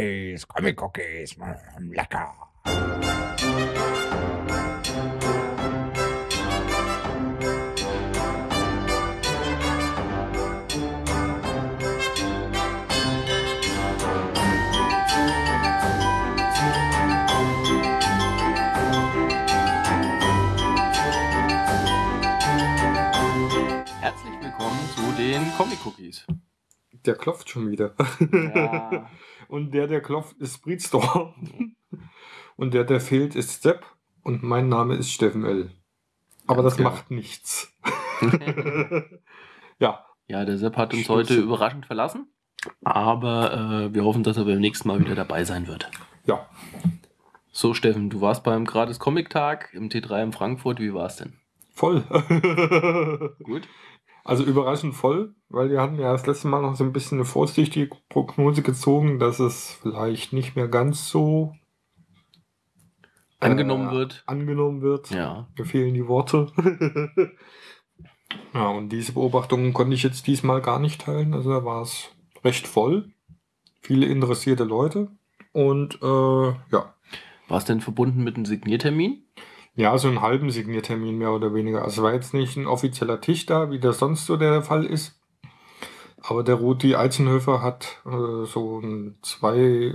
Cookies, Comic Cookies, mm, lecker. Herzlich willkommen zu den Comic Cookies. Der klopft schon wieder. Ja. Und der, der klopft, ist Breedstorm. Und der, der fehlt, ist Sepp. Und mein Name ist Steffen L. Aber Ganz das genau. macht nichts. ja, ja, der Sepp hat uns Stimmt. heute überraschend verlassen. Aber äh, wir hoffen, dass er beim nächsten Mal wieder dabei sein wird. ja. So, Steffen, du warst beim Gratis Comic Tag im T3 in Frankfurt. Wie war es denn? Voll. Gut? Also überraschend voll, weil wir hatten ja das letzte Mal noch so ein bisschen eine vorsichtige Prognose gezogen, dass es vielleicht nicht mehr ganz so Angenommen äh, wird. Angenommen wird. Ja. Mir fehlen die Worte. ja, und diese Beobachtungen konnte ich jetzt diesmal gar nicht teilen. Also da war es recht voll. Viele interessierte Leute. Und äh, ja. War es denn verbunden mit einem Signiertermin? Ja, so einen halben Signiertermin mehr oder weniger. Also war jetzt nicht ein offizieller Tisch da, wie das sonst so der Fall ist. Aber der Rudi Eizenhöfer hat äh, so ein zwei,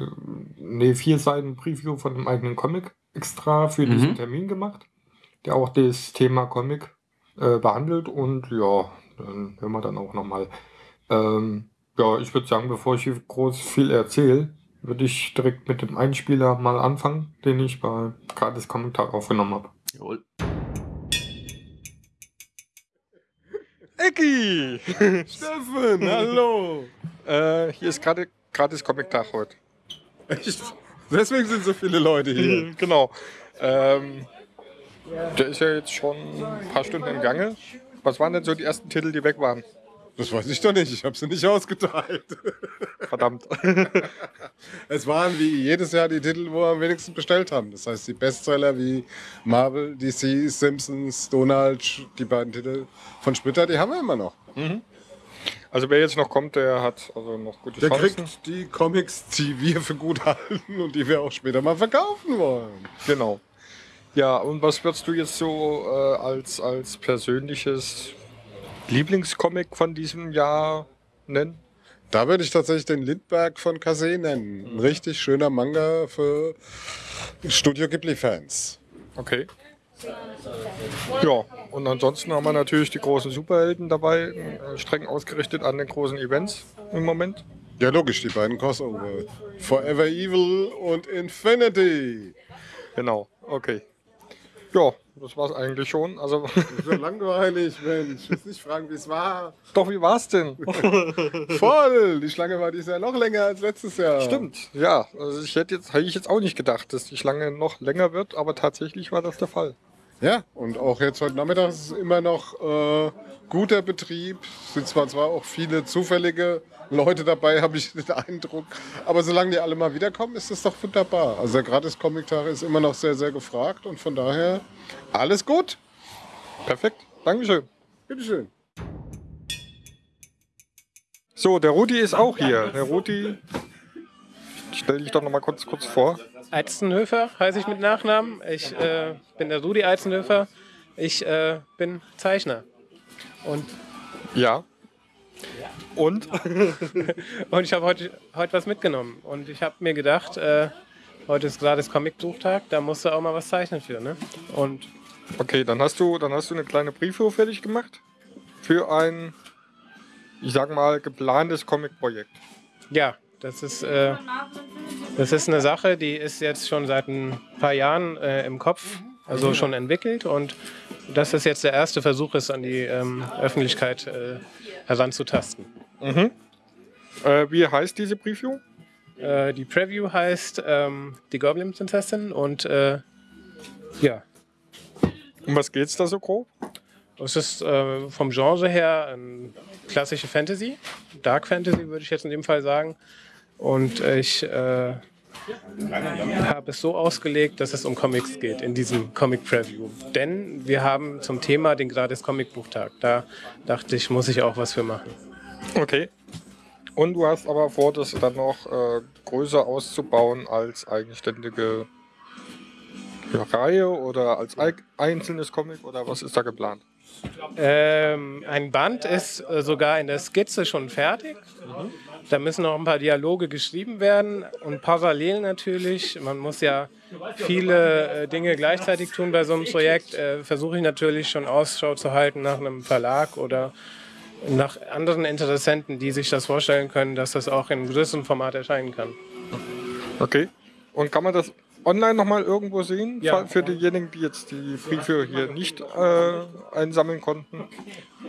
nee, vier Seiten Preview von einem eigenen Comic extra für Mhm. diesen Termin gemacht, der auch das Thema Comic äh, behandelt. Und ja, dann hören wir dann auch nochmal. Ähm, ja, ich würde sagen, bevor ich hier groß viel erzähle, würde ich direkt mit dem Einspieler mal anfangen, den ich bei gratis Kommentar aufgenommen habe. Jawohl. Ecki! Steffen, hallo! Äh, hier ist gerade gratis Comic-Tag heute. Echt? Deswegen sind so viele Leute hier. genau. Ähm, der ist ja jetzt schon ein paar Stunden im Gange. Was waren denn so die ersten Titel, die weg waren? Das weiß ich doch nicht. Ich habe sie nicht ausgeteilt. Verdammt. Es waren wie jedes Jahr die Titel, wo wir am wenigsten bestellt haben. Das heißt, die Bestseller wie Marvel, DC, Simpsons, Donald, die beiden Titel von Splitter, die haben wir immer noch. Also wer jetzt noch kommt, der hat also noch gute Der Chancen. kriegt die Comics, die wir für gut halten und die wir auch später mal verkaufen wollen. Genau. Ja, und was würdest du jetzt so äh, als, als persönliches Lieblingscomic von diesem Jahr nennen? Da würde ich tatsächlich den Lindbergh von Kase nennen. Ein richtig schöner Manga für Studio Ghibli-Fans. Okay. Ja, und ansonsten haben wir natürlich die großen Superhelden dabei, äh, streng ausgerichtet an den großen Events im Moment. Ja, logisch, die beiden Crossover. Forever Evil und Infinity. Genau, okay. Ja, das war's eigentlich schon. Also, So langweilig, Mensch. Ich will nicht fragen, wie es war. doch, wie war's denn? Voll! Die Schlange war dieses Jahr noch länger als letztes Jahr. Stimmt, ja. Also ich hätte jetzt, hätte ich jetzt auch nicht gedacht, dass die Schlange noch länger wird, aber tatsächlich war das der Fall. Ja, und auch jetzt heute Nachmittag ist es immer noch äh, guter Betrieb. Es sind zwar, zwar auch viele zufällige Leute dabei, habe ich den Eindruck. Aber solange die alle mal wiederkommen, ist das doch wunderbar. Also der Gratis-Comic-Tag ist immer noch sehr, sehr gefragt und von daher alles gut. Perfekt, Dankeschön. Bitteschön. So, der Rudi ist auch hier. Der Rudi, stell dich doch noch mal kurz, kurz vor. Eizenhöfer heiße ich mit Nachnamen. Ich äh, bin der Rudi Eizenhöfer. Ich äh, bin Zeichner. Und, Ja. Und? und ich habe heute, heute was mitgenommen. Und ich habe mir gedacht, äh, heute ist gerade das Comic-Buchtag, da musst du auch mal was zeichnen für. Ne? Und Okay, dann hast du, dann hast du eine kleine Preview fertig gemacht für ein, ich sag mal, geplantes Comic-Projekt. ja, das ist, äh, das ist eine Sache, die ist jetzt schon seit ein paar Jahren äh, im Kopf, also schon entwickelt. Und das ist jetzt der erste Versuch, es an die ähm, Öffentlichkeit äh, heranzutasten. Äh, wie heißt diese Preview? Äh, die Preview heißt ähm, Die Goblin Prinzessin und äh, ja, Um was geht's da so grob? es ist äh, vom Genre her klassische Fantasy, Dark Fantasy würde ich jetzt in dem Fall sagen. Und ich äh, habe es so ausgelegt, dass es um Comics geht in diesem Comic Preview. Denn wir haben zum Thema den gratis Comic Buchtag. Da dachte ich, muss ich auch was für machen. Okay. Und du hast aber vor, das dann noch äh, größer auszubauen als eigenständige Reihe oder als einzelnes Comic oder was ist da geplant? Ähm, ein Band ist äh, sogar in der Skizze schon fertig. Da müssen noch ein paar Dialoge geschrieben werden und parallel natürlich, man muss ja viele äh, Dinge gleichzeitig tun bei so einem Projekt, äh, versuche ich natürlich schon Ausschau zu halten nach einem Verlag oder nach anderen Interessenten, die sich das vorstellen können, dass das auch in größerem Format erscheinen kann. Okay. Und kann man das online nochmal irgendwo sehen? Ja. Für diejenigen, die jetzt die Briefe hier nicht äh, einsammeln konnten.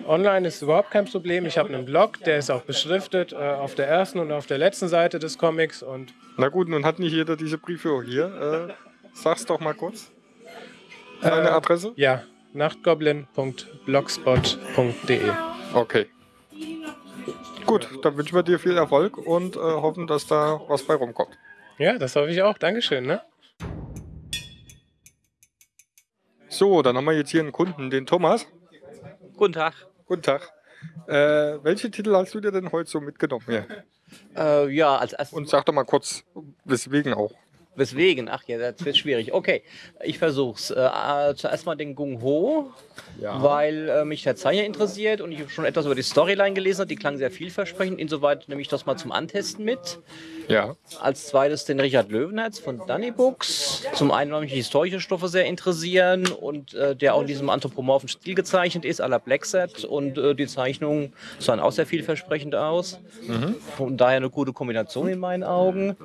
Online ist überhaupt kein Problem. Ich habe einen Blog, der ist auch beschriftet äh, auf der ersten und auf der letzten Seite des Comics und Na gut, nun hat nicht jeder diese Briefe hier. Äh, sag's doch mal kurz. Deine Äh, Adresse? ja, nachtgoblin.blogspot.de. Okay. Gut, dann wünschen wir dir viel Erfolg und äh, hoffen, dass da was bei rumkommt. Ja, das hoffe ich auch. Dankeschön. Ne? So, dann haben wir jetzt hier einen Kunden, den Thomas. Guten Tag. Guten Tag. Äh, welche Titel hast du dir denn heute so mitgenommen hier? Äh, ja, als erstes. Und sag doch mal kurz, weswegen auch. Weswegen? Ach ja, das wird schwierig. Okay, ich versuch's. Äh, äh, zuerst mal den Gung Ho, weil äh, mich der Zeichner interessiert und ich schon etwas über die Storyline gelesen habe. Die klang sehr vielversprechend. Insoweit nehme ich das mal zum Antesten mit. Ja. Als zweites den Richard Löwenherz von Danny Books. Zum einen, weil mich die historische Stoffe sehr interessieren und äh, der auch in diesem anthropomorphen Stil gezeichnet ist, à la Black Set. Und äh, die Zeichnungen sahen auch sehr vielversprechend aus. Von daher eine gute Kombination in meinen Augen.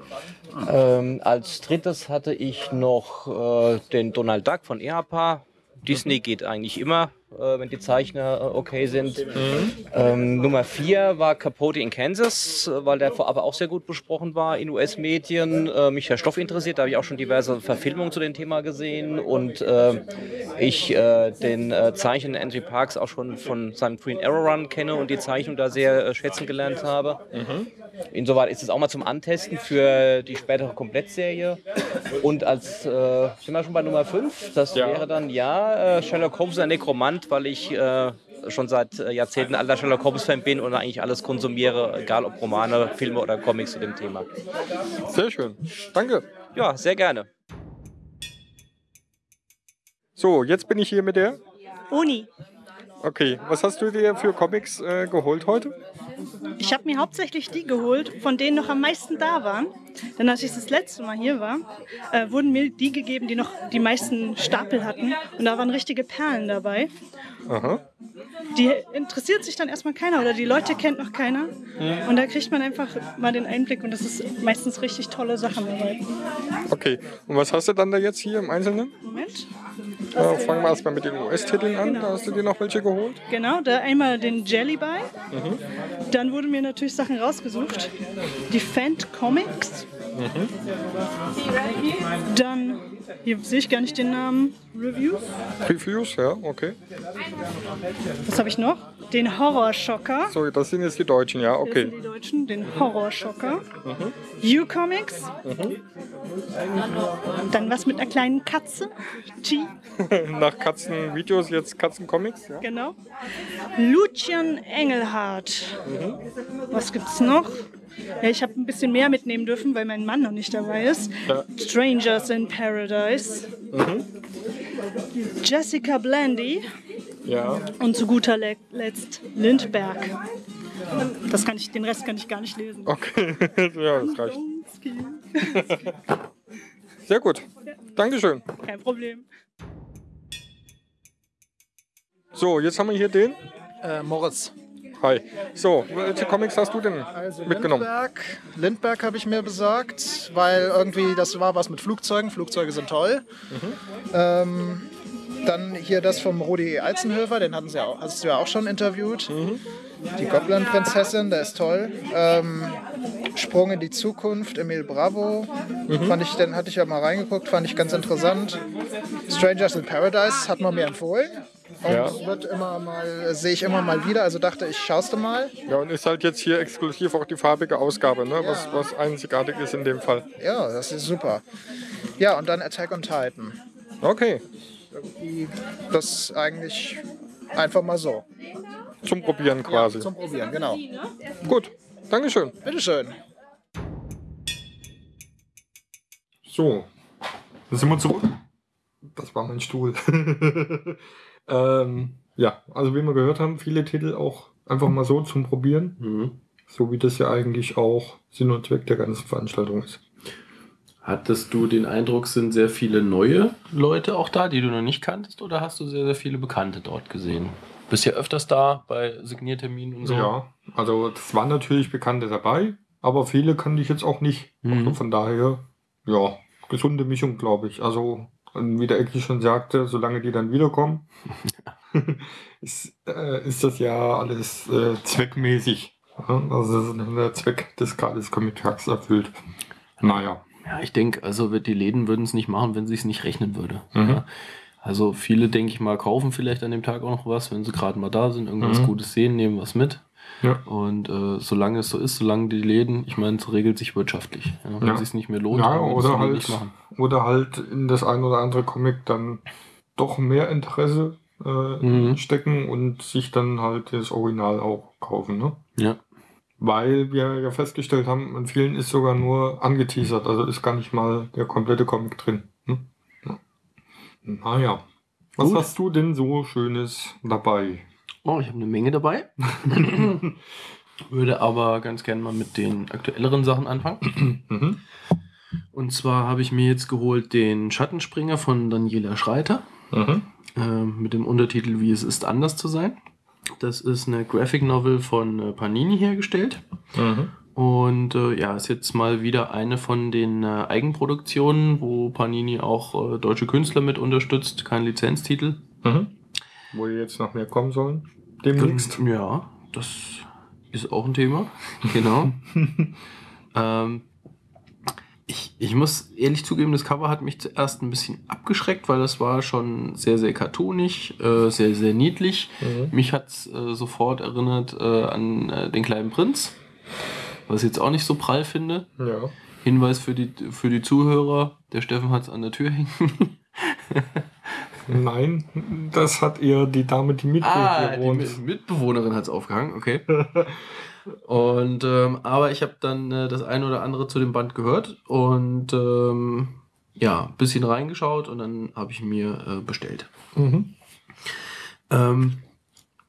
Ähm, als drittes hatte ich noch äh, den Donald Duck von EAPA. Disney geht eigentlich immer, äh, wenn die Zeichner äh, okay sind. Ähm, Nummer vier war Capote in Kansas, weil der vorab auch sehr gut besprochen war in US-Medien. Äh, mich der Stoff interessiert, da habe ich auch schon diverse Verfilmungen zu dem Thema gesehen und äh, ich äh, den äh, Zeichner Andrew Parks auch schon von seinem Green Arrow Run kenne und die Zeichnung da sehr schätzen gelernt habe. Insoweit ist es auch mal zum Antesten für die spätere Komplettserie. Und als, sind wir schon bei Nummer 5? Das Ja. wäre dann, ja, Sherlock Holmes ein Nekromant, weil ich äh, schon seit äh, Jahrzehnten alter Sherlock Holmes-Fan bin und eigentlich alles konsumiere, egal ob Romane, Filme oder Comics zu dem Thema. Sehr schön. Danke. Ja, sehr gerne. So, jetzt bin ich hier mit der. Uni. Okay, was hast du dir für Comics äh, geholt heute? Ich habe mir hauptsächlich die geholt, von denen noch am meisten da waren. Denn als ich das letzte Mal hier war, äh, wurden mir die gegeben, die noch die meisten Stapel hatten. Und da waren richtige Perlen dabei. Aha. Die interessiert sich dann erstmal keiner oder die Leute kennt noch keiner. Und da kriegt man einfach mal den Einblick und das ist meistens richtig tolle Sachen dabei. Okay, und was hast du dann da jetzt hier im Einzelnen? Moment. Äh, fangen wir erstmal mit den US-Titeln an. Da hast du dir noch welche geholt? Genau, da einmal den Jelly Buy. Dann wurden mir natürlich Sachen rausgesucht. Die Fant Comics. Dann, hier sehe ich gar nicht den Namen, Reviews. Previews, ja, okay. Was habe ich noch? Den Horrorschocker. So, das sind jetzt die Deutschen, ja, Das sind okay. die Deutschen, den Horrorschocker. U-Comics. Dann was mit einer kleinen Katze. T. Nach Katzenvideos jetzt Katzencomics, ja. Genau. Lucian Engelhardt. Was gibt's noch? Ja, ich habe ein bisschen mehr mitnehmen dürfen, weil mein Mann noch nicht dabei ist. Ja. Strangers in Paradise. Jessica Blandy. Ja, Und zu guter Le Letzt Lindberg. Das kann ich, den Rest kann ich gar nicht lesen. okay. ja, das reicht. Sehr gut. Dankeschön. Kein Problem. So, jetzt haben wir hier den. Äh, Moritz. Hi. So, welche Comics hast du denn mitgenommen? Lindberg, Lindberg habe ich mir besorgt, weil irgendwie das war was mit Flugzeugen. Flugzeuge sind toll. Ähm, dann hier das vom Rudi Eizenhöfer, den hatten sie ja auch, hast du ja auch schon interviewt. Die Goblin-Prinzessin, der ist toll. Ähm, Sprung in die Zukunft, Emil Bravo. Fand ich, den hatte ich ja mal reingeguckt, fand ich ganz interessant. Strangers in Paradise hat man mir empfohlen. Und Ja. wird immer mal, sehe ich immer mal wieder, also dachte ich, schaust du mal. Ja, und ist halt jetzt hier exklusiv auch die farbige Ausgabe, ne? was, was einzigartig ist in dem Fall. Ja, das ist super. Ja, und dann Attack on Titan. Okay, Das ist eigentlich einfach mal so. zum Probieren quasi. Zum Probieren, genau. Gut, Dankeschön. Bitteschön. So, dann sind wir zurück. Das war mein Stuhl. ähm, ja, also wie wir gehört haben, viele Titel auch einfach mal so zum Probieren. Mhm. So wie das ja eigentlich auch Sinn und Zweck der ganzen Veranstaltung ist. Hattest du den Eindruck, sind sehr viele neue Leute auch da, die du noch nicht kanntest, oder hast du sehr, sehr viele Bekannte dort gesehen? Bist ja öfters da bei Signierterminen und so. Ja, also es waren natürlich Bekannte dabei, aber viele kannte ich jetzt auch nicht. Mhm. Also von daher, ja, gesunde Mischung, glaube ich. Also, und wie der Ecki schon sagte, solange die dann wiederkommen, ist, äh, ist das ja alles äh, zweckmäßig. Also der Zweck des Grades Comic-Tags erfüllt. Naja. Ja, ich denke, also wird- die Läden würden es nicht machen, wenn es nicht rechnen würde. Mhm. Ja. Also viele, denke ich mal, kaufen vielleicht an dem Tag auch noch was, wenn sie gerade mal da sind, irgendwas Mhm. Gutes sehen, nehmen was mit. Ja. Und äh, solange es so ist, solange die Läden, ich meine, es regelt sich wirtschaftlich. Ja, wenn Ja. es sich nicht mehr lohnt, Ja, oder halt, nicht machen. oder halt in das ein oder andere Comic dann doch mehr Interesse äh, Mhm. stecken und sich dann halt das Original auch kaufen. Ne? Ja. Weil wir ja festgestellt haben, in vielen ist sogar nur angeteasert, also ist gar nicht mal der komplette Comic drin. Ja. Naja. Was Gut. hast du denn so Schönes dabei? Oh, ich habe eine Menge dabei. Würde aber ganz gerne mal mit den aktuelleren Sachen anfangen. Mhm. Und zwar habe ich mir jetzt geholt den Schattenspringer von Daniela Schreiter. Mhm. ähm, mit dem Untertitel Wie es ist, anders zu sein. Das ist eine Graphic Novel von äh, Panini hergestellt. Mhm. Und äh, ja, ist jetzt mal wieder eine von den äh, Eigenproduktionen, wo Panini auch äh, deutsche Künstler mit unterstützt, kein Lizenztitel. Mhm. Wo jetzt noch mehr kommen sollen? Demnächst. Ja, das ist auch ein Thema. Genau. ähm, ich, ich muss ehrlich zugeben, das Cover hat mich zuerst ein bisschen abgeschreckt, weil das war schon sehr, sehr cartoonig, äh, sehr, sehr niedlich. Mhm. Mich hat es äh, sofort erinnert äh, an äh, den kleinen Prinz, was ich jetzt auch nicht so prall finde. Ja. Hinweis für die, für die Zuhörer, der Steffen hat es an der Tür hängen. Nein, das hat eher die Dame, die mit Ah, die Mitbewohnerin hat es aufgehangen, okay. Und ähm, aber ich habe dann äh, das eine oder andere zu dem Band gehört und ähm, ja, ein bisschen reingeschaut und dann habe ich mir äh, bestellt. Mhm. Ähm,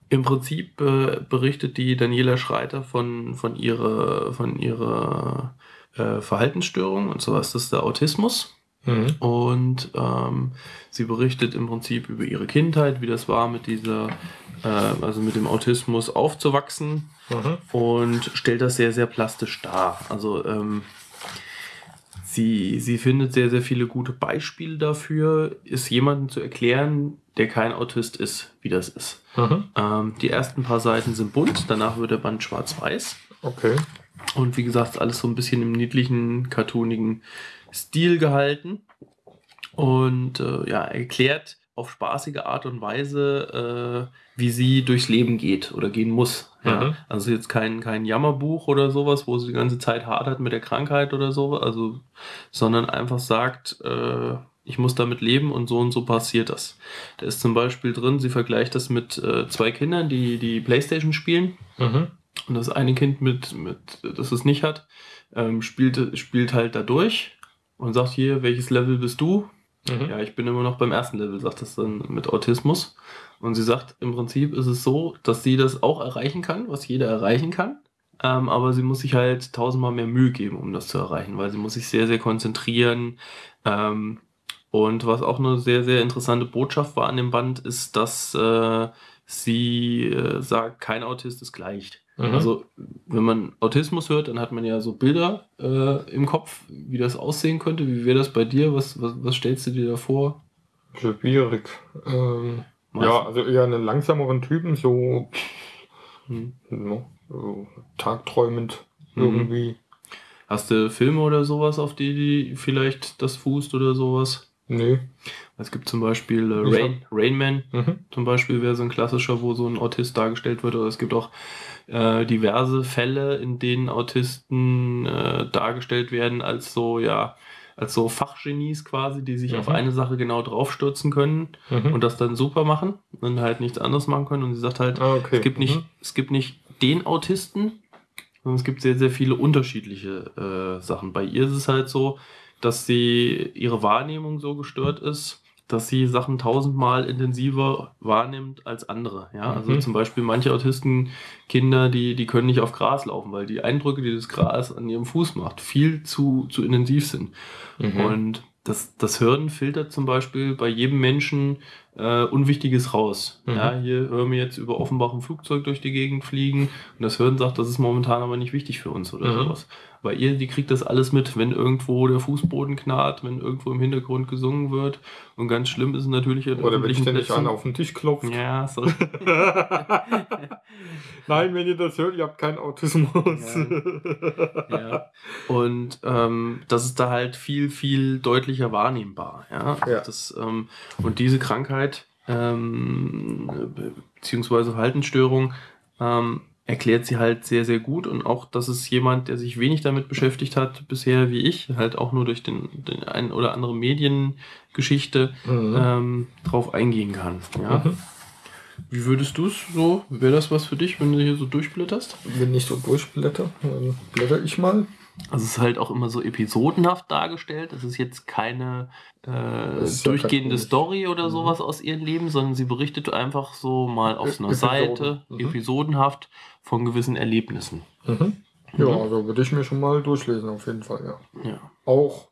Im Prinzip äh, berichtet die Daniela Schreiter von, von ihrer, von ihrer äh, Verhaltensstörung und zwar ist das der Autismus. Mhm. Und ähm, sie berichtet im Prinzip über ihre Kindheit, wie das war mit dieser, äh, also mit dem Autismus aufzuwachsen Mhm. und stellt das sehr, sehr plastisch dar. Also ähm, sie, sie findet sehr, sehr viele gute Beispiele dafür, ist jemandem zu erklären, der kein Autist ist, wie das ist. Mhm. Ähm, die ersten paar Seiten sind bunt, danach wird der Band schwarz-weiß. Okay. Und wie gesagt, alles so ein bisschen im niedlichen, cartoonigen Stil gehalten. Und äh, ja, erklärt auf spaßige Art und Weise, äh, wie sie durchs Leben geht oder gehen muss. Ja? Mhm. Also jetzt kein, kein Jammerbuch oder sowas, wo sie die ganze Zeit hadert mit der Krankheit oder so, also, sondern einfach sagt, äh, ich muss damit leben und so und so passiert das. Da ist zum Beispiel drin, sie vergleicht das mit äh, zwei Kindern, die die Playstation spielen. Mhm. Und das eine Kind, mit, mit, das es nicht hat, ähm, spielt, spielt halt da durch und sagt hier, welches Level bist du? Mhm. Ja, ich bin immer noch beim ersten Level, sagt das dann mit Autismus. Und sie sagt, im Prinzip ist es so, dass sie das auch erreichen kann, was jeder erreichen kann. Ähm, aber sie muss sich halt tausendmal mehr Mühe geben, um das zu erreichen, weil sie muss sich sehr, sehr konzentrieren. Ähm, und was auch eine sehr, sehr interessante Botschaft war an dem Band, ist, dass äh, sie äh, sagt, kein Autist ist gleich. Mhm. Also, wenn man Autismus hört, dann hat man ja so Bilder äh, im Kopf, wie das aussehen könnte. Wie wäre das bei dir? Was, was, was stellst du dir da vor? Schwierig. Ähm, ja, also eher einen langsameren Typen, so, Hm. no, so tagträumend Mhm. irgendwie. Hast du Filme oder sowas, auf die, die vielleicht das fußt oder sowas? Nee. Es gibt zum Beispiel äh, Rain, Rain Man, Mhm. zum Beispiel wäre so ein klassischer, wo so ein Autist dargestellt wird. Oder es gibt auch äh, diverse Fälle, in denen Autisten äh, dargestellt werden als so, ja, als so Fachgenies quasi, die sich Mhm. auf eine Sache genau draufstürzen können Mhm. und das dann super machen und halt nichts anderes machen können. Und sie sagt halt, Ah, okay. es gibt nicht, Mhm. es gibt nicht den Autisten sondern es gibt sehr, sehr viele unterschiedliche äh, Sachen. Bei ihr ist es halt so, dass sie ihre Wahrnehmung so gestört ist, dass sie Sachen tausendmal intensiver wahrnimmt als andere. Ja, also Mhm. zum Beispiel manche Autistenkinder, die, die können nicht auf Gras laufen, weil die Eindrücke, die das Gras an ihrem Fuß macht, viel zu, zu intensiv sind. Mhm. Und das, das Hören filtert zum Beispiel bei jedem Menschen äh, Unwichtiges raus. Mhm. Ja, hier hören wir jetzt über Offenbach ein Flugzeug durch die Gegend fliegen und das Hören sagt, das ist momentan aber nicht wichtig für uns oder Mhm. sowas. Bei ihr, die kriegt das alles mit, wenn irgendwo der Fußboden knarrt, wenn irgendwo im Hintergrund gesungen wird. Und ganz schlimm ist es natürlich Oder wenn ständig einer auf den Tisch klopft. Ja, so. Nein, wenn ihr das hört, ihr habt keinen Autismus. ja. Und ähm, das ist da halt viel, viel deutlicher wahrnehmbar. Ja? Ja. Das, ähm, und diese Krankheit, ähm, be- beziehungsweise Verhaltensstörung, ähm, erklärt sie halt sehr, sehr gut. Und auch, dass es jemand, der sich wenig damit beschäftigt hat, bisher wie ich, halt auch nur durch den, den ein oder andere Mediengeschichte Mhm. ähm, drauf eingehen kann. Ja? Mhm. Wie würdest du es so? Wäre das was für dich, wenn du hier so durchblätterst? Wenn ich so durchblätter, dann blätter ich mal. Also es ist halt auch immer so episodenhaft dargestellt. Es ist jetzt keine äh, ist ja durchgehende Story oder Mhm. sowas aus ihrem Leben, sondern sie berichtet einfach so mal auf einer Episoden. Seite, Mhm. episodenhaft von gewissen Erlebnissen. Mhm. Ja, Mhm. also würde ich mir schon mal durchlesen, auf jeden Fall, ja. Ja. Auch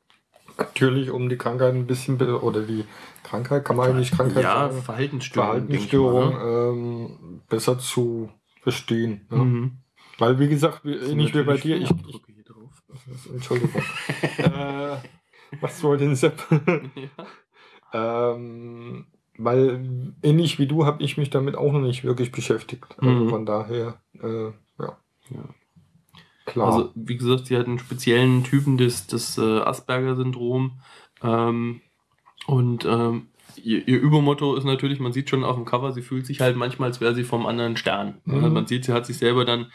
natürlich, um die Krankheit ein bisschen, oder die Krankheit, kann man eigentlich Krankheit Ja, sagen, Verhaltensstörung. ich mal, Verhaltensstörung ähm, besser zu verstehen. ne? Ja. Mhm. Weil, wie gesagt, ähnlich wie bei dir, ich, drauf. Entschuldigung. äh, was soll denn Sepp? Ja. ähm, weil ähnlich wie du habe ich mich damit auch noch nicht wirklich beschäftigt. Also Mhm. von daher, äh, ja. Ja. Klar. Also, wie gesagt, sie hat einen speziellen Typen des, des äh, Asperger-Syndrom. Ähm, und ähm, ihr, ihr Übermotto ist natürlich, man sieht schon auf dem Cover, sie fühlt sich halt manchmal, als wäre sie vom anderen Stern. Mhm. Also man sieht, sie hat sich selber dann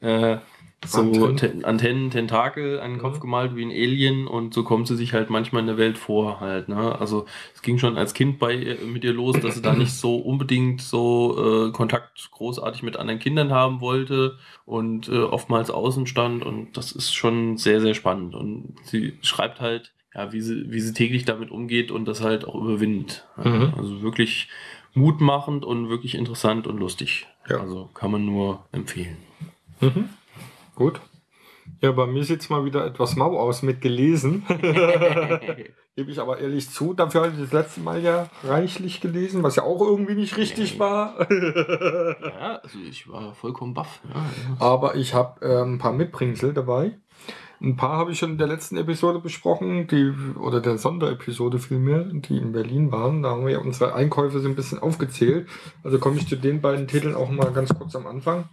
äh, so Antennen. Antennen, Tentakel an den Kopf Mhm. gemalt wie ein Alien und so kommt sie sich halt manchmal in der Welt vor halt. Ne? Also es ging schon als Kind bei ihr, mit ihr los, dass sie da nicht so unbedingt so äh, Kontakt großartig mit anderen Kindern haben wollte und äh, oftmals außen stand und das ist schon sehr, sehr spannend. Und sie schreibt halt, ja, wie sie, wie sie täglich damit umgeht und das halt auch überwindet. Mhm. Also wirklich mutmachend und wirklich interessant und lustig. Ja. Also kann man nur empfehlen. Mhm. Gut. Ja, bei mir sieht es mal wieder etwas mau aus mit gelesen. Gebe ich aber ehrlich zu. Dafür hatte ich das letzte Mal ja reichlich gelesen, was ja auch irgendwie nicht richtig Nee. war. ja, also ich war vollkommen baff. Ja, ja. aber ich habe äh, ein paar Mitbringsel dabei. Ein paar habe ich schon in der letzten Episode besprochen, die, oder der Sonderepisode vielmehr, die in Berlin waren. Da haben wir ja unsere Einkäufe so ein bisschen aufgezählt. Also komme ich zu den beiden Titeln auch mal ganz kurz am Anfang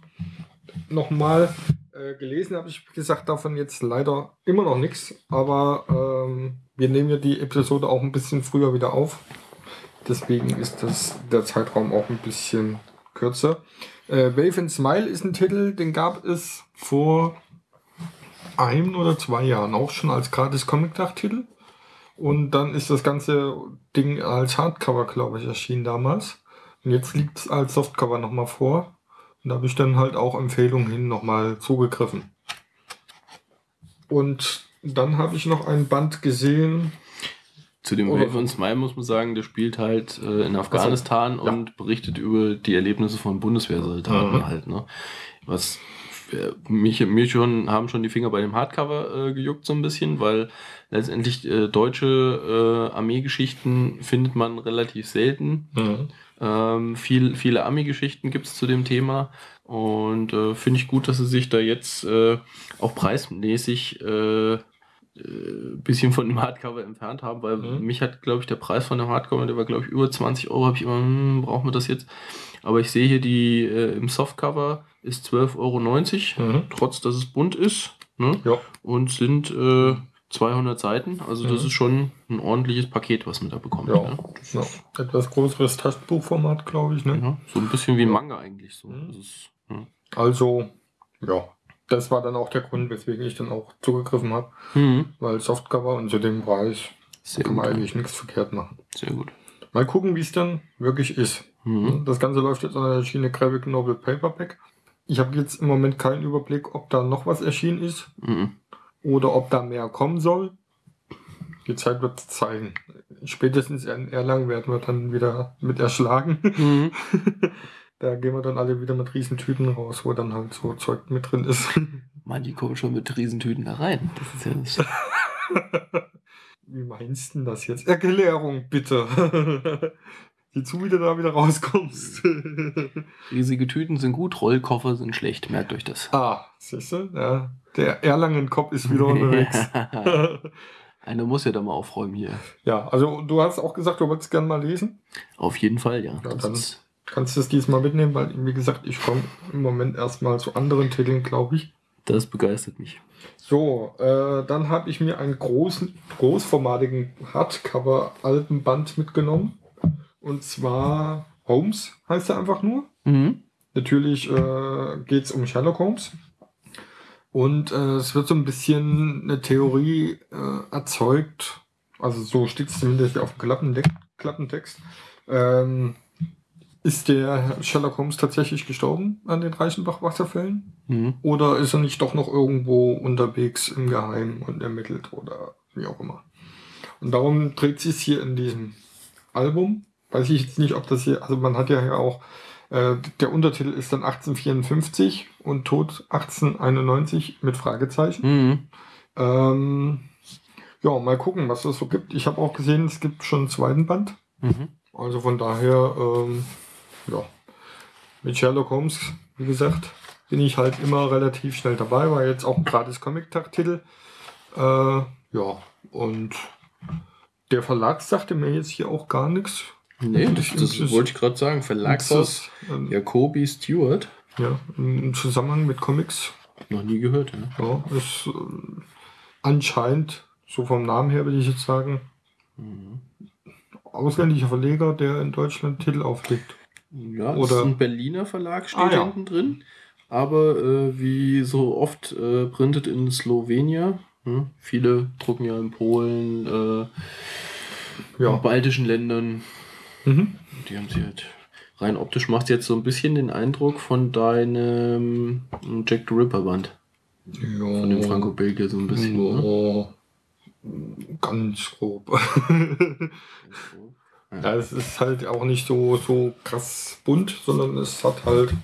nochmal. Äh, gelesen habe ich, gesagt, davon jetzt leider immer noch nichts. Aber ähm, wir nehmen ja die Episode auch ein bisschen früher wieder auf. Deswegen ist das, der Zeitraum auch ein bisschen kürzer. Äh, Wave and Smile ist ein Titel, den gab es vor ein oder zwei Jahren auch schon als gratis Comic-Tag-Titel. Und dann ist das ganze Ding als Hardcover, glaube ich, erschienen damals. Und jetzt liegt es als Softcover nochmal vor. Und da habe ich dann halt auch Empfehlungen hin nochmal zugegriffen. Und dann habe ich noch ein Band gesehen. Zu dem Wave und Smile muss man sagen, der spielt halt äh, in Afghanistan ja. und berichtet über die Erlebnisse von Bundeswehrsoldaten Mhm. halt. Ne? Was äh, mich, mir schon, haben schon die Finger bei dem Hardcover äh, gejuckt so ein bisschen, weil letztendlich äh, deutsche äh, Armeegeschichten findet man relativ selten. Ähm, viel, viele Ami-Geschichten gibt es zu dem Thema und äh, finde ich gut, dass sie sich da jetzt äh, auch preismäßig äh, äh, bisschen von dem Hardcover entfernt haben, weil Mhm. mich hat, glaube ich, der Preis von dem Hardcover, der war, glaube ich, über 20 Euro, habe ich immer, hm, brauchen wir das jetzt? Aber ich sehe hier, die äh, im Softcover ist 12,90 Euro, Mhm. trotz dass es bunt ist. Ne? Ja. Und sind äh, 200 Seiten, also das Mhm. ist schon ein ordentliches Paket, was man da bekommt. Ja. Ne? Das Ja, etwas größeres Taschenbuchformat, glaube ich. Ne? ja, so ein bisschen wie ein Manga eigentlich. So. Mhm. Das ist, ja. Also, ja. Das war dann auch der Grund, weswegen ich dann auch zugegriffen habe. Mhm. Weil Softcover und zu dem Preis Sehr kann gut. man eigentlich nichts verkehrt machen. Sehr gut. Mal gucken, wie es dann wirklich ist. Mhm. Das Ganze läuft jetzt an der Schiene Graphic Novel Paperback. Ich habe jetzt im Moment keinen Überblick, ob da noch was erschienen ist Mhm. Oder ob da mehr kommen soll. Die Zeit wird zeigen. Spätestens in Erlangen werden wir dann wieder mit erschlagen. Mhm. Da gehen wir dann alle wieder mit Riesentüten raus, wo dann halt so Zeug mit drin ist. Mann, die kommen schon mit Riesentüten da rein. Das ist ja nicht. Wie meinst du denn das jetzt? Erklärung, bitte. Sieh zu, wie du da wieder rauskommst. Riesige Tüten sind gut, Rollkoffer sind schlecht. Merkt euch das. ah, siehst du? Ja, der Erlangen-Kopf ist wieder unterwegs. Einer muss ja da mal aufräumen hier. ja, also du hast auch gesagt, du wolltest gerne mal lesen. Auf jeden Fall, ja. Ja, dann- Kannst du es diesmal mitnehmen, weil, wie gesagt, ich komme im Moment erstmal zu anderen Titeln, glaube ich. das begeistert mich. So, äh, dann habe ich mir einen großen, großformatigen Hardcover-Albenband mitgenommen. Und zwar Holmes heißt er einfach nur. Mhm. Natürlich äh, geht es um Sherlock Holmes. Und äh, es wird so ein bisschen eine Theorie äh, erzeugt, also so steht es zumindest auf dem Klappendeck, Klappentext. Ähm, ist der Sherlock Holmes tatsächlich gestorben an den Reichenbach-Wasserfällen? Mhm. Oder ist er nicht doch noch irgendwo unterwegs im Geheimen und ermittelt oder wie auch immer? Und darum dreht sich hier in diesem Album. Weiß ich jetzt nicht, ob das hier, also man hat ja auch, äh, der Untertitel ist dann 1854 und Tod 1891 mit Fragezeichen. Mhm. Ähm, ja, mal gucken, was es so gibt. Ich habe auch gesehen, es gibt schon einen zweiten Band. Mhm. Also von daher, ähm, ja, mit Sherlock Holmes, wie gesagt, bin ich halt immer relativ schnell dabei, war jetzt auch ein gratis Comic-Tag-Titel. Äh, ja, und der Verlag sagte mir jetzt hier auch gar nichts. Nee, ich- das das- wollte ich gerade sagen. Verlagshaus Ähm, Jacobi Stewart. ja, im Zusammenhang mit Comics. Noch nie gehört, ja. Ja, ist äh, anscheinend, so vom Namen her würde ich jetzt sagen, Mhm. ausländischer Verleger, der in Deutschland Titel auflegt. Ja, das Oder- ist ein Berliner Verlag, steht Ah, ja. hinten drin. Aber äh, wie so oft äh, printet in Slowenien. Hm? Viele drucken ja in Polen, äh, Ja. in baltischen Ländern. Mhm. Die haben sie halt. Rein optisch macht jetzt so ein bisschen den Eindruck von deinem Jack the Ripper Band. Ja. Von dem Franco-Belgier so ein bisschen. Ne? Ja, ganz grob. ja, es ist halt auch nicht so, so krass bunt, sondern es hat halt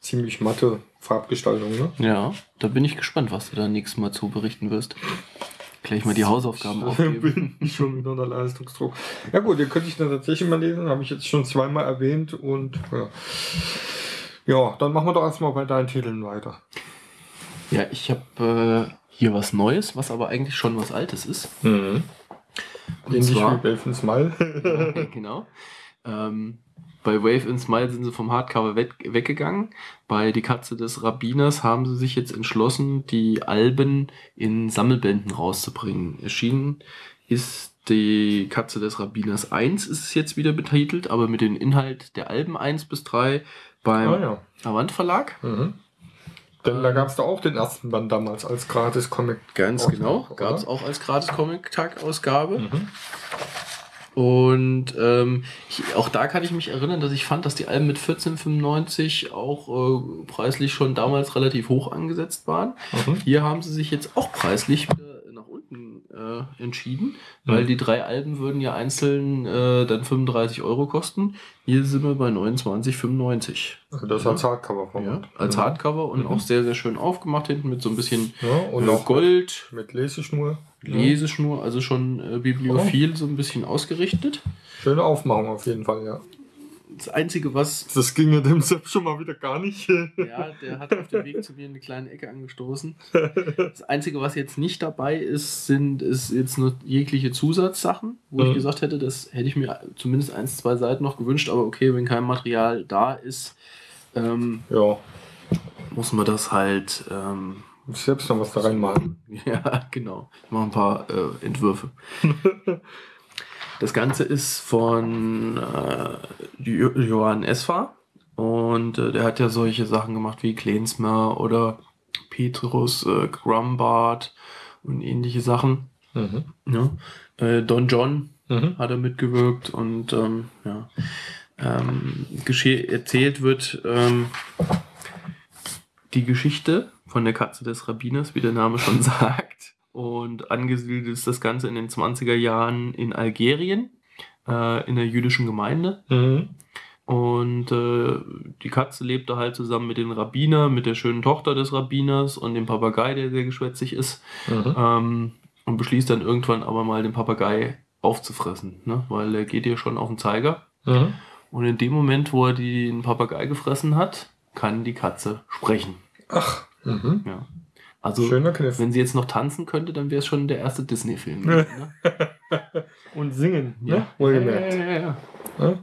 ziemlich matte Farbgestaltung. Ne? Ja, da bin ich gespannt, was du da nächstes Mal zu berichten wirst. Gleich mal die Hausaufgaben aufgeben. bin schon wieder unter Leistungsdruck. Ja gut, den könnte ich dann tatsächlich mal lesen, habe ich jetzt schon zweimal erwähnt und ja. Ja, dann machen wir doch erstmal bei deinen Titeln weiter. Ja, ich habe äh, hier was Neues, was aber eigentlich schon was Altes ist. Und Ähnlich zwar- wie Belfin Smile. Ja, genau. Ähm, bei Wave in Smile sind sie vom Hardcover weg, weggegangen. Bei Die Katze des Rabbiners haben sie sich jetzt entschlossen, die Alben in Sammelbänden rauszubringen. Erschienen ist die Katze des Rabbiners 1, ist es jetzt wieder betitelt, aber mit dem Inhalt der Alben 1 bis 3 beim ah ja. Avant Verlag. Mhm. Denn da gab es da auch den ersten Band damals als Gratis-Comic. Ganz genau. Gab es auch als Gratis-Comic-Tag-Ausgabe. Mhm. Und ähm, ich, auch da kann ich mich erinnern, dass ich fand, dass die Alben mit 14,95 auch äh, preislich schon damals relativ hoch angesetzt waren. Mhm. Hier haben sie sich jetzt auch preislich wieder nach unten äh, entschieden, weil Mhm. die drei Alben würden ja einzeln äh, dann 35 Euro kosten. Hier sind wir bei 29,95. Also das als Hardcover Ja, als Mhm. Hardcover und Mhm. auch sehr, sehr schön aufgemacht hinten mit so ein bisschen Ja, und auch Gold, mit Leseschnur. Leseschnur, also schon äh, bibliophil so ein bisschen ausgerichtet. Schöne Aufmachung auf jeden Fall, ja. Das Einzige, was. Das ginge dem Sepp schon mal wieder gar nicht. Ja, der hat auf dem Weg zu mir eine kleine Ecke angestoßen. Das Einzige, was jetzt nicht dabei ist, sind ist jetzt nur jegliche Zusatzsachen, wo ich Mhm. gesagt hätte, das hätte ich mir zumindest eins, zwei Seiten noch gewünscht, aber okay, wenn kein Material da ist, ähm, Ja, muss man das halt. Ähm, selbst noch was da reinmalen. Ja, genau. Ich mache ein paar äh, Entwürfe. das Ganze ist von äh, Jo- Johann Esfa und äh, der hat ja solche Sachen gemacht wie Klensmer oder Petrus äh, Grumbart und ähnliche Sachen. Mhm. Ja. Äh, Don John Mhm. hat er mitgewirkt und ähm, ja, ähm, erzählt wird, ähm, die Geschichte von der Katze des Rabbiners, wie der Name schon sagt. Und angesiedelt ist das Ganze in den 20er Jahren in Algerien, äh, in der jüdischen Gemeinde. Mhm. Und äh, die Katze lebte halt zusammen mit dem Rabbiner, mit der schönen Tochter des Rabbiners und dem Papagei, der sehr geschwätzig ist. Mhm. Ähm, und beschließt dann irgendwann aber mal den Papagei aufzufressen, ne? weil er geht ihr schon auf den Zeiger. Mhm. Und in dem Moment, wo er den Papagei gefressen hat, kann die Katze sprechen. Ach. Mhm. Ja. Also, Schöner Kniff. wenn sie jetzt noch tanzen könnte, dann wäre es schon der erste Disney-Film. ne? Und singen, Ja. ne? Wohlgemerkt. Ja, ja, ja. Ja?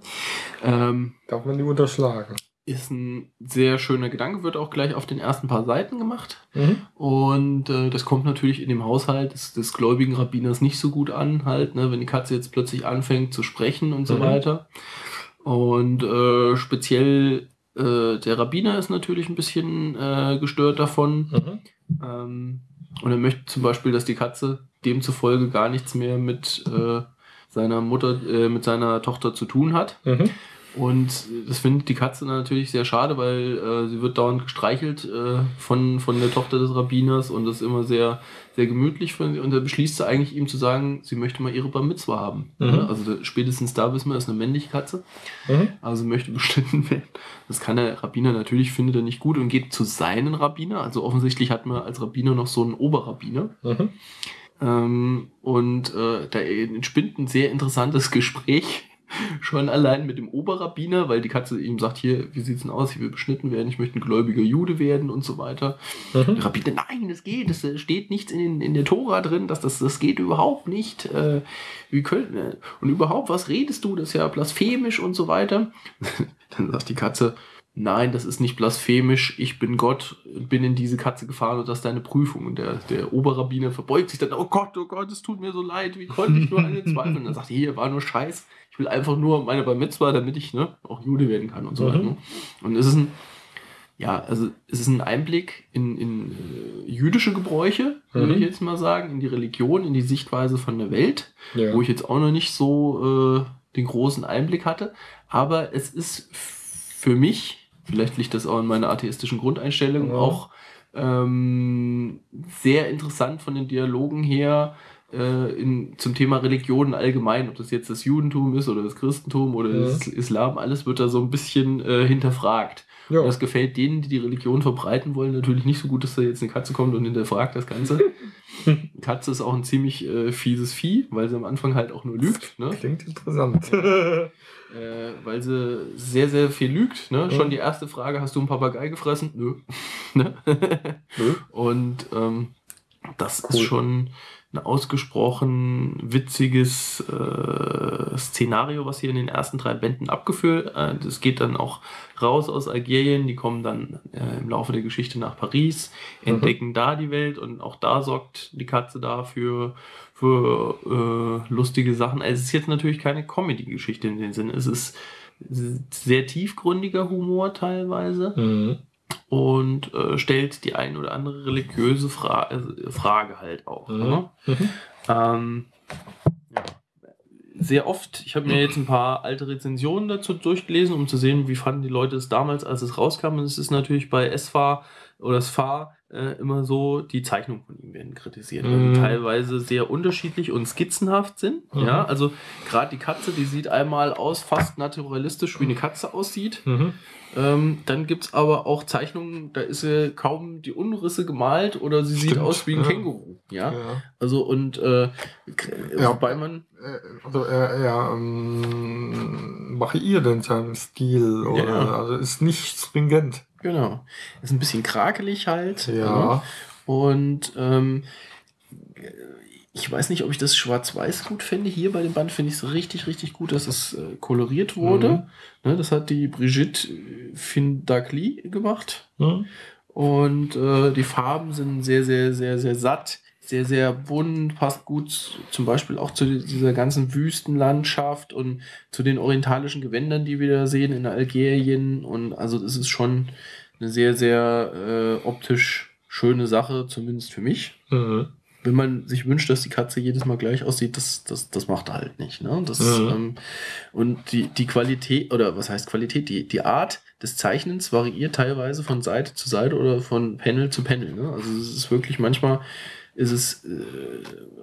Ähm, Darf man nicht unterschlagen. ist ein sehr schöner Gedanke, wird auch gleich auf den ersten paar Seiten gemacht. Mhm. Und äh, das kommt natürlich in dem Haushalt des, des gläubigen Rabbiners nicht so gut an, halt, ne, wenn die Katze jetzt plötzlich anfängt zu sprechen und so Mhm. weiter. Und äh, speziell äh, der Rabbiner ist natürlich ein bisschen äh, gestört davon. Mhm. Ähm, und er möchte zum Beispiel, dass die Katze demzufolge gar nichts mehr mit äh, seiner Mutter, äh, mit seiner Tochter zu tun hat. Mhm. Und das findet die Katze natürlich sehr schade, weil äh, sie wird dauernd gestreichelt äh, von, von der Tochter des Rabbiners und das ist immer sehr, sehr gemütlich. Von, und da beschließt sie eigentlich ihm zu sagen, sie möchte mal ihre Bar Mitzwa haben. Mhm. Also spätestens da wissen wir, ist eine männliche Katze. Mhm. Also möchte beschnitten werden. Das kann der Rabbiner natürlich, findet er nicht gut und geht zu seinen Rabbiner. Also offensichtlich hat man als Rabbiner noch so einen Oberrabbiner. Mhm. Ähm, und äh, da entspinnt ein sehr interessantes Gespräch. Schon allein mit dem Oberrabbiner, weil die Katze ihm sagt, hier, wie sieht's denn aus? Ich will beschnitten werden, ich möchte ein gläubiger Jude werden und so weiter. Der Mhm. Rabbiner, nein, es geht, es äh, steht nichts in, in der Tora drin, dass das, das geht überhaupt nicht. Äh, wie können, äh, und überhaupt, was redest du? Das ist ja blasphemisch und so weiter. Dann sagt die Katze, nein, das ist nicht blasphemisch, ich bin Gott, bin in diese Katze gefahren und das ist deine Prüfung. Und der, der Oberrabbiner verbeugt sich dann, oh Gott, oh Gott, es tut mir so leid, wie konnte ich nur an den Zweifeln? Und dann sagt er, hier, war nur Scheiß, ich will einfach nur meine Bar Mitzvah, damit ich ne, auch Jude werden kann und so Mhm. weiter. Ne? Und es ist ein, ja, also es ist ein Einblick in, in äh, jüdische Gebräuche, würde Mhm. ich jetzt mal sagen, in die Religion, in die Sichtweise von der Welt, Ja. wo ich jetzt auch noch nicht so äh, den großen Einblick hatte. Aber es ist für mich, vielleicht liegt das auch in meiner atheistischen Grundeinstellung, Ja. auch ähm, sehr interessant von den Dialogen her äh, in, zum Thema Religion allgemein, ob das jetzt das Judentum ist oder das Christentum oder Ja. das Islam, alles wird da so ein bisschen äh, hinterfragt. Ja. Und das gefällt denen, die die Religion verbreiten wollen, natürlich nicht so gut, dass da jetzt eine Katze kommt und hinterfragt das Ganze. Katze ist auch ein ziemlich äh, fieses Vieh, weil sie am Anfang halt auch nur lügt. Ne? Klingt interessant. Äh, weil sie sehr, sehr viel lügt. Ne? Mhm. Schon die erste Frage, hast du einen Papagei gefressen? Nö. ne? Nö. Und ähm, das ist Cool. schon ein ausgesprochen witziges äh, Szenario, was hier in den ersten drei Bänden abgeführt. Äh, das geht dann auch raus aus Algerien, die kommen dann äh, im Laufe der Geschichte nach Paris, Mhm. entdecken da die Welt und auch da sorgt die Katze dafür für äh, lustige Sachen. Also es ist jetzt natürlich keine Comedy-Geschichte in dem Sinne. Es ist sehr tiefgründiger Humor teilweise Mhm. Und äh, stellt die ein oder andere religiöse Fra äh, Frage halt auch. Mhm. Ne? Mhm. Ähm, ja. Sehr oft, ich habe mir jetzt ein paar alte Rezensionen dazu durchgelesen, um zu sehen, wie fanden die Leute es damals, als es rauskam. Und es ist natürlich bei SFA oder SFA äh, immer so, die Zeichnungen von ihm werden kritisiert, weil Mhm. die teilweise sehr unterschiedlich und skizzenhaft sind. Mhm. Ja, also gerade die Katze, die sieht einmal aus, fast naturalistisch, wie eine Katze aussieht. Mhm. Ähm, dann gibt es aber auch Zeichnungen, da ist sie kaum die Umrisse gemalt oder sie sieht Stimmt, aus wie ein ja. Känguru. Ja. Ja. Also und äh, Ja. wobei man. Äh, Also er, er ähm, variiert in seinem Stil. Oder. Also ist nicht stringent. Genau. Ist ein bisschen krakelig halt. Ja. ne? Und ähm, ich weiß nicht, ob ich das Schwarz-Weiß gut finde. Hier bei dem Band finde ich es richtig, richtig gut, dass es äh, koloriert wurde. Ne, das hat die Brigitte Findagli gemacht. Mhm. Und äh, die Farben sind sehr, sehr, sehr, sehr satt, sehr, sehr bunt, passt gut zum Beispiel auch zu dieser ganzen Wüstenlandschaft und zu den orientalischen Gewändern, die wir da sehen in Algerien. Und also das ist schon eine sehr, sehr äh, optisch schöne Sache, zumindest für mich. Mhm. wenn man sich wünscht, dass die Katze jedes Mal gleich aussieht, das, das, das macht er halt nicht. Ne? Das, Mhm. ähm, und die, die Qualität, oder was heißt Qualität? Die, die Art des Zeichnens variiert teilweise von Seite zu Seite oder von Panel zu Panel. Ne? Also es ist wirklich manchmal ist es äh,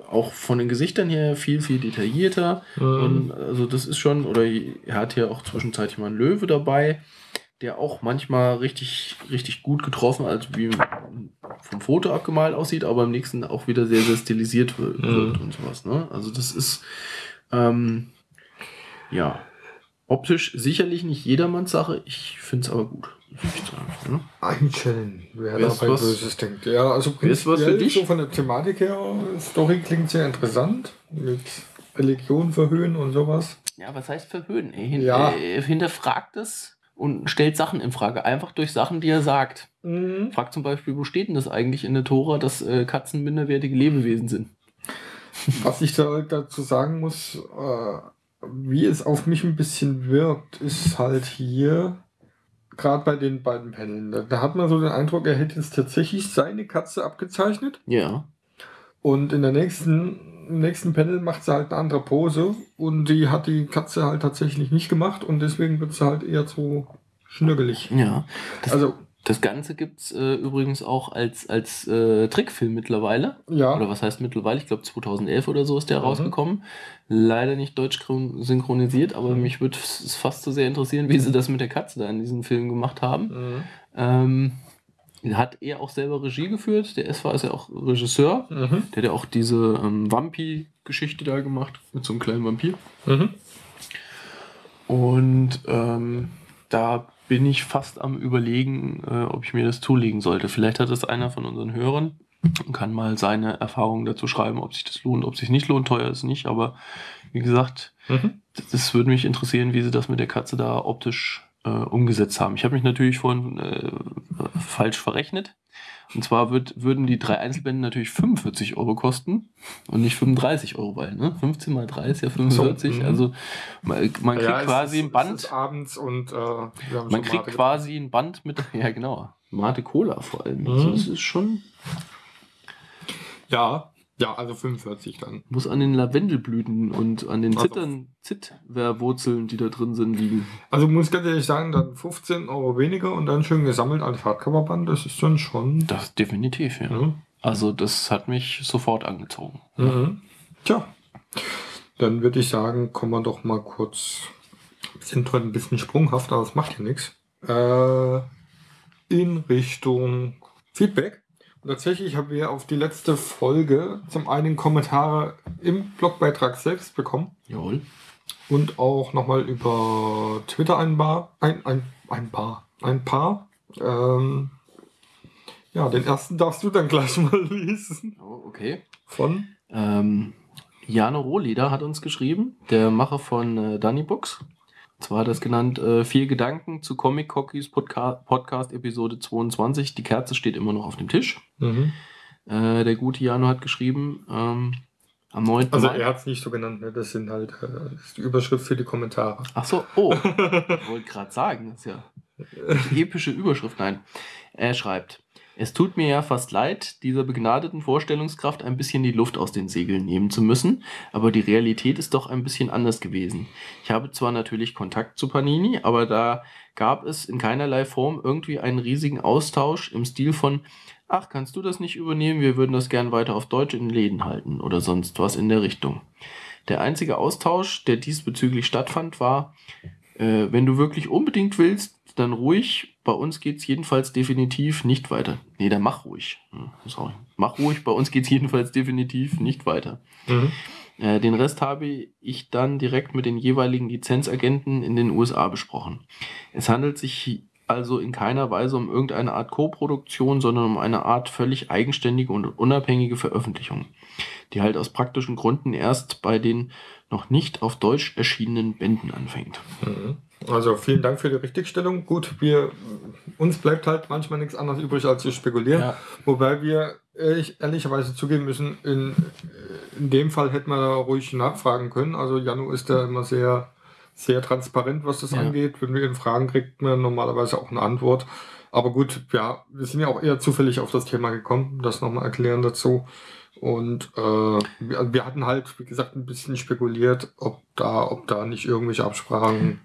auch von den Gesichtern her viel, viel detaillierter. Und also das ist schon, oder er hat hier auch zwischenzeitlich mal einen Löwe dabei, der auch manchmal richtig, richtig gut getroffen, also wie vom Foto abgemalt aussieht, aber im nächsten auch wieder sehr, sehr stilisiert wird, wird und sowas. Ne? Also das ist ähm, ja optisch sicherlich nicht jedermanns Sache. Ich finde es aber gut. Ne? Einstellen, wer dabei was- Böses denkt. Ja, also prinzipiell dich? So von der Thematik her, Story klingt sehr interessant. Mit Religion verhöhnen und sowas. Ja, was heißt verhöhnen? Er, hin, Ja. er hinterfragt es und stellt Sachen in Frage, einfach durch Sachen, die er sagt. Fragt zum Beispiel, wo steht denn das eigentlich in der Tora, dass äh, Katzen minderwertige Lebewesen sind? Was ich da dazu sagen muss, äh, wie es auf mich ein bisschen wirkt, ist halt hier, gerade bei den beiden Paneln, da, da hat man so den Eindruck, er hätte jetzt tatsächlich seine Katze abgezeichnet Ja. und in der nächsten, im nächsten Panel macht sie halt eine andere Pose und die hat die Katze halt tatsächlich nicht gemacht und deswegen wird sie halt eher so schnürgelig. Ja. Das, Also, das Ganze gibt es äh, übrigens auch als, als äh, Trickfilm mittlerweile. ja. Oder was heißt mittlerweile? Ich glaube 2011 oder so ist der Mhm. rausgekommen. Leider nicht deutsch chron- synchronisiert, aber Mhm. mich würde es fast so sehr interessieren, wie sie das mit der Katze da in diesem Film gemacht haben. Mhm. Ähm, hat er auch selber Regie geführt. Der SV ist ja auch Regisseur. Mhm. Der hat ja auch diese ähm, Vampi-Geschichte da gemacht mit so einem kleinen Vampir. Mhm. Und ähm, da bin ich fast am Überlegen, äh, ob ich mir das zulegen sollte. Vielleicht hat es einer von unseren Hörern und kann mal seine Erfahrungen dazu schreiben, ob sich das lohnt, ob sich nicht lohnt. Teuer ist nicht, aber wie gesagt, Mhm. das, das würde mich interessieren, wie sie das mit der Katze da optisch äh, umgesetzt haben. Ich habe mich natürlich vorhin äh, falsch verrechnet. Und zwar wird, würden die drei Einzelbände natürlich 45 Euro kosten und nicht 35 Euro, weil ne? 15 mal 3 ist ja 45. mhm. also man, man kriegt Ja, quasi ist- ein Band. Abends und äh, Man kriegt Mate quasi ein Band mit, ja genau, Mate Cola vor allem. Mhm. Also das ist schon, Ja, ja, also 45 dann. muss an den Lavendelblüten und an den Also- Zittern, Zitwerwurzeln, die da drin sind, liegen. Also muss ganz ehrlich sagen, dann 15 Euro weniger und dann schön gesammelt als Hardcoverband, das ist dann schon. Das definitiv, ja. Ja. Also das hat mich sofort angezogen. Mhm. Tja, dann würde ich sagen, kommen wir doch mal kurz. Wir sind heute ein bisschen sprunghaft, aber das macht ja nichts. Äh, in Richtung Feedback. Und tatsächlich haben wir auf die letzte Folge zum einen Kommentare im Blogbeitrag selbst bekommen Jawohl. und auch nochmal über Twitter ein paar. Ein, ein, ein paar. Ein paar. Ähm, ja, den ersten darfst du dann gleich mal lesen. Oh, okay. Von. Ähm, Jano Rohleder hat uns geschrieben, der Macher von äh, Dunny Books. Zwar hat er es genannt, äh, vier Gedanken zu Comic Cockies Podca Podcast Episode 22. Die Kerze steht immer noch auf dem Tisch. Mhm. Äh, der gute Jano hat geschrieben, ähm, am 9. Also Mai. er hat es nicht so genannt, ne? das sind halt äh, das ist die Überschrift für die Kommentare. Ach so, oh, ich wollte gerade sagen, das ist ja epische Überschrift. Nein, er schreibt, es tut mir ja fast leid, dieser begnadeten Vorstellungskraft ein bisschen die Luft aus den Segeln nehmen zu müssen, aber die Realität ist doch ein bisschen anders gewesen. Ich habe zwar natürlich Kontakt zu Panini, aber da gab es in keinerlei Form irgendwie einen riesigen Austausch im Stil von Ach, kannst du das nicht übernehmen? Wir würden das gern weiter auf Deutsch in Läden halten oder sonst was in der Richtung. Der einzige Austausch, der diesbezüglich stattfand, war, äh, wenn du wirklich unbedingt willst, dann ruhig. Bei uns geht's jedenfalls definitiv nicht weiter. Nee, dann mach ruhig. Hm, sorry. Mach ruhig, bei uns geht's jedenfalls definitiv nicht weiter. Mhm. Äh, den Rest habe ich dann direkt mit den jeweiligen Lizenzagenten in den USA besprochen. Es handelt sich also in keiner Weise um irgendeine Art Co-Produktion, sondern um eine Art völlig eigenständige und unabhängige Veröffentlichung, die halt aus praktischen Gründen erst bei den noch nicht auf Deutsch erschienenen Bänden anfängt. Mhm. Also vielen Dank für die Richtigstellung. Gut, wir uns bleibt halt manchmal nichts anderes übrig, als zu spekulieren. Ja. Wobei wir ehrlich, ehrlicherweise zugeben müssen, in, in dem Fall hätten wir da ruhig nachfragen können. Also Janu ist da immer sehr, sehr transparent, was das Ja. angeht. Wenn wir ihn fragen, kriegt man normalerweise auch eine Antwort. Aber gut, ja, wir sind ja auch eher zufällig auf das Thema gekommen, das nochmal erklären dazu. Und äh, wir, wir hatten halt, wie gesagt, ein bisschen spekuliert, ob da, ob da nicht irgendwelche Absprachen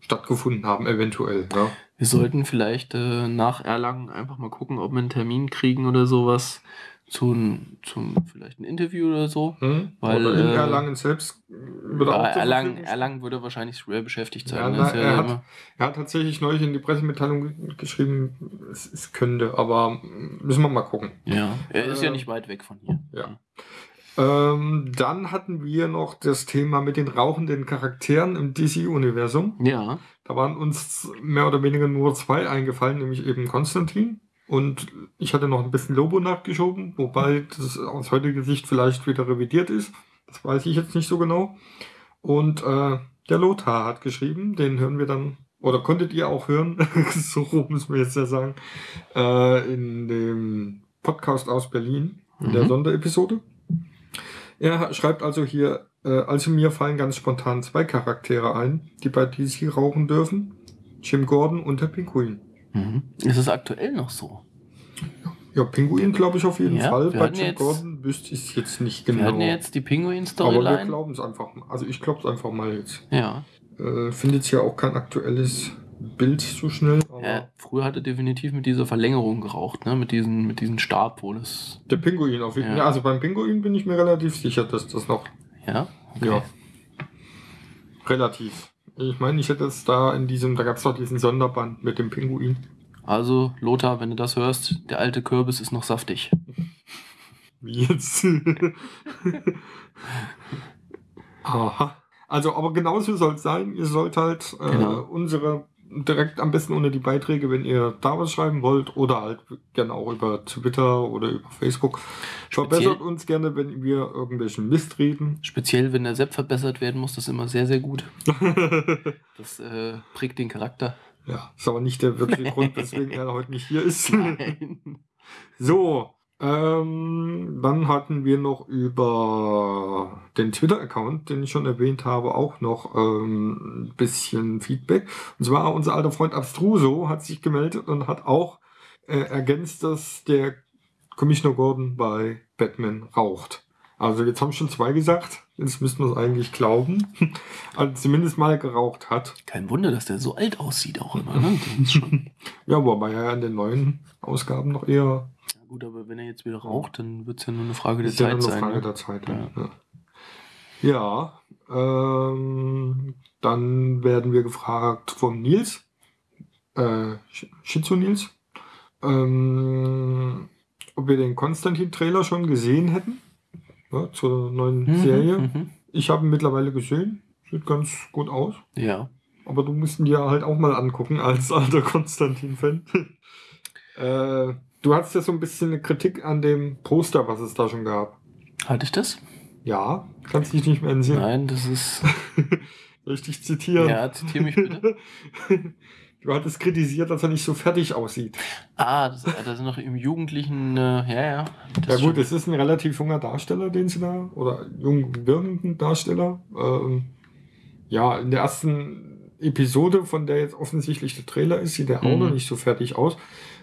stattgefunden haben, eventuell. Ja. Wir sollten vielleicht äh, nach Erlangen einfach mal gucken, ob wir einen Termin kriegen oder sowas zum, zum vielleicht ein Interview oder so. Hm? Weil, Oder in äh, Erlangen selbst wird Ja, auch Erlangen, Erlangen würde wahrscheinlich schwer beschäftigt Ja, sein. ne? na, ja er, immer- hat, er hat tatsächlich neulich in die Pressemitteilung ge- geschrieben, es, es könnte, aber müssen wir mal gucken. ja, er ist ja äh, nicht weit weg von hier. Ja. Ähm, dann hatten wir noch das Thema mit den rauchenden Charakteren im DC-Universum. Ja, Da waren uns mehr oder weniger nur zwei eingefallen, nämlich eben Konstantin. Und ich hatte noch ein bisschen Lobo nachgeschoben, wobei das aus heutiger Sicht vielleicht wieder revidiert ist. Das weiß ich jetzt nicht so genau. Und äh, der Lothar hat geschrieben, den hören wir dann, oder konntet ihr auch hören, so rum müssen wir jetzt ja sagen, äh, in dem Podcast aus Berlin, in der Mhm. Sonderepisode. Er schreibt also hier, äh, also mir fallen ganz spontan zwei Charaktere ein, die bei DC rauchen dürfen. Jim Gordon und der Pinguin. mhm. ist es aktuell noch so? Ja, Pinguin glaube ich auf jeden Ja, Fall. wir Bei Jim jetzt- Gordon wüsste ich es jetzt nicht Wir genau. hatten ja jetzt die Aber wir glauben es einfach mal. Also ich glaube es einfach mal jetzt. Ja. Äh, Finde jetzt ja auch kein aktuelles Bild so schnell. Ja, früher hat er definitiv mit dieser Verlängerung geraucht, ne? mit diesem mit diesem Stab, wo das. Der Pinguin auf jeden Fall. Ja. Ja. also beim Pinguin bin ich mir relativ sicher, dass das noch Ja, okay. Ja. relativ. Ich meine, ich hätte es da in diesem, da gab es doch diesen Sonderband mit dem Pinguin. Also, Lothar, wenn du das hörst, der alte Kürbis ist noch saftig. Wie jetzt? Aha. Also, aber genauso soll es sein. Ihr sollt halt äh, Genau. unsere direkt am besten unter die Beiträge, wenn ihr da was schreiben wollt, oder halt gerne auch über Twitter oder über Facebook. Verbessert uns gerne, wenn wir irgendwelchen Mist reden. Speziell, wenn der Sepp verbessert werden muss, das ist immer sehr, sehr gut. Das äh, prägt den Charakter. ja, ist aber nicht der wirkliche Grund, weswegen er heute nicht hier ist. Nein. So, ähm, dann hatten wir noch über den Twitter-Account, den ich schon erwähnt habe, auch noch ähm, ein bisschen Feedback. Und zwar unser alter Freund Abstruso hat sich gemeldet und hat auch äh, ergänzt, dass der Commissioner Gordon bei Batman raucht. Also jetzt haben schon zwei gesagt, jetzt müssten wir es eigentlich glauben. Also zumindest mal geraucht hat. Kein Wunder, dass der so alt aussieht auch immer. Ne? Ja, wobei er ja in den neuen Ausgaben noch eher gut, aber wenn er jetzt wieder raucht, dann wird es ja nur eine Frage der ist ja Zeit nur eine sein. Frage Ne? der Zeit. Ja. Ja, ja ähm, dann werden wir gefragt von Nils, äh, Schizo Nils, ähm, ob wir den Konstantin-Trailer schon gesehen hätten ja, zur neuen Mhm, Serie. mhm. Ich habe ihn mittlerweile gesehen, sieht ganz gut aus. Ja. Aber du musst ihn dir halt auch mal angucken als alter Konstantin-Fan. äh, du hattest ja so ein bisschen eine Kritik an dem Poster, was es da schon gab. Hatte ich das? Ja, kannst dich nicht mehr entsinnen. Nein, das ist. Dich zitieren? Ja, zitiere mich bitte. Du hattest kritisiert, dass er nicht so fertig aussieht. Ah, das, das ist noch im Jugendlichen. Äh, ja, ja. Das ja gut, es ist ein relativ junger Darsteller, den sie da, oder jung wirkenden Darsteller. Ähm, ja, in der ersten Episode, von der jetzt offensichtlich der Trailer ist, sieht er auch Mhm. noch nicht so fertig aus.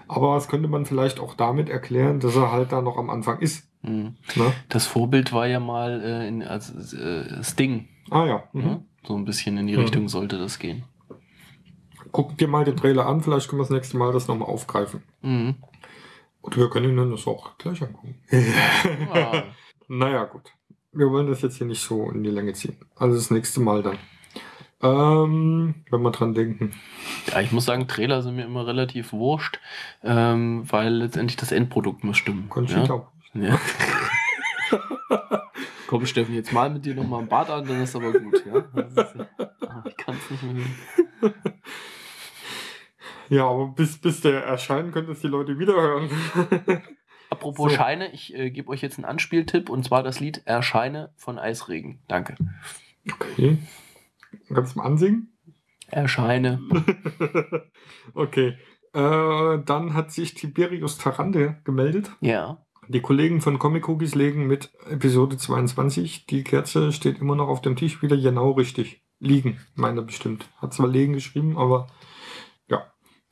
Aber das könnte man vielleicht auch damit erklären, dass er halt da noch am Anfang ist. Mhm. Ne? Das Vorbild war ja mal äh, in, als äh, Sting. Ah ja. Mhm. So ein bisschen in die Mhm. Richtung sollte das gehen. Guck dir mal den Trailer an, vielleicht können wir das nächste Mal das nochmal aufgreifen. Mhm. Und wir können ihn dann das auch gleich angucken. Ah. Naja, gut. Wir wollen das jetzt hier nicht so in die Länge ziehen. Also das nächste Mal dann. Ähm, wenn wir dran denken. Ja, ich muss sagen, Trailer sind mir immer relativ wurscht, ähm, weil letztendlich das Endprodukt muss stimmen. Conchita. Ja? Ja. Komm, Steffen, jetzt mal mit dir nochmal ein Bad an, dann ist aber gut, ja? Ist, ah, ich kann es nicht mehr. Ja, aber bis, bis der erscheinen, können es die Leute wieder hören. Apropos So. Scheine, ich äh, gebe euch jetzt einen Anspieltipp und zwar das Lied Erscheine von Eisregen. Danke. okay. Kannst du mal ansingen? Erscheine. okay. Äh, dann hat sich Tiberius Tarande gemeldet. Ja. Die Kollegen von Comic Cookies legen mit Episode 22. Die Kerze steht immer noch auf dem Tisch wieder genau richtig. Liegen, meint er bestimmt. Hat zwar legen geschrieben, aber ja.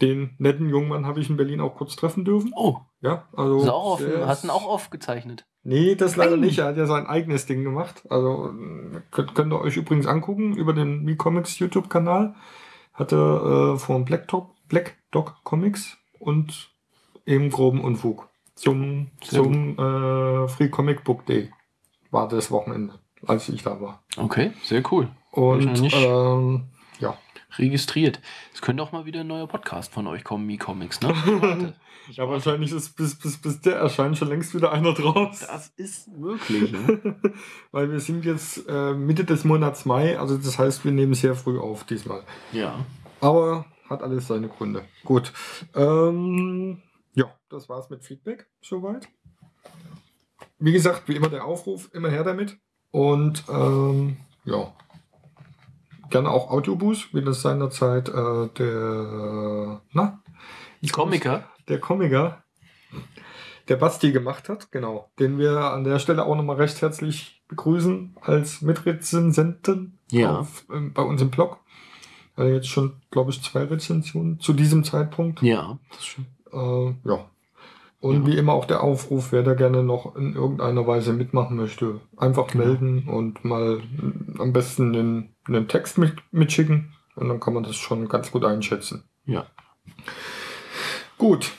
den netten jungen Mann habe ich in Berlin auch kurz treffen dürfen. Oh, Ja, also. ist auch offen. Hast ihn auch aufgezeichnet? Nee, das leider nicht. Er hat ja sein eigenes Ding gemacht. Also könnt, könnt ihr euch übrigens angucken über den Mi-Comics YouTube-Kanal. Hatte äh, von Black, Top, Black Dog Comics und eben groben Unfug. Zum, zum äh, Free Comic Book Day war das Wochenende, als ich da war. Okay, sehr cool. Und ähm, ja. Registriert. Es könnte auch mal wieder ein neuer Podcast von euch kommen, Mi-Comics, ne? Ja, wahrscheinlich ist bis, bis, bis der erscheint schon längst wieder einer draus. Das ist möglich. Ne? Weil wir sind jetzt äh, Mitte des Monats Mai, also das heißt, wir nehmen sehr früh auf diesmal. Ja. Aber hat alles seine Gründe. Gut. Ähm, ja, das war's mit Feedback soweit. Wie gesagt, wie immer der Aufruf, immer her damit. Und ähm, ja, gerne auch Audioboost, wie das seinerzeit äh, der, na, ich Komiker. der Komiker, der Basti gemacht hat, genau, den wir an der Stelle auch nochmal recht herzlich begrüßen als Mitrezensenten Ja. auf, ähm, bei uns im Blog. Hat jetzt schon, glaube ich, zwei Rezensionen zu diesem Zeitpunkt. Ja, das schön. Äh, ja. Und Ja. wie immer auch der Aufruf, wer da gerne noch in irgendeiner Weise mitmachen möchte, einfach Genau. melden und mal am besten einen, einen Text mit, mitschicken. Und dann kann man das schon ganz gut einschätzen. Ja. Gut.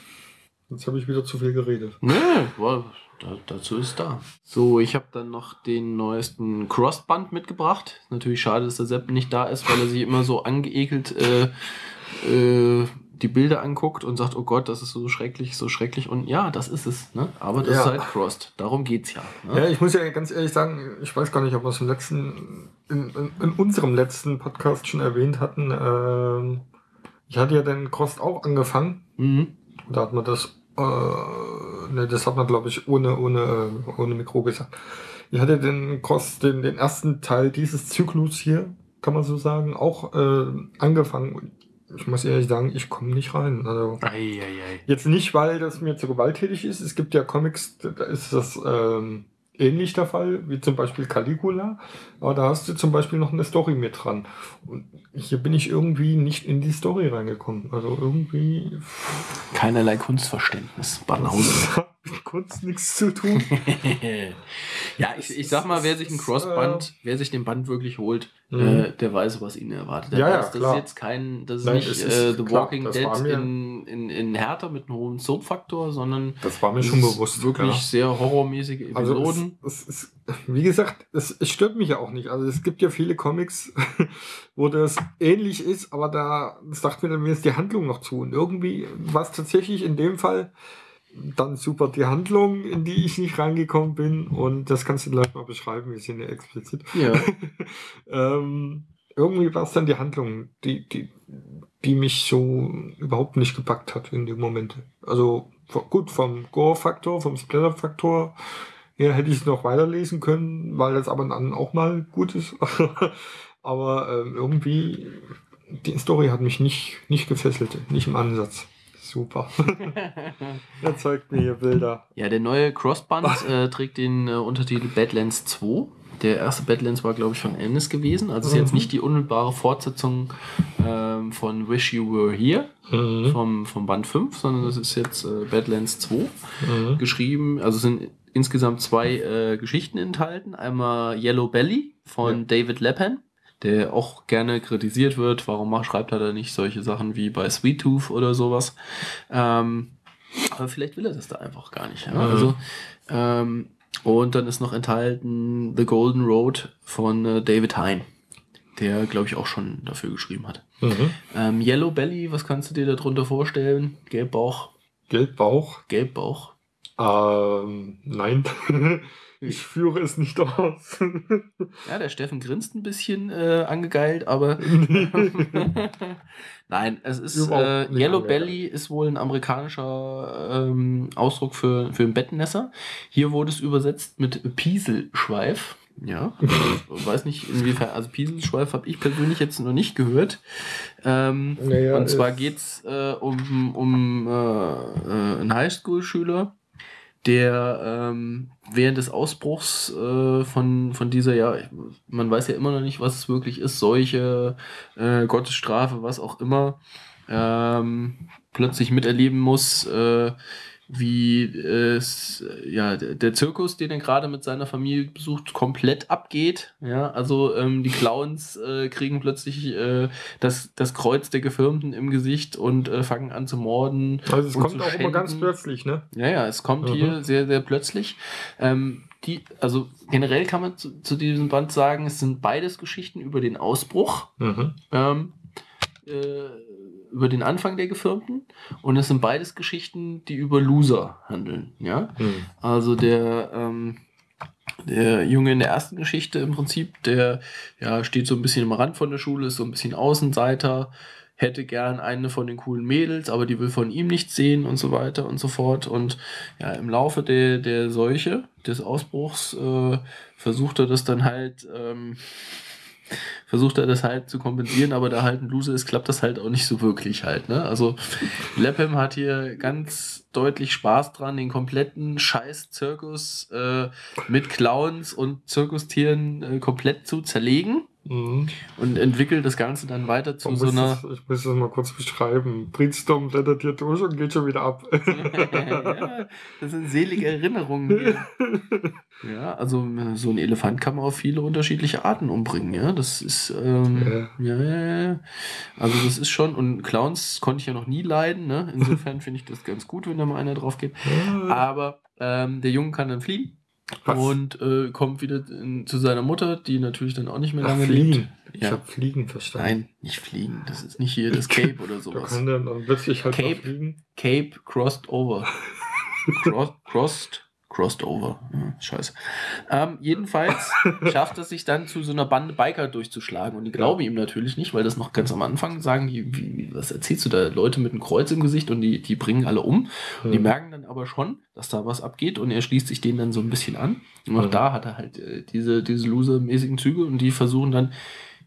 Jetzt habe ich wieder zu viel geredet. Nö, war, da, dazu ist da. So, ich habe dann noch den neuesten Crossband mitgebracht. Natürlich schade, dass der Sepp nicht da ist, weil er sich immer so angeekelt äh, äh, die Bilder anguckt und sagt, oh Gott, das ist so schrecklich, so schrecklich. Und ja, das ist es. Ne? Aber das Ja. ist halt Crossed. Darum geht's ja. Ne? Ja, ich muss ja ganz ehrlich sagen, ich weiß gar nicht, ob wir es im letzten, in, in, in unserem letzten Podcast schon erwähnt hatten. Ähm, ich hatte ja den Cross auch angefangen. Mhm. Da hat man das, äh, ne, das hat man glaube ich ohne, ohne, äh, ohne Mikro gesagt. Ich hatte den Cross, den, den ersten Teil dieses Zyklus hier, kann man so sagen, auch äh, angefangen. Ich muss ehrlich sagen, ich komme nicht rein. Also, Eieiei. Jetzt nicht, weil das mir zu gewalttätig ist. Es gibt ja Comics, da ist das ähm, ähnlich der Fall, wie zum Beispiel Caligula. Aber da hast du zum Beispiel noch eine Story mit dran. Und hier bin ich irgendwie nicht in die Story reingekommen. Also irgendwie. Keinerlei Kunstverständnis. Banause. Das mit Kunst nichts zu tun. ja, ich, ich sag mal, wer sich ein Crossband, wer sich den Band wirklich holt, Mhm. äh, der weiß, was ihn erwartet. Der Ja, ja, weiß, das klar. ist jetzt kein, das ist Nein, nicht es ist äh, The klar, Walking das Dead in, in, in härter mit einem hohen Soap-Faktor, sondern Das war mir schon bewusst. wirklich ja. sehr horrormäßige Also Episoden. es, es, es, wie gesagt, es, es stört mich ja auch nicht. Also es gibt ja viele Comics, wo das ähnlich ist, aber da sagt mir dann mir ist die Handlung noch zu. Und irgendwie war es tatsächlich in dem Fall dann super die Handlung, in die ich nicht reingekommen bin. Und das kannst du gleich mal beschreiben, wir sind ja explizit. ja. ähm, irgendwie war es dann die Handlung, die, die, die mich so überhaupt nicht gepackt hat in dem Moment. Also gut, vom Gore-Faktor, vom Splatter-Faktor her hätte ich es noch weiterlesen können, weil das aber dann auch mal gut ist. aber ähm, irgendwie, die Story hat mich nicht, nicht gefesselt, nicht im Ansatz. Super. er zeigt mir hier Bilder. ja, der neue Crossband äh, trägt den äh, Untertitel Badlands 2. Der erste Badlands war, glaube ich, von Ennis gewesen. Also ist jetzt Mhm. nicht die unmittelbare Fortsetzung ähm, von Wish You Were Here Mhm. vom, vom Band 5, sondern das ist jetzt äh, Badlands 2. Mhm. geschrieben. Also sind insgesamt zwei äh, Geschichten enthalten. Einmal Yellow Belly von Ja. David Lepan, der auch gerne kritisiert wird. Warum macht, schreibt er da nicht solche Sachen wie bei Sweet Tooth oder sowas? Ähm, aber vielleicht will er das da einfach gar nicht. Ja? Mhm. Also, ähm, und dann ist noch enthalten The Golden Road von äh, David Hein, der, glaube ich, auch schon dafür geschrieben hat. Mhm. Ähm, Yellow Belly, was kannst du dir darunter vorstellen? Gelbbauch, Gelbbauch. Gelbbauch. Ähm, nein. ich führe es nicht aus. Ja, der Steffen grinst ein bisschen äh, angegeilt, aber nein, es ist äh, Yellow angegeilt. Belly ist wohl ein amerikanischer ähm, Ausdruck für, für ein Bettnässer. Hier wurde es übersetzt mit Pieselschweif. Ja, ich weiß nicht inwiefern, also Pieselschweif habe ich persönlich jetzt noch nicht gehört. Ähm, Naja, und zwar geht es äh, um, um äh, äh, einen Highschool-Schüler, der ähm, während des Ausbruchs äh, von, von dieser, ja, man weiß ja immer noch nicht, was es wirklich ist, Seuche, äh, Gottesstrafe, was auch immer, ähm, plötzlich miterleben muss, äh, wie es, ja, der Zirkus, den er gerade mit seiner Familie besucht, komplett abgeht. Ja, also ähm, die Clowns äh, kriegen plötzlich äh, das, das Kreuz der Gefirmten im Gesicht und äh, fangen an zu morden. Also es kommt auch immer ganz plötzlich, ne? Ja, ja, es kommt Mhm. hier sehr, sehr plötzlich. Ähm, die, also generell kann man zu, zu diesem Band sagen, es sind beides Geschichten über den Ausbruch, Mhm. ähm, äh, über den Anfang der Gefirmten und es sind beides Geschichten, die über Loser handeln. Ja, Mhm. also der ähm, der Junge in der ersten Geschichte im Prinzip, der ja steht so ein bisschen am Rand von der Schule, ist so ein bisschen Außenseiter, hätte gern eine von den coolen Mädels, aber die will von ihm nichts sehen und so weiter und so fort. Und ja, im Laufe der, der Seuche, des Ausbruchs, äh, versucht er das dann halt, ähm, versucht er das halt zu kompensieren, aber da halt ein Loser ist, klappt das halt auch nicht so wirklich halt. Ne? Also Leppem hat hier ganz deutlich Spaß dran, den kompletten Scheiß-Zirkus äh, mit Clowns und Zirkustieren äh, komplett zu zerlegen Mhm. und entwickelt das Ganze dann weiter zu so einer. das, ich muss das mal kurz beschreiben. Britstorm blättert hier durch und geht schon wieder ab. ja, das sind selige Erinnerungen. Hier. Ja, also so ein Elefant kann man auf viele unterschiedliche Arten umbringen, ja. Das ist, ähm, ja. Ja, ja. Also das ist schon, und Clowns konnte ich ja noch nie leiden, ne? Insofern finde ich das ganz gut, wenn da mal einer drauf geht. Aber ähm, der Junge kann dann fliehen. Was? Und äh, kommt wieder in, zu seiner Mutter, die natürlich dann auch nicht mehr Ach, lange fliegen. lebt. Ich Ja. habe Fliegen verstanden. Nein, nicht fliegen. Das ist nicht hier das Cape oder Da sowas. kann der dann plötzlich halt Cape. fliegen. Cape crossed over. Cross, crossed, crossed over. Ja, scheiße. Ähm, jedenfalls schafft es sich dann zu so einer Bande Biker durchzuschlagen. Und die glauben ihm natürlich nicht, weil das noch ganz am Anfang sagen, die, wie, was erzählst du da? Leute mit einem Kreuz im Gesicht und die, die bringen alle um. Und die merken dann aber schon, dass da was abgeht und er schließt sich denen dann so ein bisschen an. Und auch Mhm. da hat er halt äh, diese, diese loser-mäßigen Züge und die versuchen dann,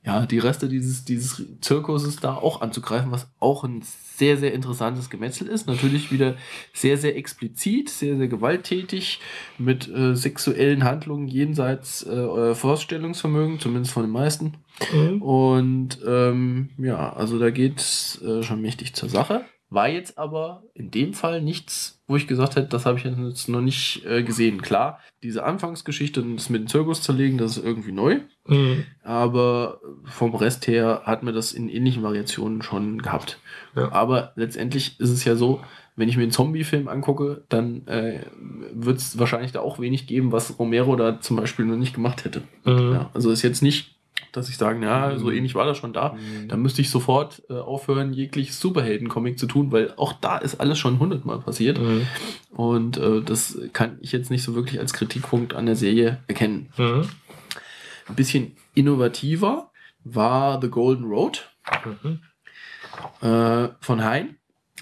ja, die Reste dieses, dieses Zirkuses da auch anzugreifen, was auch ein sehr, sehr interessantes Gemetzel ist. Natürlich wieder sehr, sehr explizit, sehr, sehr gewalttätig, mit äh, sexuellen Handlungen jenseits äh, Vorstellungsvermögen, zumindest von den meisten. Mhm. Und ähm, ja, also da geht's äh, schon mächtig zur Sache. War jetzt aber in dem Fall nichts, wo ich gesagt hätte, das habe ich jetzt noch nicht äh, gesehen. Klar, diese Anfangsgeschichte und das mit dem Zirkus zerlegen, das ist irgendwie neu. Mhm. Aber vom Rest her hat mir das in ähnlichen Variationen schon gehabt. Ja. Aber letztendlich ist es ja so, wenn ich mir einen Zombie-Film angucke, dann äh, wird es wahrscheinlich da auch wenig geben, was Romero da zum Beispiel noch nicht gemacht hätte. Mhm. Ja, also ist jetzt nicht, dass ich sage, ja, so ähnlich war das schon da. Da müsste ich sofort äh, aufhören, jegliches Superhelden-Comic zu tun, weil auch da ist alles schon hundertmal passiert. Mhm. Und äh, das kann ich jetzt nicht so wirklich als Kritikpunkt an der Serie erkennen. Mhm. Ein bisschen innovativer war The Golden Road Mhm. äh, von Hein.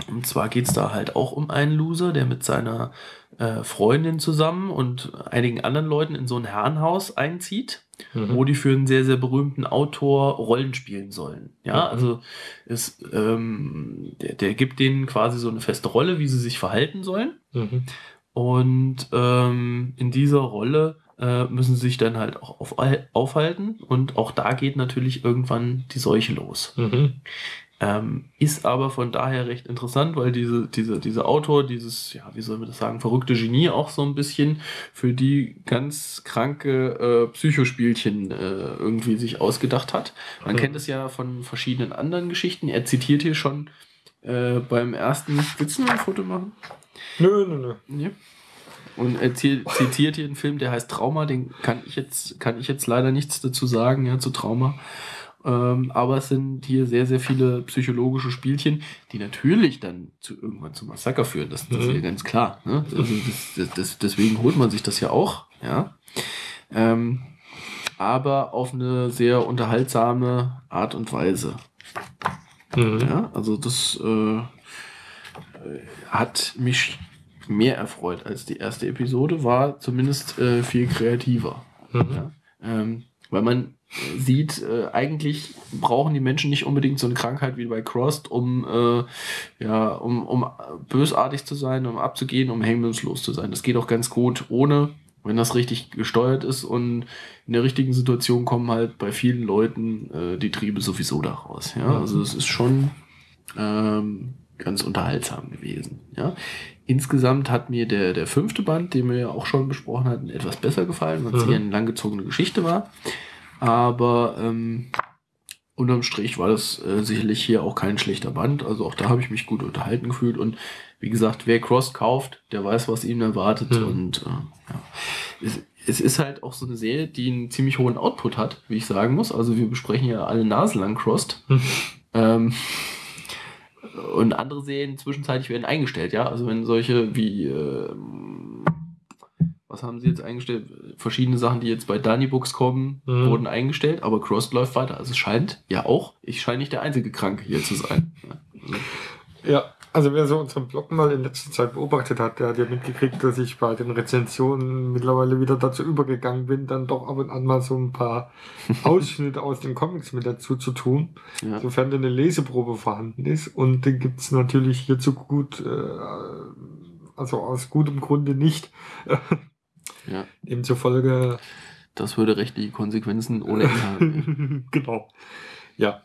Und zwar geht es da halt auch um einen Loser, der mit seiner äh, Freundin zusammen und einigen anderen Leuten in so ein Herrenhaus einzieht, Mhm. wo die für einen sehr, sehr berühmten Autor Rollen spielen sollen. Ja, Mhm. also es, ähm, der, der gibt denen quasi so eine feste Rolle, wie sie sich verhalten sollen. Mhm. Und ähm, in dieser Rolle äh, müssen sie sich dann halt auch auf, aufhalten. Und auch da geht natürlich irgendwann die Seuche los. Ähm, ist aber von daher recht interessant, weil diese, diese, dieser Autor, dieses, ja, wie soll man das sagen, verrückte Genie auch so ein bisschen für die ganz kranke äh, Psychospielchen äh, irgendwie sich ausgedacht hat. Man Mhm. kennt es ja von verschiedenen anderen Geschichten. Er zitiert hier schon äh, beim ersten. Willst du noch ein Foto machen? Nö, nö, nö. Ja. Und er zi- zitiert hier einen Film, der heißt Trauma, den kann ich jetzt, kann ich jetzt leider nichts dazu sagen, ja, zu Trauma. Ähm, aber es sind hier sehr, sehr viele psychologische Spielchen, die natürlich dann zu irgendwann zum Massaker führen. Das, das ist ja Mhm. ganz klar. Ne? Also das, das, das, deswegen holt man sich das ja auch, ja. Ähm, aber auf eine sehr unterhaltsame Art und Weise. Mhm. Ja, also das äh, hat mich mehr erfreut als die erste Episode, war zumindest äh, viel kreativer. Mhm. Ja? Ähm, weil man sieht, äh, eigentlich brauchen die Menschen nicht unbedingt so eine Krankheit wie bei Crossed, um, äh, ja, um, um bösartig zu sein, um abzugehen, um hemmungslos zu sein. Das geht auch ganz gut ohne, wenn das richtig gesteuert ist und in der richtigen Situation kommen halt bei vielen Leuten äh, die Triebe sowieso daraus. Ja? Also es ist schon ähm, ganz unterhaltsam gewesen. Ja. Insgesamt hat mir der, der fünfte Band, den wir ja auch schon besprochen hatten, etwas besser gefallen, weil es Mhm. hier eine langgezogene Geschichte war. Aber ähm, unterm Strich war das äh, sicherlich hier auch kein schlechter Band. Also auch da habe ich mich gut unterhalten gefühlt. Und wie gesagt, wer Cross kauft, der weiß, was ihn erwartet. Mhm. Und äh, ja. es, es ist halt auch so eine Serie, die einen ziemlich hohen Output hat, wie ich sagen muss. Also wir besprechen ja alle naselang Crossed. ähm, und andere Serien zwischenzeitlich werden eingestellt, ja. Also wenn solche wie ähm, was haben sie jetzt eingestellt? Verschiedene Sachen, die jetzt bei Danny Books kommen, Mhm. wurden eingestellt, aber Crossed läuft weiter. Also es scheint ja auch, ich scheine nicht der einzige Kranke hier zu sein. Ja. Also, Ja, also wer so unseren Blog mal in letzter Zeit beobachtet hat, der hat ja mitgekriegt, dass ich bei den Rezensionen mittlerweile wieder dazu übergegangen bin, dann doch ab und an mal so ein paar Ausschnitte aus den Comics mit dazu zu tun, ja. sofern denn eine Leseprobe vorhanden ist. Und den gibt's natürlich hierzu gut, äh, also aus gutem Grunde nicht. Ja. Demzufolge. Das würde rechtliche Konsequenzen ohne Ende haben. genau. Ja.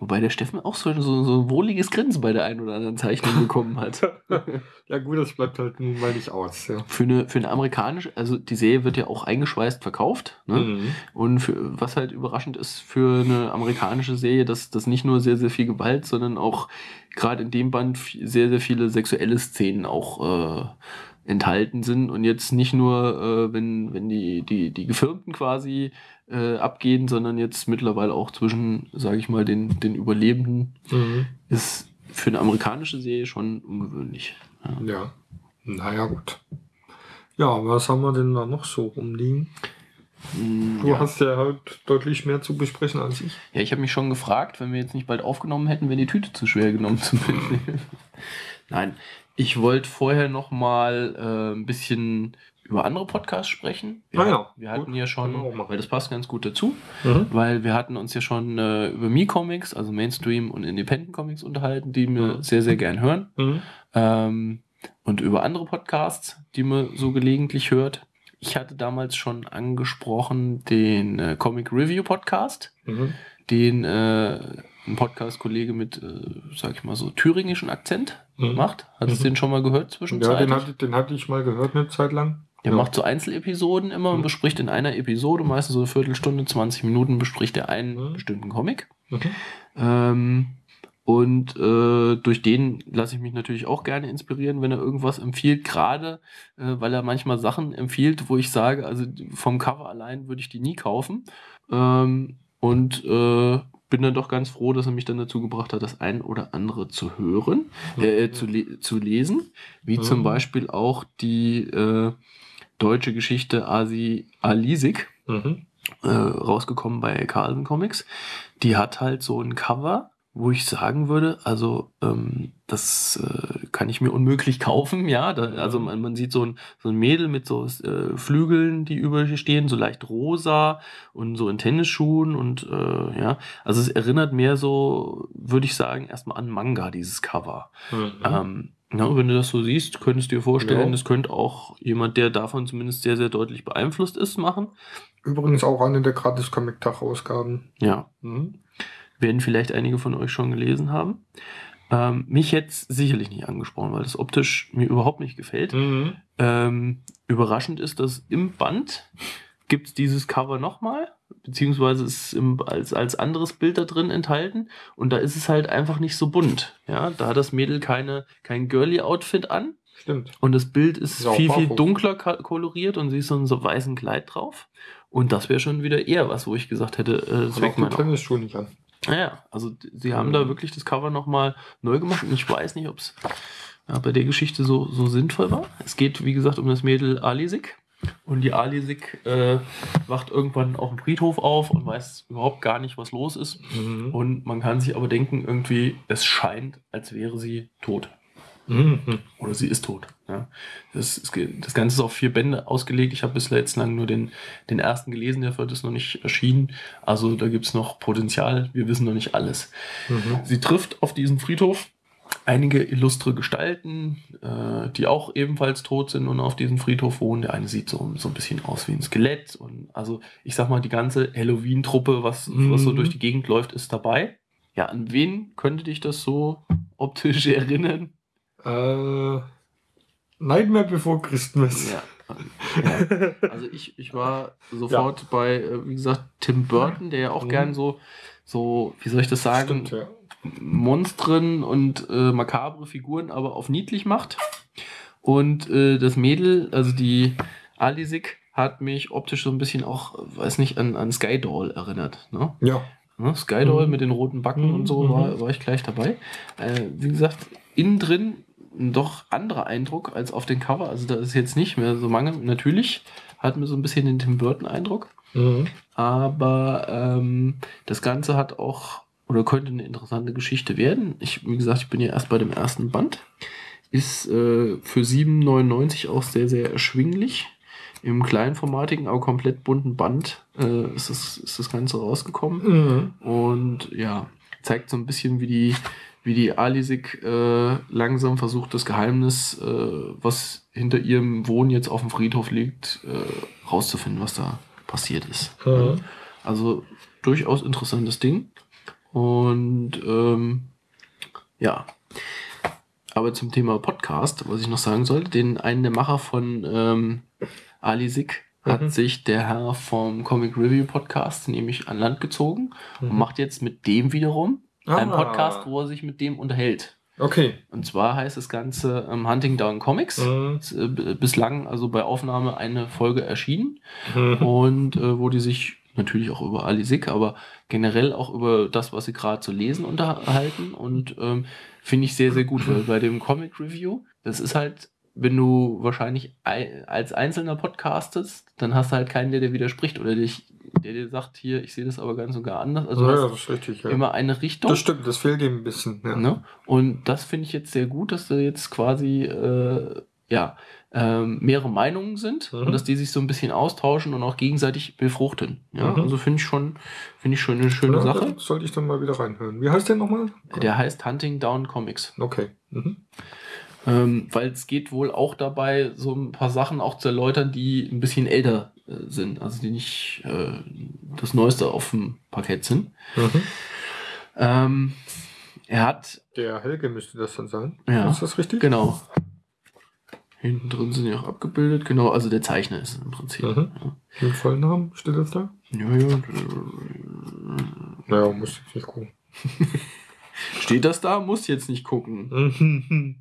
Wobei der Steffen auch so, so, so ein wohliges Grinsen bei der einen oder anderen Zeichnung bekommen hat. Ja gut, das bleibt halt nun mal nicht aus. Ja. Für eine, für eine amerikanische, also die Serie wird ja auch eingeschweißt verkauft. Ne? Mhm. Und für, was halt überraschend ist für eine amerikanische Serie, dass das nicht nur sehr, sehr viel Gewalt, sondern auch gerade in dem Band sehr, sehr viele sexuelle Szenen auch äh, enthalten sind. Und jetzt nicht nur, äh, wenn, wenn die, die, die Gefirmten quasi äh, abgehen, sondern jetzt mittlerweile auch zwischen, sage ich mal, den, den Überlebenden, Mhm. ist für eine amerikanische Serie schon ungewöhnlich. Ja. Ja. Naja, gut. Ja, was haben wir denn da noch so rumliegen? Mm, Du ja. hast ja halt deutlich mehr zu besprechen als ich. Ja, ich habe mich schon gefragt, wenn wir jetzt nicht bald aufgenommen hätten, wäre die Tüte zu schwer genommen zum Mitnehmen. Nein, ich wollte vorher noch mal äh, ein bisschen über andere Podcasts sprechen. Wir, Ah ja, wir hatten gut, ja schon, weil das passt ganz gut dazu, Mhm. weil wir hatten uns ja schon äh, über Me-Comics, also Mainstream und Independent Comics unterhalten, die wir Mhm. sehr, sehr gern hören. Mhm. Ähm, und über andere Podcasts, die man so gelegentlich hört. Ich hatte damals schon angesprochen den äh, Comic Review Podcast Mhm. den äh, ein Podcast-Kollege mit, äh, sag ich mal so, thüringischen Akzent Mhm. macht. Hattest du Mhm. den schon mal gehört Ja, zwischenzeitlich? den hatte, den hatte ich mal gehört eine Zeit lang. der ja. macht so Einzelepisoden immer und Mhm. bespricht in einer Episode, meistens so eine Viertelstunde, 20 Minuten, bespricht er einen Mhm. bestimmten Comic. Mhm. Ähm, und äh, durch den lasse ich mich natürlich auch gerne inspirieren, wenn er irgendwas empfiehlt, gerade äh, weil er manchmal Sachen empfiehlt, wo ich sage, also vom Cover allein würde ich die nie kaufen. Ähm, und äh, bin dann doch ganz froh, dass er mich dann dazu gebracht hat, das ein oder andere zu hören, äh, zu, le zu lesen, wie Mhm. zum Beispiel auch die äh, deutsche Geschichte Asi Alisik Mhm. äh, rausgekommen bei Carlsen Comics. Die hat halt so ein Cover, wo ich sagen würde, also ähm, das äh, kann ich mir unmöglich kaufen, ja. Da, also man, man sieht so ein, so ein Mädel mit so äh, Flügeln, die über ihr stehen, so leicht rosa und so in Tennisschuhen und äh, ja. Also es erinnert mehr so, würde ich sagen, erstmal an Manga, dieses Cover. Mhm. Ähm, ja, wenn du das so siehst, könntest du dir vorstellen, Ja. das könnte auch jemand, der davon zumindest sehr, sehr deutlich beeinflusst ist, machen. Übrigens auch eine der Gratis-Comic-Tag-Ausgaben. Ja, Mhm. Werden vielleicht einige von euch schon gelesen haben. Ähm, mich jetzt sicherlich nicht angesprochen, weil das optisch mir überhaupt nicht gefällt. Mhm. Ähm, überraschend ist, dass im Band gibt es dieses Cover nochmal, beziehungsweise ist im, als, als anderes Bild da drin enthalten und da ist es halt einfach nicht so bunt. Ja, da hat das Mädel keine, kein Girly-Outfit an Stimmt. und das Bild ist Ist viel, viel dunkler koloriert und sie ist so in so weißen Kleid drauf. Und das wäre schon wieder eher was, wo ich gesagt hätte, äh, das weckt meinen Tennisschuhe nicht an. Naja, also sie haben da wirklich das Cover nochmal neu gemacht und ich weiß nicht, ob es ja, bei der Geschichte so, so sinnvoll war. Es geht, wie gesagt, um das Mädel Alisik. Und die Alisik äh, wacht irgendwann auf dem Friedhof auf und weiß überhaupt gar nicht, was los ist. Mhm. Und man kann sich aber denken, irgendwie, es scheint, als wäre sie tot. Mhm. Oder sie ist tot. Ja. Das, das Ganze ist auf vier Bände ausgelegt. Ich habe bislang jetzt lang nur den, den ersten gelesen, der vierte ist noch nicht erschienen. Also da gibt es noch Potenzial. Wir wissen noch nicht alles. Mhm. Sie trifft auf diesem Friedhof einige illustre Gestalten, äh, die auch ebenfalls tot sind und auf diesem Friedhof wohnen. Der eine sieht so, so ein bisschen aus wie ein Skelett. Und also ich sag mal, die ganze Halloween-Truppe, was, was so Mhm. durch die Gegend läuft, ist dabei. Ja, an wen könnte dich das so optisch erinnern? Äh, Nightmare Before Christmas. Ja. ja. Also ich, ich war sofort bei, äh, wie gesagt, Tim Burton, der ja auch Mhm. gern so, so, wie soll ich das sagen, Stimmt, ja. Monstren und äh, makabre Figuren aber auf niedlich macht. Und äh, das Mädel, also die Alisik, hat mich optisch so ein bisschen auch, weiß nicht, an, an Skydoll erinnert. Ne? Ja. Ne? Skydoll Mhm. mit den roten Backen und so Mhm. war, war ich gleich dabei. Äh, wie gesagt, innen drin ein doch anderer Eindruck als auf den Cover. Also da ist jetzt nicht mehr so Mangel. Natürlich hat mir so ein bisschen den Tim Burton-Eindruck. Mhm. Aber ähm, das Ganze hat auch oder könnte eine interessante Geschichte werden. Ich, wie gesagt, ich bin ja erst bei dem ersten Band. Ist äh, für 7,99 auch sehr, sehr erschwinglich. Im kleinformatigen, aber komplett bunten Band äh, ist, das, ist das Ganze rausgekommen. Mhm. Und ja, zeigt so ein bisschen, wie die, wie die Alisik äh, langsam versucht, das Geheimnis, äh, was hinter ihrem Wohnen jetzt auf dem Friedhof liegt, äh, rauszufinden, was da passiert ist. Mhm. Also durchaus interessantes Ding. Und ähm, ja. Aber zum Thema Podcast, was ich noch sagen sollte, den einen der Macher von ähm, Alisik hat Mhm. sich der Herr vom Comic Review Podcast nämlich an Land gezogen und Mhm. macht jetzt mit dem wiederum Ah. Podcast, wo er sich mit dem unterhält. Okay. Und zwar heißt das Ganze ähm, Hunting Down Comics. Mhm. Ist, äh, bislang also bei Aufnahme eine Folge erschienen Mhm. und äh, wo die sich natürlich auch über Alisik, aber generell auch über das, was sie gerade zu lesen unterhalten und ähm, finde ich sehr, sehr gut, weil bei dem Comic Review, das ist halt, wenn du wahrscheinlich ei- als Einzelner podcastest, dann hast du halt keinen, der dir widerspricht oder dich, der dir sagt, hier, ich sehe das aber ganz und gar anders. Also ja, das ist richtig. Ja. immer eine Richtung. Das stimmt, das fehlt ihm ein bisschen. Ja. Ne? Und das finde ich jetzt sehr gut, dass da jetzt quasi äh, ja, ähm, mehrere Meinungen sind Mhm. und dass die sich so ein bisschen austauschen und auch gegenseitig befruchten. Ja? Mhm. Also finde ich schon, finde ich schon eine schöne Ja, Sache. Sollte ich dann mal wieder reinhören. Wie heißt der nochmal? Der heißt Hunting Down Comics. Okay. Mhm. Ähm, weil es geht wohl auch dabei, so ein paar Sachen auch zu erläutern, die ein bisschen älter äh, sind, also die nicht äh, das Neueste auf dem Parkett sind. Mhm. Ähm, er hat Der Helge müsste das dann sein. Ja. Ist das richtig? Genau. Hinten drin sind ja auch abgebildet. Genau, also der Zeichner ist im Prinzip. Mhm. Den vollen Namen steht das da? Ja, ja. ja. Naja, muss ich nicht gucken. Steht das da? Muss jetzt nicht gucken.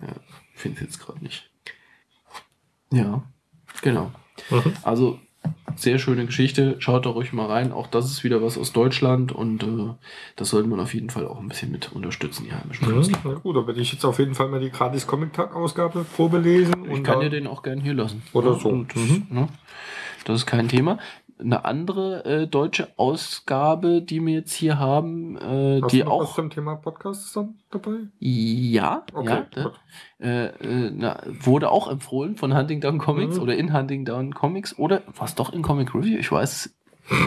Mhm. Finde jetzt gerade nicht. Ja, genau. Mhm. Also sehr schöne Geschichte. Schaut da ruhig mal rein. Auch das ist wieder was aus Deutschland und äh, das sollte man auf jeden Fall auch ein bisschen mit unterstützen, die heimischen Mhm. Künstler. Na gut, da werde ich jetzt auf jeden Fall mal die gratis Comic-Tag-Ausgabe Probe lesen. Ich kann dir den auch gern hier lassen. Oder Ja, so. Und, Mhm. ne, das ist kein Thema. Eine andere äh, deutsche Ausgabe, die wir jetzt hier haben, äh, Hast die du noch was auch. zum Thema Podcast dann dabei? Ja, Okay, ja äh, äh, na, wurde auch empfohlen von Huntingdown Comics Mhm. oder in Huntingdown Comics oder was doch in Comic Review, ich weiß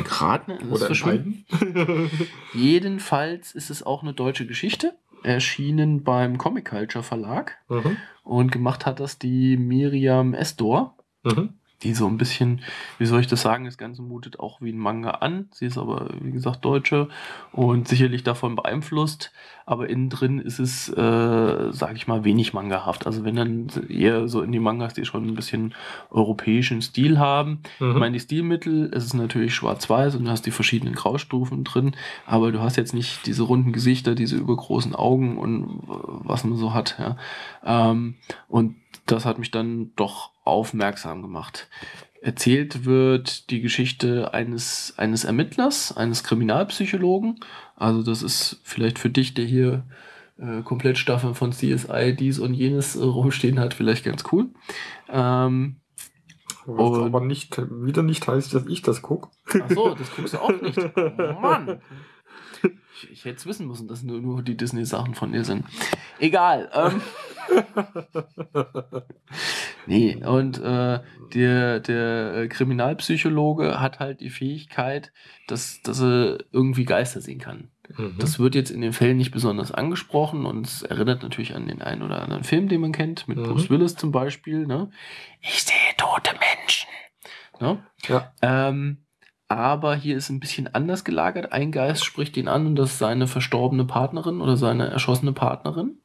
gerade Oder in verschwunden. beiden? Jedenfalls ist es auch eine deutsche Geschichte, erschienen beim Comic Culture Verlag mhm. und gemacht hat das die Miriam Esdor. Mhm. Die so ein bisschen, wie soll ich das sagen, das Ganze mutet auch wie ein Manga an. Sie ist aber, wie gesagt, Deutsche und sicherlich davon beeinflusst. Aber innen drin ist es, äh, sage ich mal, wenig mangahaft. Also wenn dann eher so in die Mangas, die schon ein bisschen europäischen Stil haben. Mhm. Ich meine, die Stilmittel, es ist natürlich schwarz-weiß und du hast die verschiedenen Graustufen drin, aber du hast jetzt nicht diese runden Gesichter, diese übergroßen Augen und was man so hat. Ja. Ähm, und das hat mich dann doch aufmerksam gemacht. Erzählt wird die Geschichte eines, eines Ermittlers, eines Kriminalpsychologen. Also das ist vielleicht für dich, der hier äh, Komplettstaffeln von CSI dies und jenes äh, rumstehen hat, vielleicht ganz cool. Ähm, Was aber nicht, wieder nicht heißt, dass ich das gucke. Ach so, das guckst du auch nicht. Oh Mann. Ich, ich hätte es wissen müssen, dass nur, nur die Disney-Sachen von dir sind. Egal. Ähm. nee, und äh, der, der äh, Kriminalpsychologe hat halt die Fähigkeit, dass, dass er irgendwie Geister sehen kann. Mhm. Das wird jetzt in den Fällen nicht besonders angesprochen und es erinnert natürlich an den einen oder anderen Film, den man kennt, mit Mhm. Bruce Willis zum Beispiel. Ne? Ich sehe tote Menschen. Ne? Ja. Ähm, aber hier ist ein bisschen anders gelagert. Ein Geist spricht ihn an und das ist seine verstorbene Partnerin oder seine erschossene Partnerin.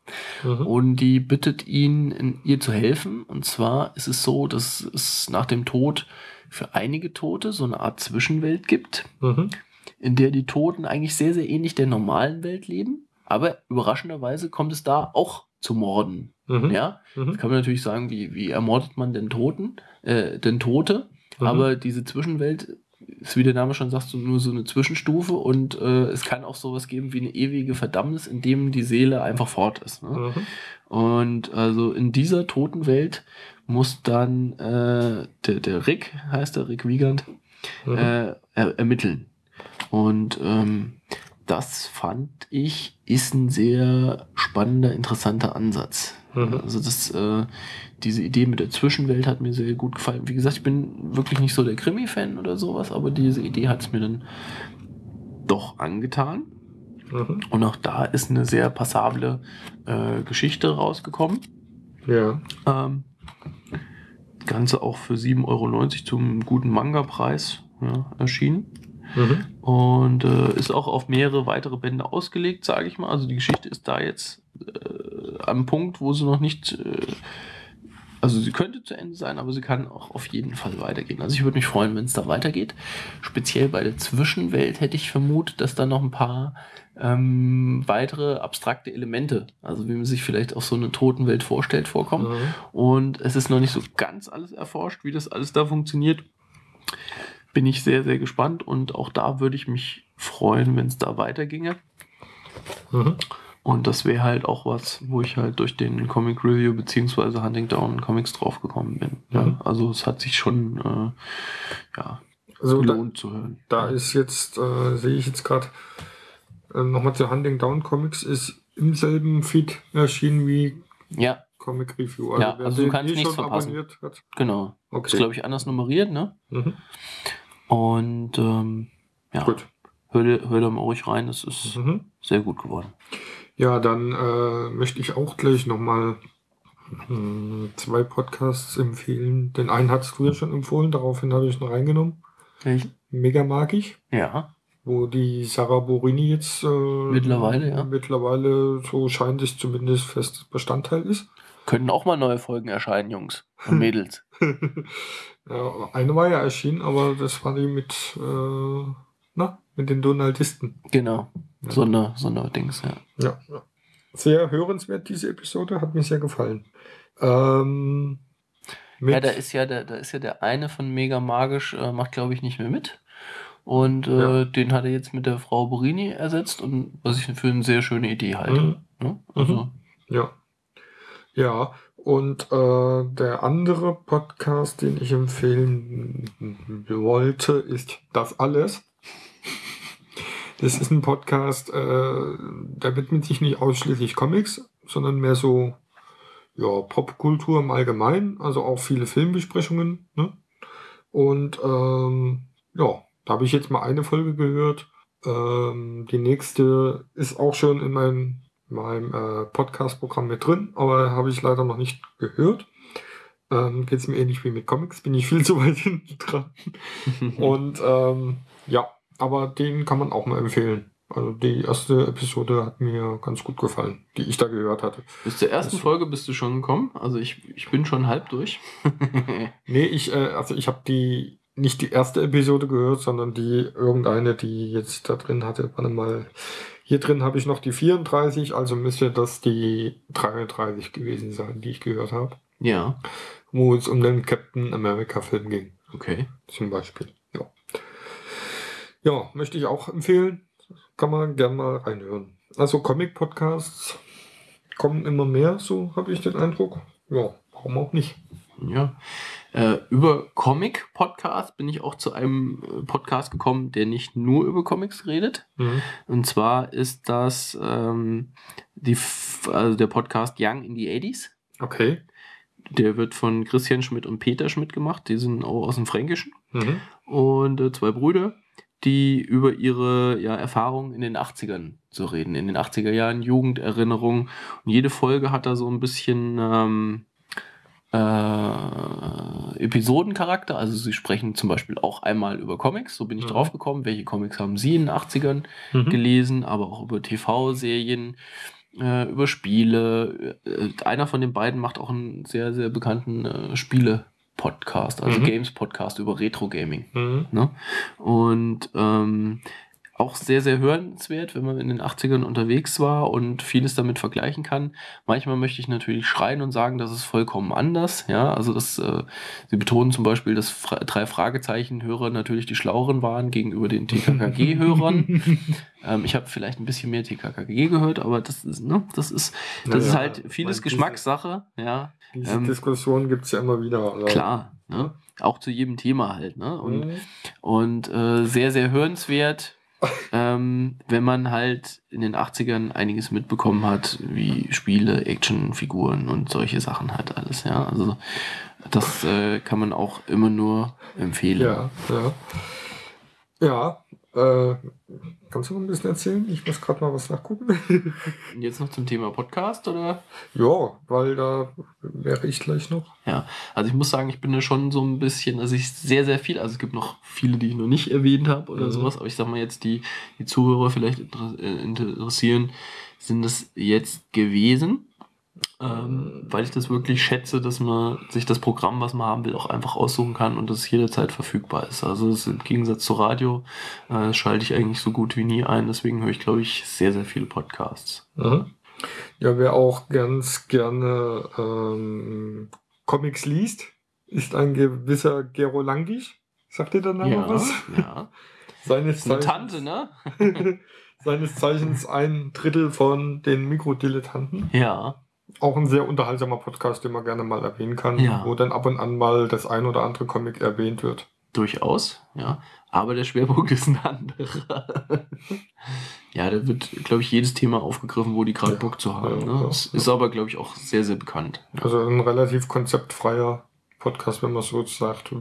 Mhm. Und die bittet ihn, ihr zu helfen. Und zwar ist es so, dass es nach dem Tod für einige Tote so eine Art Zwischenwelt gibt, Mhm. in der die Toten eigentlich sehr, sehr ähnlich der normalen Welt leben. Aber überraschenderweise kommt es da auch zu Morden. Mhm. Ja, Mhm. Jetzt kann man natürlich sagen, wie, wie ermordet man den Toten, äh, den Tote? Mhm. Aber diese Zwischenwelt ist, wie der Name schon sagt, so nur so eine Zwischenstufe und äh, es kann auch sowas geben wie eine ewige Verdammnis, in dem die Seele einfach fort ist. Ne? Mhm. Und also in dieser Totenwelt muss dann äh, der, der Rick, heißt der Rick Wiegand, Mhm. äh, er, ermitteln. Und ähm, das fand ich ist ein sehr spannender, interessanter Ansatz. Mhm. Also das, äh, diese Idee mit der Zwischenwelt hat mir sehr gut gefallen. Wie gesagt, ich bin wirklich nicht so der Krimi-Fan oder sowas, aber diese Idee hat es mir dann doch angetan. Mhm. Und auch da ist eine sehr passable äh, Geschichte rausgekommen. Ja. Ähm, Ganze auch für 7,90 Euro zum guten Manga-Preis ja, erschienen. Mhm. Und äh, ist auch auf mehrere weitere Bände ausgelegt, sage ich mal. Also die Geschichte ist da jetzt äh, am Punkt, wo sie noch nicht. Äh, also sie könnte zu Ende sein, aber sie kann auch auf jeden Fall weitergehen. Also ich würde mich freuen, wenn es da weitergeht. Speziell bei der Zwischenwelt hätte ich vermutet, dass da noch ein paar ähm, weitere abstrakte Elemente, also wie man sich vielleicht auch so eine Totenwelt vorstellt, vorkommen. Mhm. Und es ist noch nicht so ganz alles erforscht, wie das alles da funktioniert. Bin ich sehr, sehr gespannt und auch da würde ich mich freuen, wenn es da weiterginge. Mhm. Und das wäre halt auch was, wo ich halt durch den Comic Review beziehungsweise Hunting Down Comics draufgekommen bin. Mhm. Ja, also es hat sich schon äh, ja, Also da, gelohnt zu hören. da ist jetzt, äh, sehe ich jetzt gerade, äh, nochmal zu Hunting Down Comics, ist im selben Feed erschienen wie Ja, Comic Review. Ja, wer also du kannst eh nichts verpassen. genau. Ist, Okay. glaube ich, anders nummeriert, ne? Mhm. Und ähm, ja, Gut. hör, hör da mal ruhig rein, es ist Mhm. sehr gut geworden. Ja, dann äh, möchte ich auch gleich nochmal zwei Podcasts empfehlen. Den einen hast du ja schon empfohlen, daraufhin habe ich ihn reingenommen. Mega mag ich, Ja, wo die Sarah Borini jetzt äh, Mittlerweile, ja. mittlerweile, so scheint es zumindest, fest Bestandteil ist. können auch mal neue Folgen erscheinen, Jungs und Mädels. ja, eine war ja erschienen, aber das war die mit, äh, na, mit den Donaldisten. genau. Ja. So eine, so eine Dings, ja. Ja, ja. Sehr hörenswert, diese Episode, hat mir sehr gefallen. Ähm, Ja, da ist ja der, da ist ja der eine von Mega Magisch, äh, macht glaube ich nicht mehr mit. Und äh, Ja. den hat er jetzt mit der Frau Borini ersetzt und was ich für eine sehr schöne Idee halte. Mhm. Ne? Also, Ja. Ja, und äh, der andere Podcast, den ich empfehlen wollte, ist Das Alles. Das ist ein Podcast, äh, der widmet sich nicht ausschließlich Comics, sondern mehr so ja, Popkultur im Allgemeinen, also auch viele Filmbesprechungen. Ne? Und ähm, ja, da habe ich jetzt mal eine Folge gehört. Ähm, die nächste ist auch schon in meinem meinem äh, Podcast-Programm mit drin, aber habe ich leider noch nicht gehört. Ähm, Geht es mir ähnlich wie mit Comics, bin ich viel zu weit hinten dran. Und ähm, ja, aber den kann man auch mal empfehlen. Also die erste Episode hat mir ganz gut gefallen, die ich da gehört hatte. bis zur ersten Das- Folge bist du schon gekommen. Also ich, ich bin schon halb durch. Nee, ich, äh, also ich habe die nicht die erste Episode gehört, sondern die irgendeine, die jetzt da drin hatte. Warte mal. Hier drin habe ich noch die 34, also müsste das die 33 gewesen sein, die ich gehört habe. ja, wo es um den Captain America Film ging, okay. zum Beispiel. Ja, möchte ich auch empfehlen. Kann man gerne mal reinhören. Also Comic-Podcasts kommen immer mehr, so habe ich den Eindruck. Ja, warum auch nicht. Ja. Äh, über Comic-Podcast bin ich auch zu einem äh, Podcast gekommen, der nicht nur über Comics redet. Mhm. Und zwar ist das ähm, die, also der Podcast Young in the 80s. Okay. Der wird von Christian Schmidt und Peter Schmidt gemacht. Die sind auch aus dem Fränkischen. Mhm. Und äh, zwei Brüder, die über ihre ja, Erfahrungen in den 80ern so reden. In den 80er Jahren, Jugenderinnerungen. Und jede Folge hat da so ein bisschen, ähm, äh, Episodencharakter. Also sie sprechen zum Beispiel auch einmal über Comics. So bin ich Mhm. drauf gekommen. Welche Comics haben Sie in den 80ern Mhm. gelesen, aber auch über TV-Serien, äh, über Spiele. Äh, einer von den beiden macht auch einen sehr, sehr bekannten äh, Spiele-Podcast, also Mhm. Games-Podcast über Retro-Gaming. Mhm. Ne? Und ähm, auch sehr, sehr hörenswert, wenn man in den 80ern unterwegs war und vieles damit vergleichen kann. Manchmal möchte ich natürlich schreien und sagen, das ist vollkommen anders. Ja, also das, äh, sie betonen zum Beispiel, dass Fra drei Fragezeichen-Hörer natürlich die Schlaueren waren gegenüber den TKKG-Hörern. ähm, ich habe vielleicht ein bisschen mehr TKKG gehört, aber das ist, ne, das ist, das Naja, ist halt vieles meine, diese- Geschmackssache. Ja, Diese Ähm, Diskussion gibt es ja immer wieder. Also, klar. Ne? Auch zu jedem Thema halt. Ne? Und Mhm. und äh, sehr, sehr hörenswert, ähm, wenn man halt in den 80ern einiges mitbekommen hat, wie Spiele, Actionfiguren und solche Sachen halt alles, ja. Also das äh, kann man auch immer nur empfehlen. Ja, ja. Ja, äh, kannst du noch ein bisschen erzählen? Ich muss gerade mal was nachgucken. Und jetzt noch zum Thema Podcast, oder? ja, weil da wäre ich gleich noch. Ja, also ich muss sagen, ich bin da schon so ein bisschen, also ich sehr, sehr viel, also es gibt noch viele, die ich noch nicht erwähnt habe oder Mhm. sowas, aber ich sag mal jetzt, die, die Zuhörer vielleicht äh, interessieren, sind das jetzt gewesen, ähm, weil ich das wirklich schätze, dass man sich das Programm, was man haben will, auch einfach aussuchen kann und das jederzeit verfügbar ist. Also ist im Gegensatz zu Radio äh, schalte ich eigentlich so gut wie nie ein, deswegen höre ich, glaube ich, sehr, sehr viele Podcasts. Mhm. Ja, wer auch ganz gerne ähm, Comics liest, ist ein gewisser Gero Langisch. Sagt ihr Name Ja, was? ja. Seines Eine Zeichens- Tante, ne? Seines Zeichens ein Drittel von den Mikrodilettanten. Ja. Auch ein sehr unterhaltsamer Podcast, den man gerne mal erwähnen kann, Ja. wo dann ab und an mal das ein oder andere Comic erwähnt wird. Durchaus, ja. Aber der Schwerpunkt ist ein anderer. ja, da wird, glaube ich, jedes Thema aufgegriffen, wo die gerade Ja, Bock zu haben. ja, ne? das ist aber, glaube ich, auch sehr, sehr bekannt. Also ein relativ konzeptfreier Podcast, wenn man so sagt.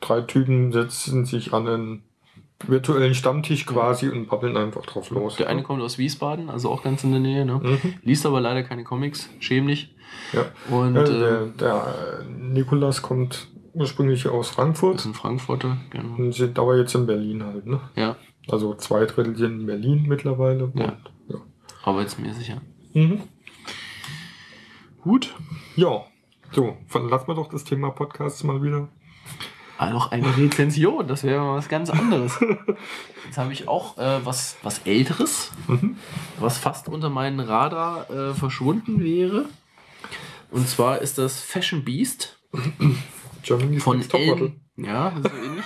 Drei Typen setzen sich an einen virtuellen Stammtisch quasi und babbeln einfach drauf los. Der eine kommt aus Wiesbaden, also auch ganz in der Nähe, ne? Mhm. Liest aber leider keine Comics, schämlich. Ja. Und Ja, äh, der, der äh, Nikolas kommt ursprünglich aus ist Frankfurt ein Frankfurter, genau. und sind aber jetzt in Berlin halt. Ne? Ja, Also zwei Drittel sind in Berlin mittlerweile. Ja. Und, ja. arbeitsmäßig, ja. Mhm. Gut. ja. So, dann lassen wir doch das Thema Podcasts mal wieder. Noch eine Rezension, das wäre mal was ganz anderes. Jetzt habe ich auch äh, was, was Älteres, Mhm. was fast unter meinen Radar äh, verschwunden wäre. Und zwar ist das Fashion Beast Germany's von. Ellen, ja, so ähnlich,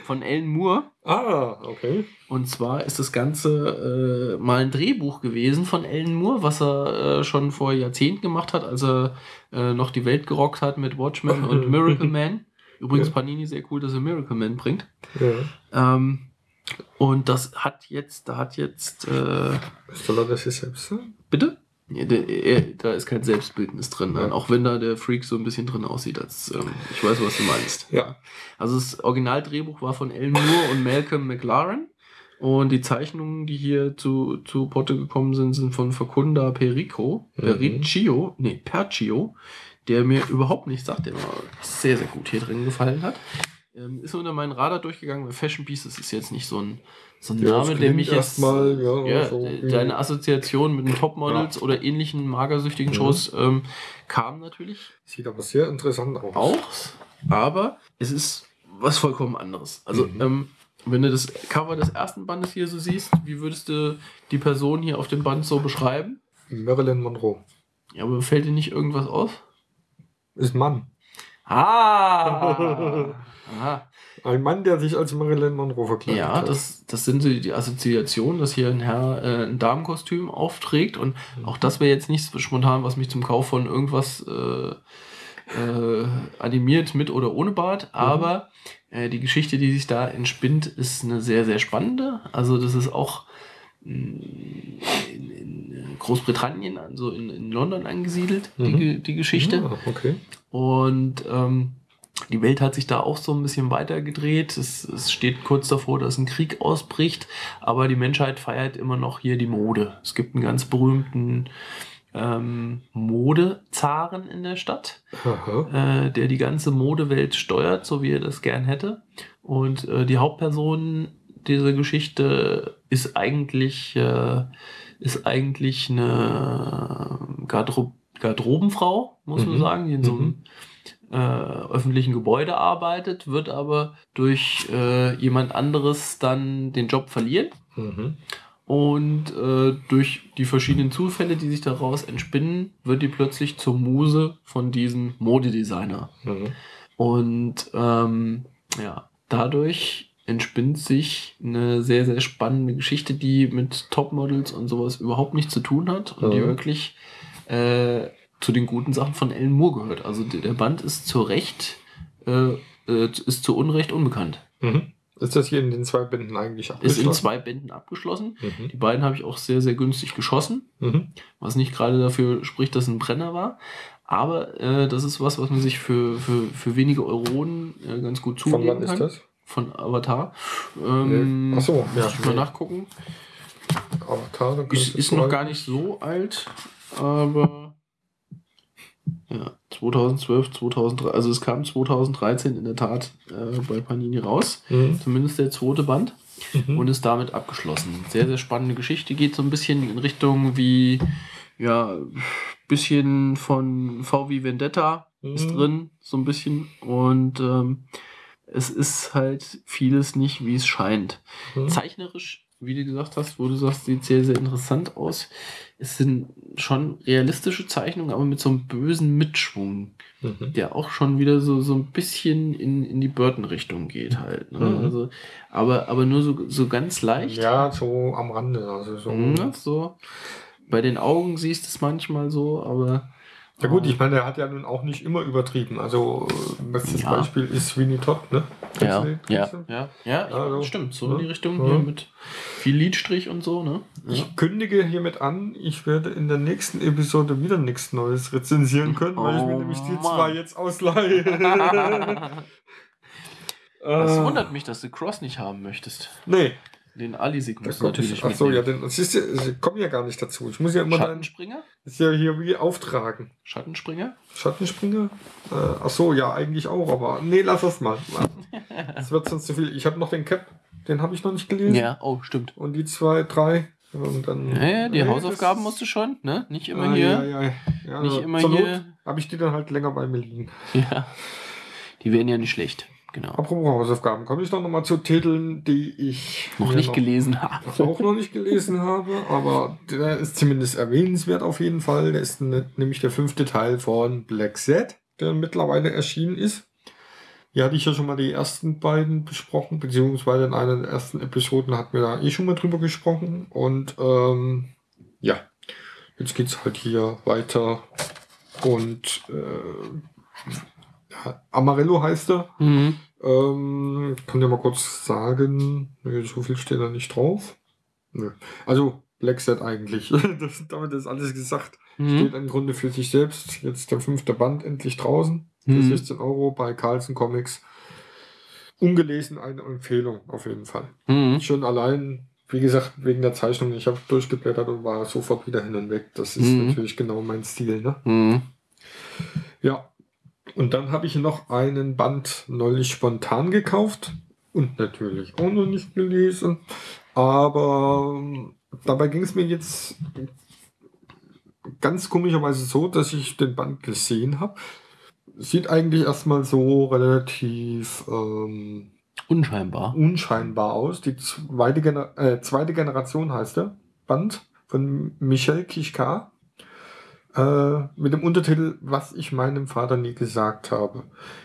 von Ellen Moore. Ah, okay. Und zwar ist das Ganze äh, mal ein Drehbuch gewesen von Ellen Moore, was er äh, schon vor Jahrzehnten gemacht hat, als er äh, noch die Welt gerockt hat mit Watchmen und Miracle Man. Übrigens Ja. Panini sehr cool, dass er Miracle Man bringt. Ja. Ähm, und das hat jetzt, da hat jetzt, äh, Soll er das jetzt selbst bitte? Ja, der, er, da ist kein Selbstbildnis drin, nein, Ja. auch wenn da der Freak so ein bisschen drin aussieht. Als, ähm, ich weiß, was du meinst. Ja. Also das Originaldrehbuch war von Ellen Moore und Malcolm McLaren. Und die Zeichnungen, die hier zu, zu Potte gekommen sind, sind von Facunda Perico, Mhm. Periccio, nee, Percio, der mir überhaupt nicht sagt, der mir sehr, sehr gut hier drin gefallen hat. Ähm, ist unter meinen Radar durchgegangen, weil Fashion das ist jetzt nicht so ein, so ein Ja, Name, der mich jetzt. erstmal, ja, ja, so wie- deine Assoziation mit den Topmodels oder ähnlichen magersüchtigen. Shows ähm, kam natürlich Sieht aber sehr interessant aus. auch, aber es ist was vollkommen anderes. Also, Mhm. ähm, wenn du das Cover des ersten Bandes hier so siehst, wie würdest du die Person hier auf dem Band so beschreiben? Marilyn Monroe. Ja, aber fällt dir nicht irgendwas auf? Ist Mann. Ah! Aha. Ein Mann, der sich als Marilyn Monroe verkleidet Ja, hat. das, das sind die Assoziationen, dass hier ein Herr äh, ein Damenkostüm aufträgt und auch das wäre jetzt nicht so spontan, was mich zum Kauf von irgendwas äh, äh, animiert mit oder ohne Bart, aber äh, die Geschichte, die sich da entspinnt, ist eine sehr, sehr spannende. Also das ist auch in, in Großbritannien, also in, in London angesiedelt, die, Mhm. Ge- die Geschichte. Ja, okay. Und ähm, die Welt hat sich da auch so ein bisschen weitergedreht. Es, es steht kurz davor, dass ein Krieg ausbricht, aber die Menschheit feiert immer noch hier die Mode. Es gibt einen ganz berühmten ähm, Modezaren in der Stadt, äh, der die ganze Modewelt steuert, so wie er das gern hätte. Und äh, die Hauptperson dieser Geschichte ist eigentlich, äh, ist eigentlich eine Gardro Garderobenfrau, muss man Mhm. sagen, die in so einem Mhm. äh, öffentlichen Gebäude arbeitet, wird aber durch äh, jemand anderes dann den Job verlieren. Mhm. Und äh, durch die verschiedenen Zufälle, die sich daraus entspinnen, wird die plötzlich zur Muse von diesem Modedesigner. Mhm. Und ähm, ja, dadurch entspinnt sich eine sehr, sehr spannende Geschichte, die mit Topmodels und sowas überhaupt nichts zu tun hat und die Mhm. wirklich äh, zu den guten Sachen von Ellen Moore gehört. Also der Band ist zu Recht, äh, äh, ist zu Unrecht unbekannt. Mhm. Ist das hier in den zwei Bänden eigentlich Ist abgeschlossen? in zwei Bänden abgeschlossen. Mhm. Die beiden habe ich auch sehr, sehr günstig geschossen, Mhm. was nicht gerade dafür spricht, dass es ein Brenner war. Aber äh, das ist was, was man sich für, für, für wenige Euronen äh, ganz gut zulegen Von wann kann. ist das? Von Avatar. Ähm, Ach so, ja. muss ich mal nachgucken. Avatar, Ist, ist noch gar nicht so alt, aber ja, 2012, 2013, also es kam 2013 in der Tat äh, bei Panini raus, Mhm. zumindest der zweite Band Mhm. und ist damit abgeschlossen. Sehr, sehr spannende Geschichte, geht so ein bisschen in Richtung wie, ja, bisschen von VW Vendetta ist Mhm. drin, so ein bisschen und ähm, es ist halt vieles nicht, wie es scheint. Mhm. Zeichnerisch, wie du gesagt hast, wo du sagst, sieht sehr, sehr interessant aus. Es sind schon realistische Zeichnungen, aber mit so einem bösen Mitschwung, Mhm. der auch schon wieder so, so ein bisschen in, in die Burton-Richtung geht halt. Ne? Mhm. Also, aber, aber nur so, so ganz leicht. Ja, so am Rande. Also so. Mhm, so. Bei den Augen siehst du es manchmal so, aber. Ja gut, ich meine, der hat ja nun auch nicht immer übertrieben. Also äh, bestes Ja. Beispiel ist Sweeney Todd, ne? Ja, ja, ja, ja, ja, Also, stimmt. So ne? in die Richtung Ja. hier mit viel Lidstrich und so, ne? Ja. Ich kündige hiermit an, ich werde in der nächsten Episode wieder nichts Neues rezensieren können, weil ich mir Oh nämlich die Mann. zwei jetzt ausleihe. Es Äh, wundert mich, dass du Cross nicht haben möchtest. Nee. Den Alisig du natürlich. Achso, ja, denn, das ist ja, ich komme ja gar nicht dazu. Ich muss ja immer dann, Schattenspringer? ist ja hier wie auftragen. Schattenspringer? Schattenspringer? Äh, achso, ja, eigentlich auch, aber nee, lass das mal. Es wird sonst zu viel. Ich habe noch den Cap, den habe ich noch nicht gelesen. Ja, oh, stimmt. Und die zwei, drei. Und dann, Ja, ja, die Nee, Hausaufgaben musst du schon, ne? Nicht immer Ah, hier. Ja, ja, ja. Nicht immer hier. Habe ich die dann halt länger bei mir liegen. Ja. Die wären ja nicht schlecht. Genau. Apropos Hausaufgaben, komme ich doch nochmal zu Titeln, die ich Noch nicht gelesen habe. auch noch nicht gelesen habe, aber der ist zumindest erwähnenswert auf jeden Fall. Der ist ne, nämlich der fünfte Teil von Black Set, der mittlerweile erschienen ist. Hier hatte ich ja schon mal die ersten beiden besprochen, beziehungsweise in einer der ersten Episoden hatten wir da eh schon mal drüber gesprochen. Und ähm, ja, jetzt geht es halt hier weiter. Und äh, Amarillo heißt er. Mhm. Ähm, kann dir mal kurz sagen, nee, so viel steht da nicht drauf. Nö. Also Black Set eigentlich. das, damit ist alles gesagt. Steht Mhm. im Grunde für sich selbst. Jetzt der fünfte Band endlich draußen. Für Mhm. 16 Euro bei Carlson Comics. Ungelesen eine Empfehlung auf jeden Fall. Mhm. Schon allein, wie gesagt, wegen der Zeichnung. Ich habe durchgeblättert und war sofort wieder hin und weg. Das ist Mhm. natürlich genau mein Stil. Ne? Mhm. Ja. Und dann habe ich noch einen Band neulich spontan gekauft und natürlich auch noch nicht gelesen. Aber ähm, dabei ging es mir jetzt ganz komischerweise so, dass ich den Band gesehen habe. Sieht eigentlich erstmal so relativ ähm, Unscheinbar. unscheinbar aus. Die zweite, Gener äh, zweite Generation heißt der Band von Michel Kishka. Äh, mit dem Untertitel Was ich meinem Vater nie gesagt habe.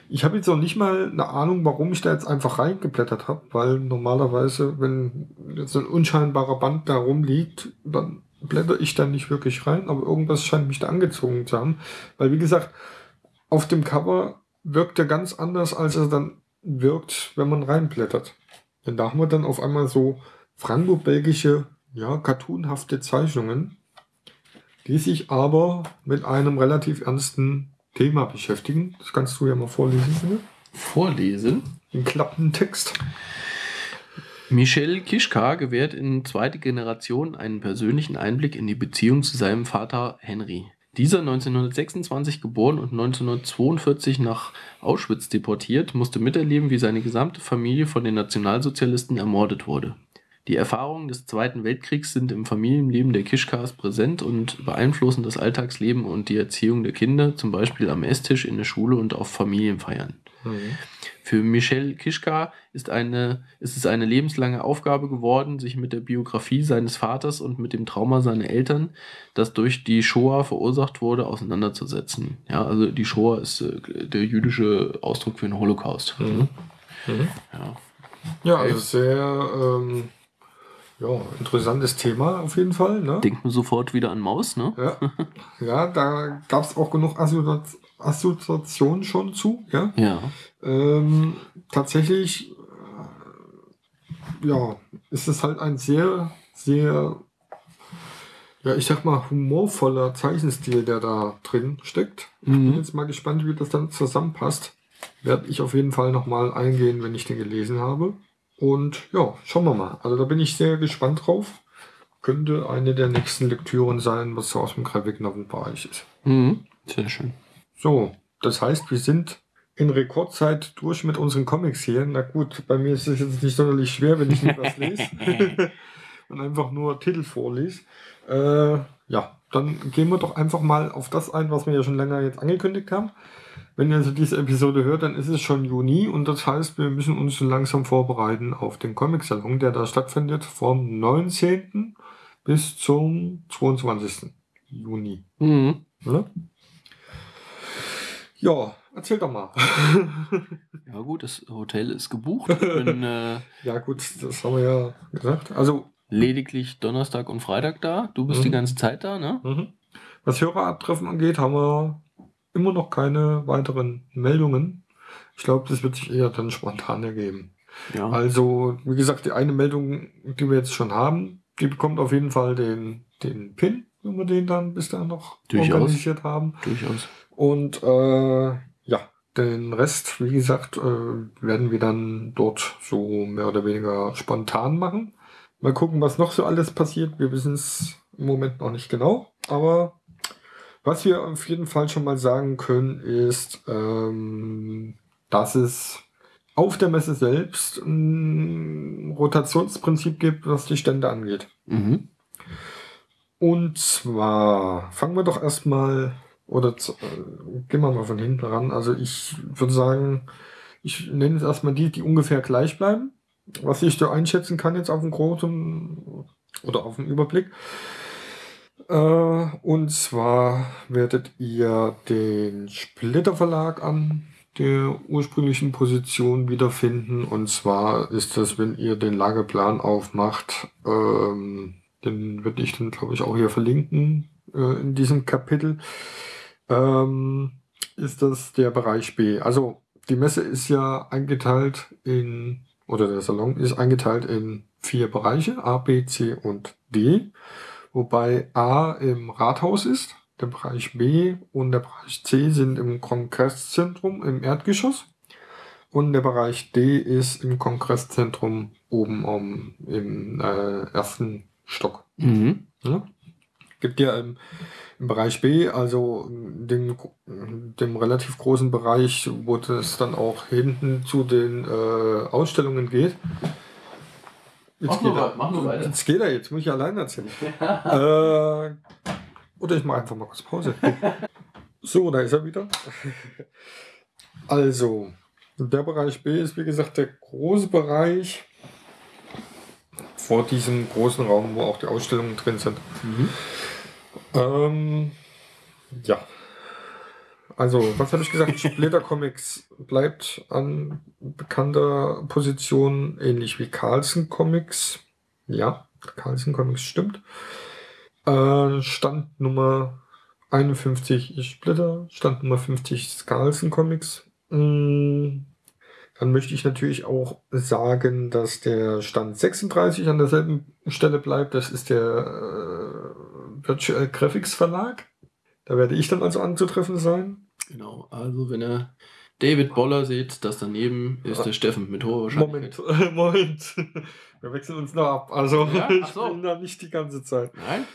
Ich habe jetzt auch nicht mal eine Ahnung, warum ich da jetzt einfach reingeblättert habe, weil normalerweise, wenn jetzt ein unscheinbarer Band da rumliegt, dann blätter ich da nicht wirklich rein, aber irgendwas scheint mich da angezogen zu haben. Weil, wie gesagt, auf dem Cover wirkt er ganz anders, als er dann wirkt, wenn man reinblättert. Denn da haben wir dann auf einmal so franco-belgische, ja, cartoonhafte Zeichnungen, die sich aber mit einem relativ ernsten Thema beschäftigen. Das kannst du ja mal vorlesen, bitte. Vorlesen. Den klappenden Text. Michel Kischka gewährt in zweite Generation einen persönlichen Einblick in die Beziehung zu seinem Vater Henry. Dieser 1926 geboren und 1942 nach Auschwitz deportiert, musste miterleben, wie seine gesamte Familie von den Nationalsozialisten ermordet wurde. Die Erfahrungen des Zweiten Weltkriegs sind im Familienleben der Kischkas präsent und beeinflussen das Alltagsleben und die Erziehung der Kinder, zum Beispiel am Esstisch, in der Schule und auf Familienfeiern. Für Michel Kischka ist, eine, ist es eine lebenslange Aufgabe geworden, sich mit der Biografie seines Vaters und mit dem Trauma seiner Eltern, das durch die Shoah verursacht wurde, auseinanderzusetzen. Ja, also die Shoah ist äh, der jüdische Ausdruck für den Holocaust. Mhm. Mhm. Ja. Ja, also sehr ähm, ja, interessantes Thema auf jeden Fall. Ne? Denkt man sofort wieder an Maus, ne? Ja, ja da gab es auch genug Assozi Assoziationen schon zu. Ja. Ja. Ähm, tatsächlich, äh, ja, ist es halt ein sehr, sehr, ja, ich sag mal, humorvoller Zeichenstil, der da drin steckt. Ich bin Mhm. jetzt mal gespannt, wie das dann zusammenpasst. Werde ich auf jeden Fall nochmal eingehen, wenn ich den gelesen habe. Und ja, schauen wir mal. Also da bin ich sehr gespannt drauf. Könnte eine der nächsten Lektüren sein, was so aus dem Graphic Novel Bereich ist. Mhm. Sehr schön. So, das heißt, wir sind in Rekordzeit durch mit unseren Comics hier. Na gut, bei mir ist es jetzt nicht sonderlich schwer, wenn ich nicht was lese und einfach nur Titel vorlese. Äh, ja, dann gehen wir doch einfach mal auf das ein, was wir ja schon länger jetzt angekündigt haben. Wenn ihr also diese Episode hört, dann ist es schon Juni und das heißt, wir müssen uns langsam vorbereiten auf den Comic-Salon, der da stattfindet vom 19. bis zum 22. Juni. Mhm. Ne? Ja, erzähl doch mal. Ja gut, das Hotel ist gebucht. Bin äh, ja, gut, das haben wir ja gesagt. Also, lediglich Donnerstag und Freitag da. Du bist Mhm. die ganze Zeit da, ne? mhm. was Hörerabtreffen angeht, haben wir immer noch keine weiteren Meldungen. Ich glaube, das wird sich eher dann spontan ergeben. Ja. Also, wie gesagt, die eine Meldung, die wir jetzt schon haben, die bekommt auf jeden Fall den, den Pin, wenn wir den dann bis dahin noch Durchaus. organisiert haben. Durchaus. Und äh, ja, den Rest, wie gesagt, äh, werden wir dann dort so mehr oder weniger spontan machen. Mal gucken, was noch so alles passiert. Wir wissen es im Moment noch nicht genau. Aber was wir auf jeden Fall schon mal sagen können, ist, ähm, dass es auf der Messe selbst ein Rotationsprinzip gibt, was die Stände angeht. Mhm. Und zwar fangen wir doch erstmal, oder zu, äh, gehen wir mal von hinten ran. Also ich würde sagen, ich nenne jetzt erstmal die, die ungefähr gleich bleiben. Was ich da einschätzen kann jetzt auf dem großen oder auf dem Überblick. Äh, und zwar werdet ihr den Splitter Verlag an der ursprünglichen Position wiederfinden. Und zwar ist das, wenn ihr den Lageplan aufmacht, ähm, den würde ich dann, glaube ich, auch hier verlinken äh, in diesem Kapitel. Ähm, ist das der Bereich B. Also die Messe ist ja eingeteilt in, oder der Salon ist eingeteilt in vier Bereiche, A, B, C und D. Wobei A im Rathaus ist, der Bereich B und der Bereich C sind im Kongresszentrum im Erdgeschoss. Und der Bereich D ist im Kongresszentrum oben um, im äh, ersten Stock. Mhm. Ja? Gibt ja im, im Bereich B, also dem, dem relativ großen Bereich, wo das dann auch hinten zu den äh, Ausstellungen geht. Jetzt Mach nur er. mach weiter. Jetzt geht er, jetzt muss ich allein erzählen. äh, oder ich mache einfach mal kurz Pause. so, da ist er wieder. Also, der Bereich B ist wie gesagt der große Bereich vor diesem großen Raum, wo auch die Ausstellungen drin sind. Mhm. Ähm, ja. Also, was habe ich gesagt? Splitter Comics bleibt an bekannter Position, ähnlich wie Carlsen Comics. Ja, Carlsen Comics stimmt. Äh, Stand Nummer 51 ist Splitter, Stand Nummer 50 ist Carlsen Comics. Mm, Dann möchte ich natürlich auch sagen, dass der Stand 36 an derselben Stelle bleibt. Das ist der äh, Virtual Graphics Verlag. Da werde ich dann also anzutreffen sein. Genau. Also wenn ihr David Boller seht, das daneben ist der Steffen mit hoher Moment, Wahrscheinlichkeit. Moment. Wir wechseln uns noch ab. Also Ja? ich so. bin da nicht die ganze Zeit. Nein?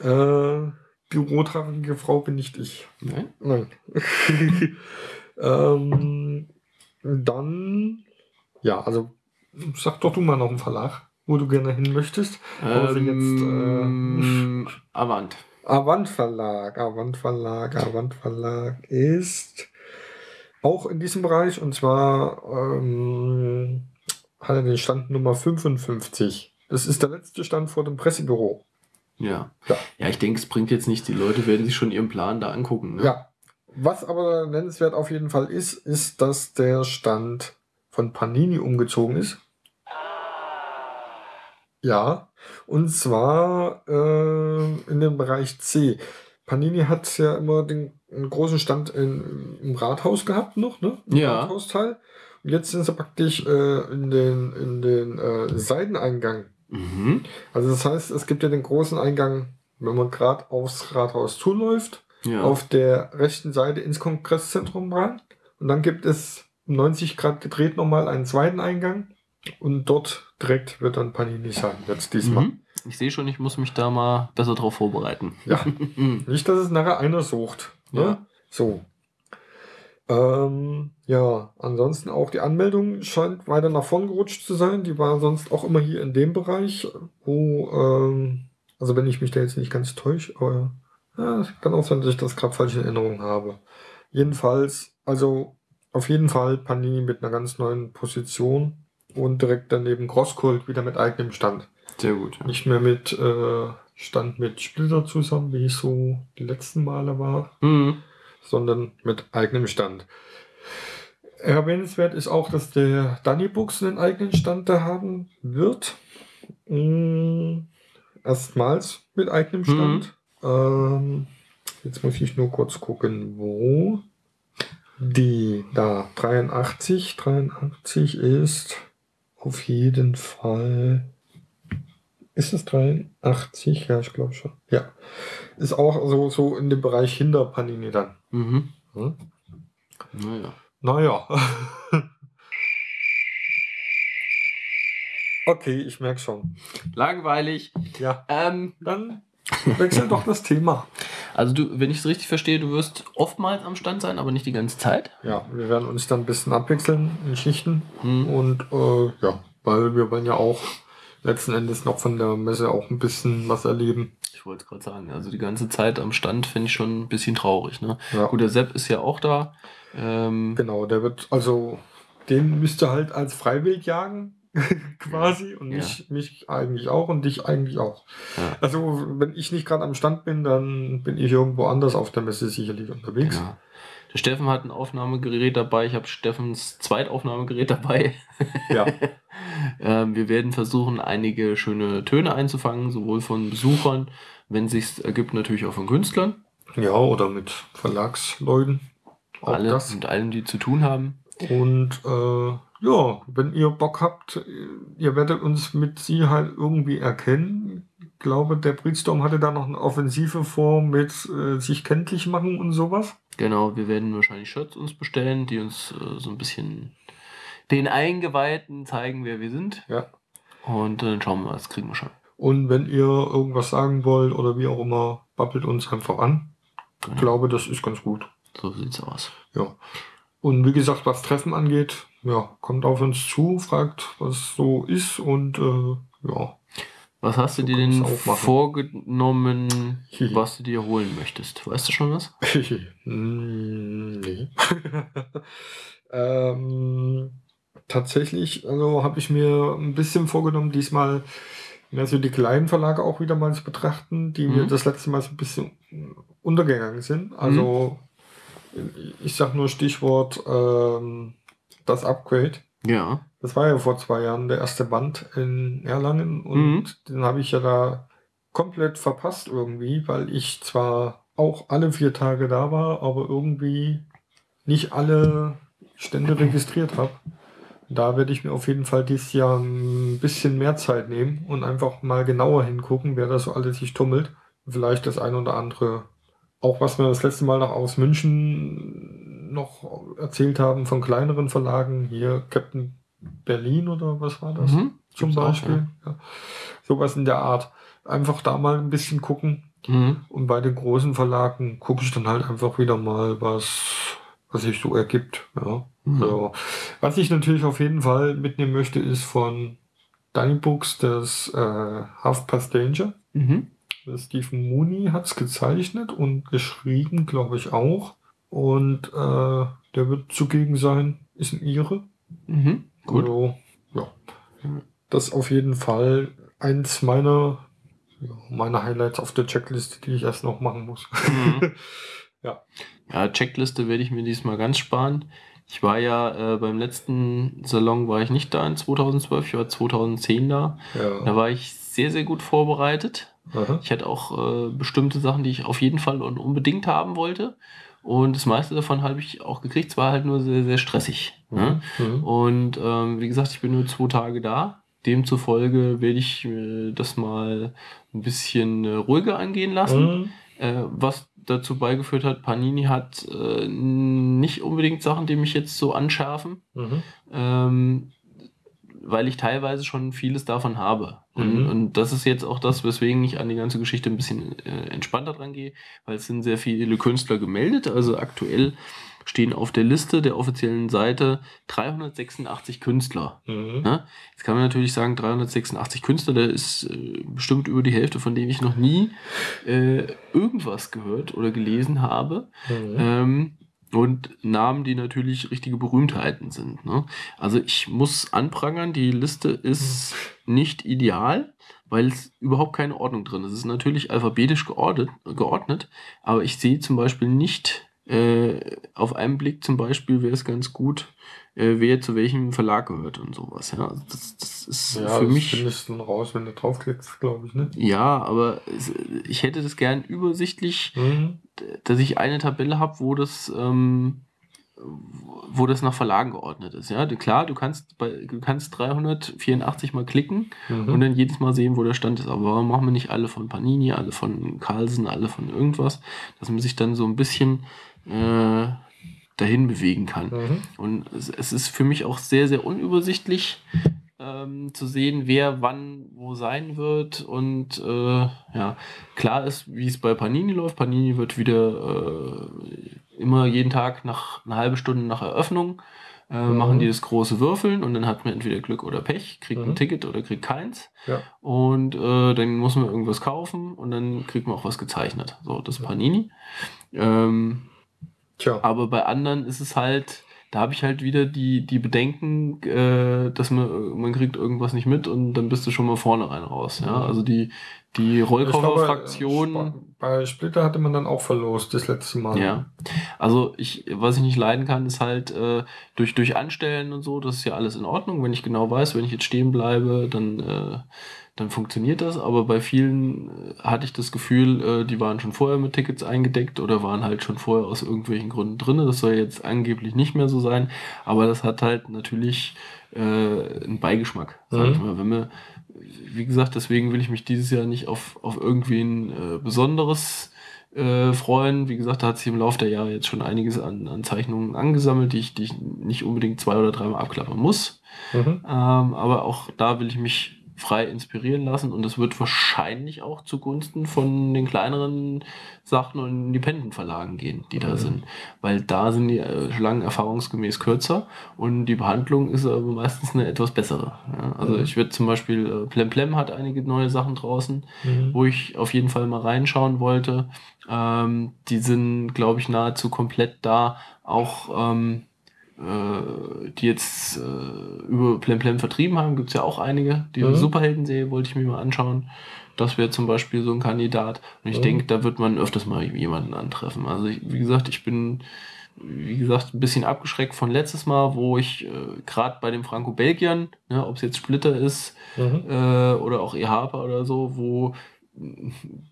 Äh, bürotragende Frau bin nicht ich. Nein? Nein. ähm, dann, ja, also sag doch du mal noch einen Verlag, wo du gerne hin möchtest. Wir jetzt, äh, Ähm, Avant. Avant Verlag, Avant Verlag, Avant Verlag ist auch in diesem Bereich und zwar ähm, hat er den Stand Nummer 55. Das ist der letzte Stand vor dem Pressebüro. Ja. Ja. Ja, ich denke, es bringt jetzt nicht. Die Leute werden sich schon ihren Plan da angucken. Ne? Ja. Was aber nennenswert auf jeden Fall ist, ist, dass der Stand von Panini umgezogen ist. Ja, und zwar äh, in dem Bereich C. Panini hat ja immer den einen großen Stand in, im Rathaus gehabt noch, ne? Im Ja. Rathausteil. Und jetzt sind sie praktisch äh, in den, in den äh, Seiteneingang. Mhm. Also das heißt, es gibt ja den großen Eingang, wenn man gerade aufs Rathaus zuläuft Ja. auf der rechten Seite ins Kongresszentrum rein. Und dann gibt es um 90 Grad gedreht nochmal einen zweiten Eingang. Und dort direkt wird dann Panini sein, jetzt diesmal. Mhm. Ich sehe schon, ich muss mich da mal besser drauf vorbereiten. Ja. Nicht, dass es nachher einer sucht. Ne? Ja. So. Ähm, ja, ansonsten auch die Anmeldung scheint weiter nach vorn gerutscht zu sein. Die war sonst auch immer hier in dem Bereich, wo, ähm, also wenn ich mich da jetzt nicht ganz täusche, aber ja, es kann auch sein, dass ich das gerade falsch in Erinnerung habe. Jedenfalls, also auf jeden Fall Panini mit einer ganz neuen Position und direkt daneben Crosskult wieder mit eigenem Stand. Sehr gut. Ja. Nicht mehr mit äh, Stand mit Splitter zusammen, wie es so die letzten Male war, Mhm. sondern mit eigenem Stand. Erwähnenswert ist auch, dass der Danny Books einen eigenen Stand da haben wird. Mm, erstmals mit eigenem Stand. Ähm, jetzt muss ich nur kurz gucken, wo. Die da 83, 83 ist auf jeden Fall. Ist es 83? Ja, ich glaube schon. Ja. Ist auch so, so in dem Bereich hinter Panini dann. Mhm. Hm? Naja. Naja. okay, ich merke schon. Langweilig. Ja, Ähm, dann wechseln doch das Thema. Also du, wenn ich es richtig verstehe, du wirst oftmals am Stand sein, aber nicht die ganze Zeit. Ja, wir werden uns dann ein bisschen abwechseln in Schichten. Hm. Und äh, ja, weil wir wollen ja auch letzten Endes noch von der Messe auch ein bisschen was erleben. Ich wollte es gerade sagen, also die ganze Zeit am Stand finde ich schon ein bisschen traurig. Ne? Ja. Gut, der Sepp ist ja auch da. Ähm, Genau, der wird, also den müsste halt als freiwillig jagen, quasi. Und Ja. mich, mich eigentlich auch und dich eigentlich auch. Ja. Also, wenn ich nicht gerade am Stand bin, dann bin ich irgendwo anders auf der Messe sicherlich unterwegs. genau. Der Steffen hat ein Aufnahmegerät dabei. Ich habe Steffens Zweitaufnahmegerät dabei. Ja. ähm, wir werden versuchen, einige schöne Töne einzufangen, sowohl von Besuchern, wenn sich ergibt, natürlich auch von Künstlern. ja, oder mit Verlagsleuten. Auch alle das. mit allen, die zu tun haben. Und äh, ja, wenn ihr Bock habt, ihr werdet uns mit Sicherheit irgendwie erkennen. Ich glaube, der Breedstorm hatte da noch eine Offensive vor mit äh, sich kenntlich machen und sowas. Genau, wir werden wahrscheinlich Shirts uns bestellen, die uns äh, so ein bisschen den Eingeweihten zeigen, wer wir sind. Ja. Und dann schauen wir mal, das kriegen wir schon. Und wenn ihr irgendwas sagen wollt oder wie auch immer, babbelt uns einfach an. Ich Genau. glaube, das ist ganz gut. So sieht's aus. Ja. Und wie gesagt, was Treffen angeht, ja, kommt auf uns zu, fragt, was so ist und äh, ja. Was hast du So dir denn vorgenommen, was du dir holen möchtest? Weißt du schon was? Hm, nee. ähm, tatsächlich, also habe ich mir ein bisschen vorgenommen, diesmal mehr so die kleinen Verlage auch wieder mal zu betrachten, die mir Mhm. das letzte Mal so ein bisschen untergegangen sind. Also ich sag nur Stichwort ähm, das Upgrade. Ja. Das war ja vor zwei Jahren der erste Band in Erlangen und Mhm. den habe ich ja da komplett verpasst irgendwie, weil ich zwar auch alle vier Tage da war, aber irgendwie nicht alle Stände registriert habe. Da werde ich mir auf jeden Fall dieses Jahr ein bisschen mehr Zeit nehmen und einfach mal genauer hingucken, wer da so alles sich tummelt. Vielleicht das ein oder andere, auch was wir das letzte Mal noch aus München noch erzählt haben von kleineren Verlagen, hier Captain Berlin oder was war das? Mhm. zum Gibt's auch, Beispiel. ja. Sowas in der Art. Einfach da mal ein bisschen gucken. Mhm. Und bei den großen Verlagen gucke ich dann halt einfach wieder mal, was, was sich so ergibt. Ja. Mhm. Ja. Was ich natürlich auf jeden Fall mitnehmen möchte, ist von Danny Books das äh, Half Past Danger. Mhm. Stephen Mooney hat es gezeichnet und geschrieben, glaube ich auch. Und äh, der wird zugegen sein, ist ein Ire. Mhm. Gut. Also, ja. Das ist auf jeden Fall eins meiner, ja, meiner Highlights auf der Checkliste, die ich erst noch machen muss. Mhm. Ja. Ja, Checkliste werde ich mir diesmal ganz sparen. Ich war ja äh, beim letzten Salon war ich nicht da in 2012, ich war 2010 da. Da ja. war ich sehr, sehr gut vorbereitet. Aha. Ich hatte auch äh, bestimmte Sachen, die ich auf jeden Fall und unbedingt haben wollte. Und das meiste davon habe ich auch gekriegt. Es war halt nur sehr, sehr stressig. Ne? Mhm. Und ähm, wie gesagt, ich bin nur zwei Tage da. Demzufolge werde ich äh, das mal ein bisschen äh, ruhiger angehen lassen. Mhm. Äh, was dazu beigeführt hat, Panini hat äh, nicht unbedingt Sachen, die mich jetzt so anschärfen, Mhm. ähm, weil ich teilweise schon vieles davon habe. Und, Mhm. und das ist jetzt auch das, weswegen ich an die ganze Geschichte ein bisschen äh, entspannter dran gehe, weil es sind sehr viele Künstler gemeldet. Also aktuell stehen auf der Liste der offiziellen Seite 386 Künstler. Mhm. Ne? Jetzt kann man natürlich sagen, 386 Künstler, da ist äh, bestimmt über die Hälfte, von denen ich noch nie äh, irgendwas gehört oder gelesen habe. Mhm. Ähm, und Namen, die natürlich richtige Berühmtheiten sind. Ne? Also ich muss anprangern, die Liste ist nicht ideal, weil es überhaupt keine Ordnung drin ist. Es ist natürlich alphabetisch geordnet, geordnet aber ich sehe zum Beispiel nicht äh, auf einen Blick zum Beispiel wäre es ganz gut, äh, wer zu welchem Verlag gehört und sowas. Ja, also das, das ist Ja, für das mich. findest du raus, wenn du draufklickst, glaube ich, ne? Ja, aber es, ich hätte das gern übersichtlich, Mhm. Dass ich eine Tabelle habe, wo das, ähm, wo das nach Verlagen geordnet ist. Ja, klar, du kannst bei, du kannst 384 mal klicken Mhm. und dann jedes Mal sehen, wo der Stand ist. Aber warum machen wir nicht alle von Panini, alle von Carlsen, alle von irgendwas, dass man sich dann so ein bisschen äh, dahin bewegen kann. Mhm. Und es, es ist für mich auch sehr, sehr unübersichtlich ähm, zu sehen, wer wann wo sein wird. Und äh, ja, klar ist, wie es bei Panini läuft. Panini wird wieder äh, immer jeden Tag nach einer halben Stunde nach Eröffnung äh, Mhm. machen die das große Würfeln und dann hat man entweder Glück oder Pech, kriegt Mhm. ein Ticket oder kriegt keins. Ja. Und äh, dann muss man irgendwas kaufen und dann kriegt man auch was gezeichnet. So, das ist Panini. Ähm, Tja. aber bei anderen ist es halt, da habe ich halt wieder die, die Bedenken, äh, dass man, man kriegt irgendwas nicht mit und dann bist du schon mal vorne rein raus. Ja? Also die, die glaube, Rollkoffer-Fraktion. Bei Splitter hatte man dann auch verlost, das letzte Mal. Ja. Also ich, was ich nicht leiden kann, ist halt äh, durch, durch Anstellen und so, das ist ja alles in Ordnung. Wenn ich genau weiß, wenn ich jetzt stehen bleibe, dann, äh, dann funktioniert das. Aber bei vielen äh, hatte ich das Gefühl, äh, die waren schon vorher mit Tickets eingedeckt oder waren halt schon vorher aus irgendwelchen Gründen drin. Das soll jetzt angeblich nicht mehr so sein. Aber das hat halt natürlich äh, einen Beigeschmack, sag ich Mhm. mal. Wenn wir, wie gesagt, deswegen will ich mich dieses Jahr nicht auf, auf irgendwen äh, Besonderes äh, freuen. Wie gesagt, da hat sich im Laufe der Jahre jetzt schon einiges an, an Zeichnungen angesammelt, die ich, die ich nicht unbedingt zwei oder dreimal abklappern muss. Mhm. Ähm, aber auch da will ich mich frei inspirieren lassen und das wird wahrscheinlich auch zugunsten von den kleineren Sachen und Independent-Verlagen gehen, die da Mhm. sind. Weil da sind die äh, Schlangen erfahrungsgemäß kürzer und die Behandlung ist aber meistens eine etwas bessere. Ja, also Mhm. ich würde zum Beispiel, äh, Plem Plem hat einige neue Sachen draußen, Mhm. wo ich auf jeden Fall mal reinschauen wollte. Ähm, die sind, glaube ich, nahezu komplett da. Auch ähm, äh, die jetzt äh, über Plem Plem vertrieben haben, gibt es ja auch einige. Die Mhm. Superhelden-Serie wollte ich mir mal anschauen. Das wäre zum Beispiel so ein Kandidat. Und ich Mhm. denke, da wird man öfters mal jemanden antreffen. Also ich, wie gesagt, ich bin wie gesagt, ein bisschen abgeschreckt von letztes Mal, wo ich äh, gerade bei den Franco-Belgiern, ne, ob es jetzt Splitter ist Mhm. äh, oder auch ihr Harper oder so, wo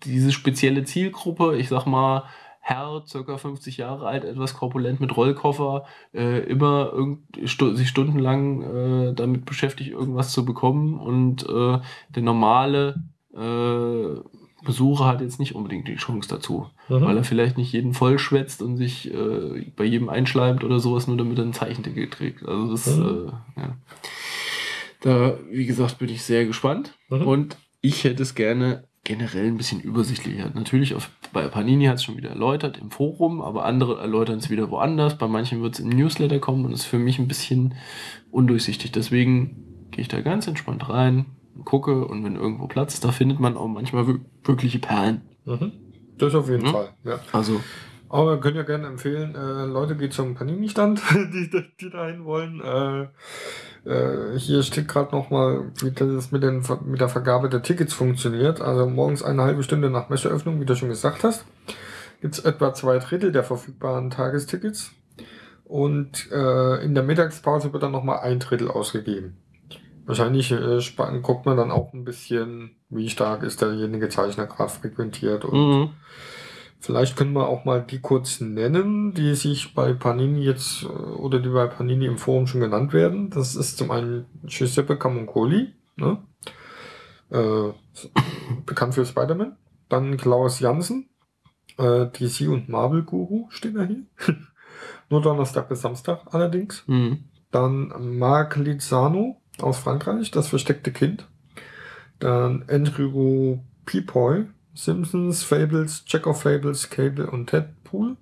diese spezielle Zielgruppe, ich sag mal, Herr, circa 50 Jahre alt, etwas korpulent mit Rollkoffer, äh, immer stu sich stundenlang äh, damit beschäftigt, irgendwas zu bekommen und äh, der normale äh, Besucher hat jetzt nicht unbedingt die Chance dazu, Mhm. weil er vielleicht nicht jeden vollschwätzt und sich äh, bei jedem einschleimt oder sowas, nur damit er ein Zeichenticket kriegt. Also das, Mhm. äh, ja. Da, wie gesagt, bin ich sehr gespannt. Mhm. Und ich hätte es gerne generell ein bisschen übersichtlicher. Natürlich auf, bei Panini hat es schon wieder erläutert im Forum, aber andere erläutern es wieder woanders. Bei manchen wird es im Newsletter kommen und ist für mich ein bisschen undurchsichtig. Deswegen gehe ich da ganz entspannt rein, gucke und wenn irgendwo Platz ist, da findet man auch manchmal wir- wirkliche Perlen. Mhm. Das auf jeden Mhm. Fall, ja. Also, Aber wir können ja gerne empfehlen, äh, Leute, geht zum Panini-Stand, die, die dahin wollen. Äh, äh, hier steht gerade nochmal, wie das mit, den, mit der Vergabe der Tickets funktioniert. Also morgens eine halbe Stunde nach Messeöffnung, wie du schon gesagt hast, gibt es etwa zwei Drittel der verfügbaren Tagestickets. Und äh, in der Mittagspause wird dann nochmal ein Drittel ausgegeben. Wahrscheinlich äh, guckt man dann auch ein bisschen, wie stark ist derjenige Zeichner gerade frequentiert und mhm. Vielleicht können wir auch mal die kurz nennen, die sich bei Panini jetzt äh, oder die bei Panini im Forum schon genannt werden. Das ist zum einen Giuseppe Camuncoli, ne? äh, bekannt für Spider-Man. Dann Klaus Jansen, äh, DC und Marvel Guru steht er hier. Nur Donnerstag bis Samstag allerdings. Mhm. Dann Marc Lizano aus Frankreich, das versteckte Kind. Dann Andrew Peepoy, Simpsons, Fables, Jack of Fables, Cable und Deadpool.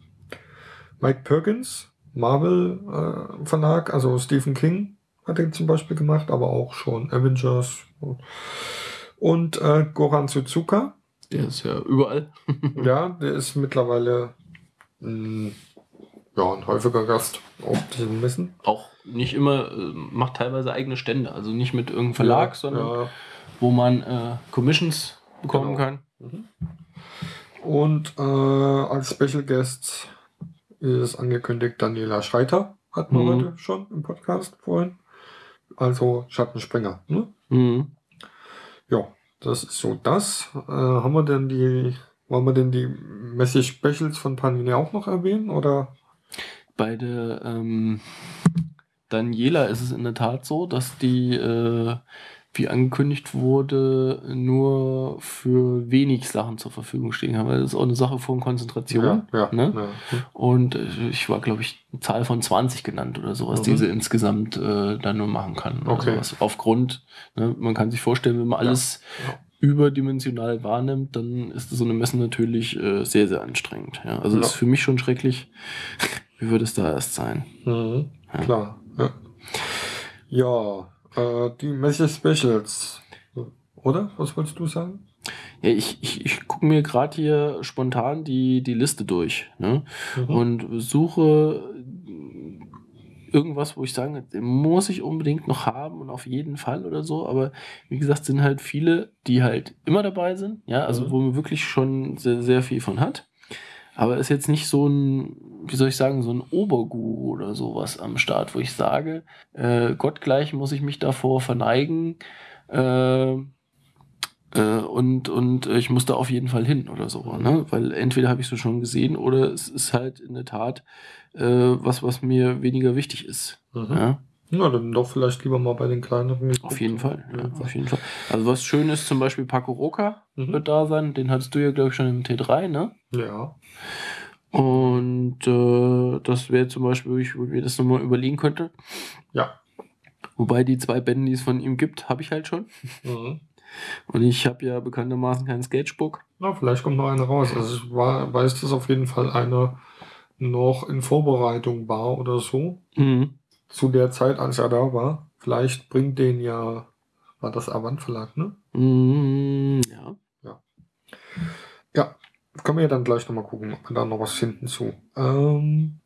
Mike Perkins, Marvel äh, Verlag, also Stephen King hat er zum Beispiel gemacht, aber auch schon Avengers. Und äh, Goran Suzuka, der ist ja überall. ja, der ist mittlerweile mh, ja, ein häufiger Gast auf diesen Messen. Auch nicht immer, äh, macht teilweise eigene Stände. Also nicht mit irgendeinem Verlag, Ja, sondern ja. wo man äh, Commissions bekommen Genau. kann. Und äh, als Special Guest ist angekündigt Daniela Schreiter, hatten wir Mhm. heute schon im Podcast vorhin. Also Schattenspringer. Ne? Mhm. Ja, das ist so das. Äh, haben wir denn die, wollen wir denn die Message Specials von Panini auch noch erwähnen? Oder? Bei der ähm, Daniela ist es in der Tat so, dass die, äh, wie angekündigt wurde, nur für wenig Sachen zur Verfügung stehen haben. Weil das ist auch eine Sache von Konzentration. Ja, ja, ne? ja. Und äh, ich war, glaube ich, eine Zahl von 20 genannt oder sowas, Mhm. die sie insgesamt äh, dann nur machen kann. Okay. sowas. Aufgrund, ne, man kann sich vorstellen, wenn man alles überdimensional wahrnimmt, dann ist so eine Messe natürlich äh, sehr, sehr anstrengend. Ja. Also ist für mich schon schrecklich. Wie würde es da erst sein? Mhm. Klar. Ja, ja äh, die Message Specials. Oder? Was wolltest du sagen? Ja, ich, ich, ich gucke mir gerade hier spontan die, die Liste durch ne? Mhm. und suche irgendwas, wo ich sage, muss ich unbedingt noch haben und auf jeden Fall oder so. Aber wie gesagt, sind halt viele, die halt immer dabei sind, ja, also Mhm. wo man wirklich schon sehr, sehr viel von hat. Aber ist jetzt nicht so ein, wie soll ich sagen, so ein Oberguru oder sowas am Start, wo ich sage, äh, gottgleich muss ich mich davor verneigen. Äh, äh, und, und äh, ich muss da auf jeden Fall hin oder so. Ne? Weil entweder habe ich es schon gesehen oder es ist halt in der Tat äh, was, was mir weniger wichtig ist. Mhm. Ja? Na, dann doch vielleicht lieber mal bei den kleineren. Auf jeden Fall. Ja, Ja. auf jeden Fall. Also was schön ist, zum Beispiel Paco Roca Mhm. wird da sein. Den hattest du ja, glaube ich, schon im T3, ne? Ja. Und äh, das wäre zum Beispiel, wo ich wo ich mir das nochmal überlegen könnte. Ja. Wobei die zwei Bände, die es von ihm gibt, habe ich halt schon. Mhm. Und ich habe ja bekanntermaßen kein Sketchbook. Na, vielleicht kommt noch eine raus. Also ich war, weiß, dass auf jeden Fall eine noch in Vorbereitung war oder so. Mhm. Zu der Zeit, als er da war. Vielleicht bringt den ja, war das Avant Verlag, ne? Mm, ja. Ja, können wir ja dann gleich nochmal gucken, ob wir da noch was finden zu. Ähm,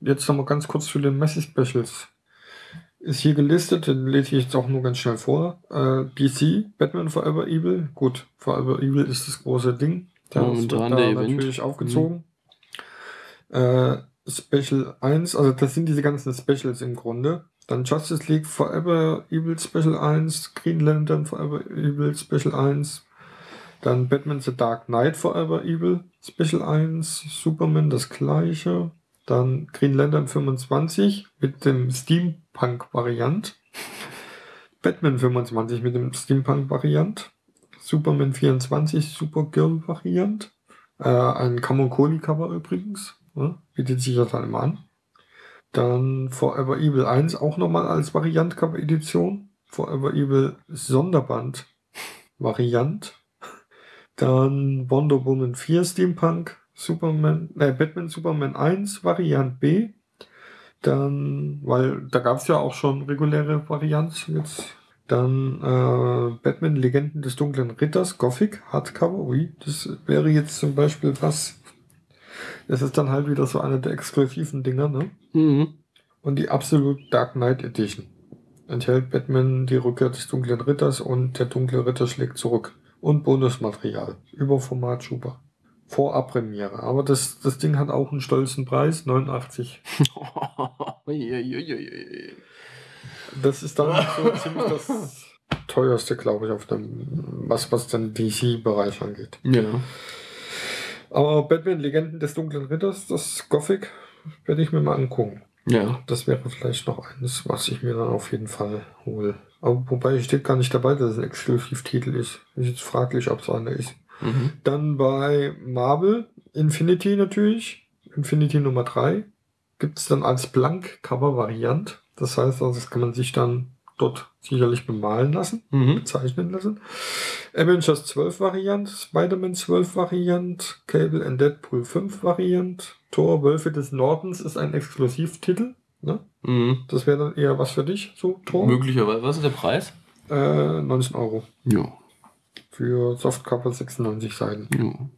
jetzt nochmal ganz kurz zu den Messi-Specials. Ist hier gelistet, den lese ich jetzt auch nur ganz schnell vor. Äh, DC, Batman Forever Evil. Gut, Forever Evil ist das große Ding. Momentan wird da der Event. natürlich aufgezogen. Äh, Special 1, also das sind diese ganzen Specials im Grunde. Dann Justice League Forever Evil Special 1, Green Lantern Forever Evil Special 1, dann Batman The Dark Knight Forever Evil Special 1, Superman das gleiche, dann Green Lantern 25 mit dem Steampunk-Variant, Batman 25 mit dem Steampunk-Variant, Superman 24 Supergirl-Variant, äh, ein Kamonkoli-Cover übrigens, ne? bietet sich das dann immer an. Dann Forever Evil 1 auch nochmal als Variant-Cover-Edition. Forever Evil Sonderband Variant. Dann Wonder Woman 4 Steampunk, Superman, äh, Batman Superman 1 Variant B. Dann, weil da gab es ja auch schon reguläre Varianten jetzt. Dann äh, Batman Legenden des dunklen Ritters, Gothic, Hardcover. Ui, das wäre jetzt zum Beispiel was. Das ist dann halt wieder so eine der exklusiven Dinger, ne? Mhm. Und die Absolute Dark Knight Edition enthält Batman die Rückkehr des dunklen Ritters und der dunkle Ritter schlägt zurück. Und Bonusmaterial. Überformat Schuber. Vorabpremiere. Aber das, das Ding hat auch einen stolzen Preis, 89. Uiuiuiui. Das ist dann so ziemlich das teuerste, glaube ich, auf dem, was, was den DC-Bereich angeht. ja. Aber Batman Legenden des dunklen Ritters, das Gothic, werde ich mir mal angucken. Ja. Das wäre vielleicht noch eines, was ich mir dann auf jeden Fall hole. Aber wobei steht gar nicht dabei, dass es ein Exklusivtitel ist. Ist jetzt fraglich, ob es einer ist. Mhm. Dann bei Marvel Infinity natürlich. Infinity Nummer 3. Gibt es dann als Blank-Cover-Variant. Das heißt, also das kann man sich dann dort sicherlich bemalen lassen, Mhm. bezeichnen lassen. Avengers 12 Variant, Spider-Man 12 Variant, Cable and Deadpool 5 Variant, Thor Wölfe des Nordens ist ein Exklusivtitel. Ne? Mhm. Das wäre dann eher was für dich, so Thor. Möglicherweise. Was ist der Preis? Äh, 19 Euro. Ja. Für Softcover 96 Seiten. ja.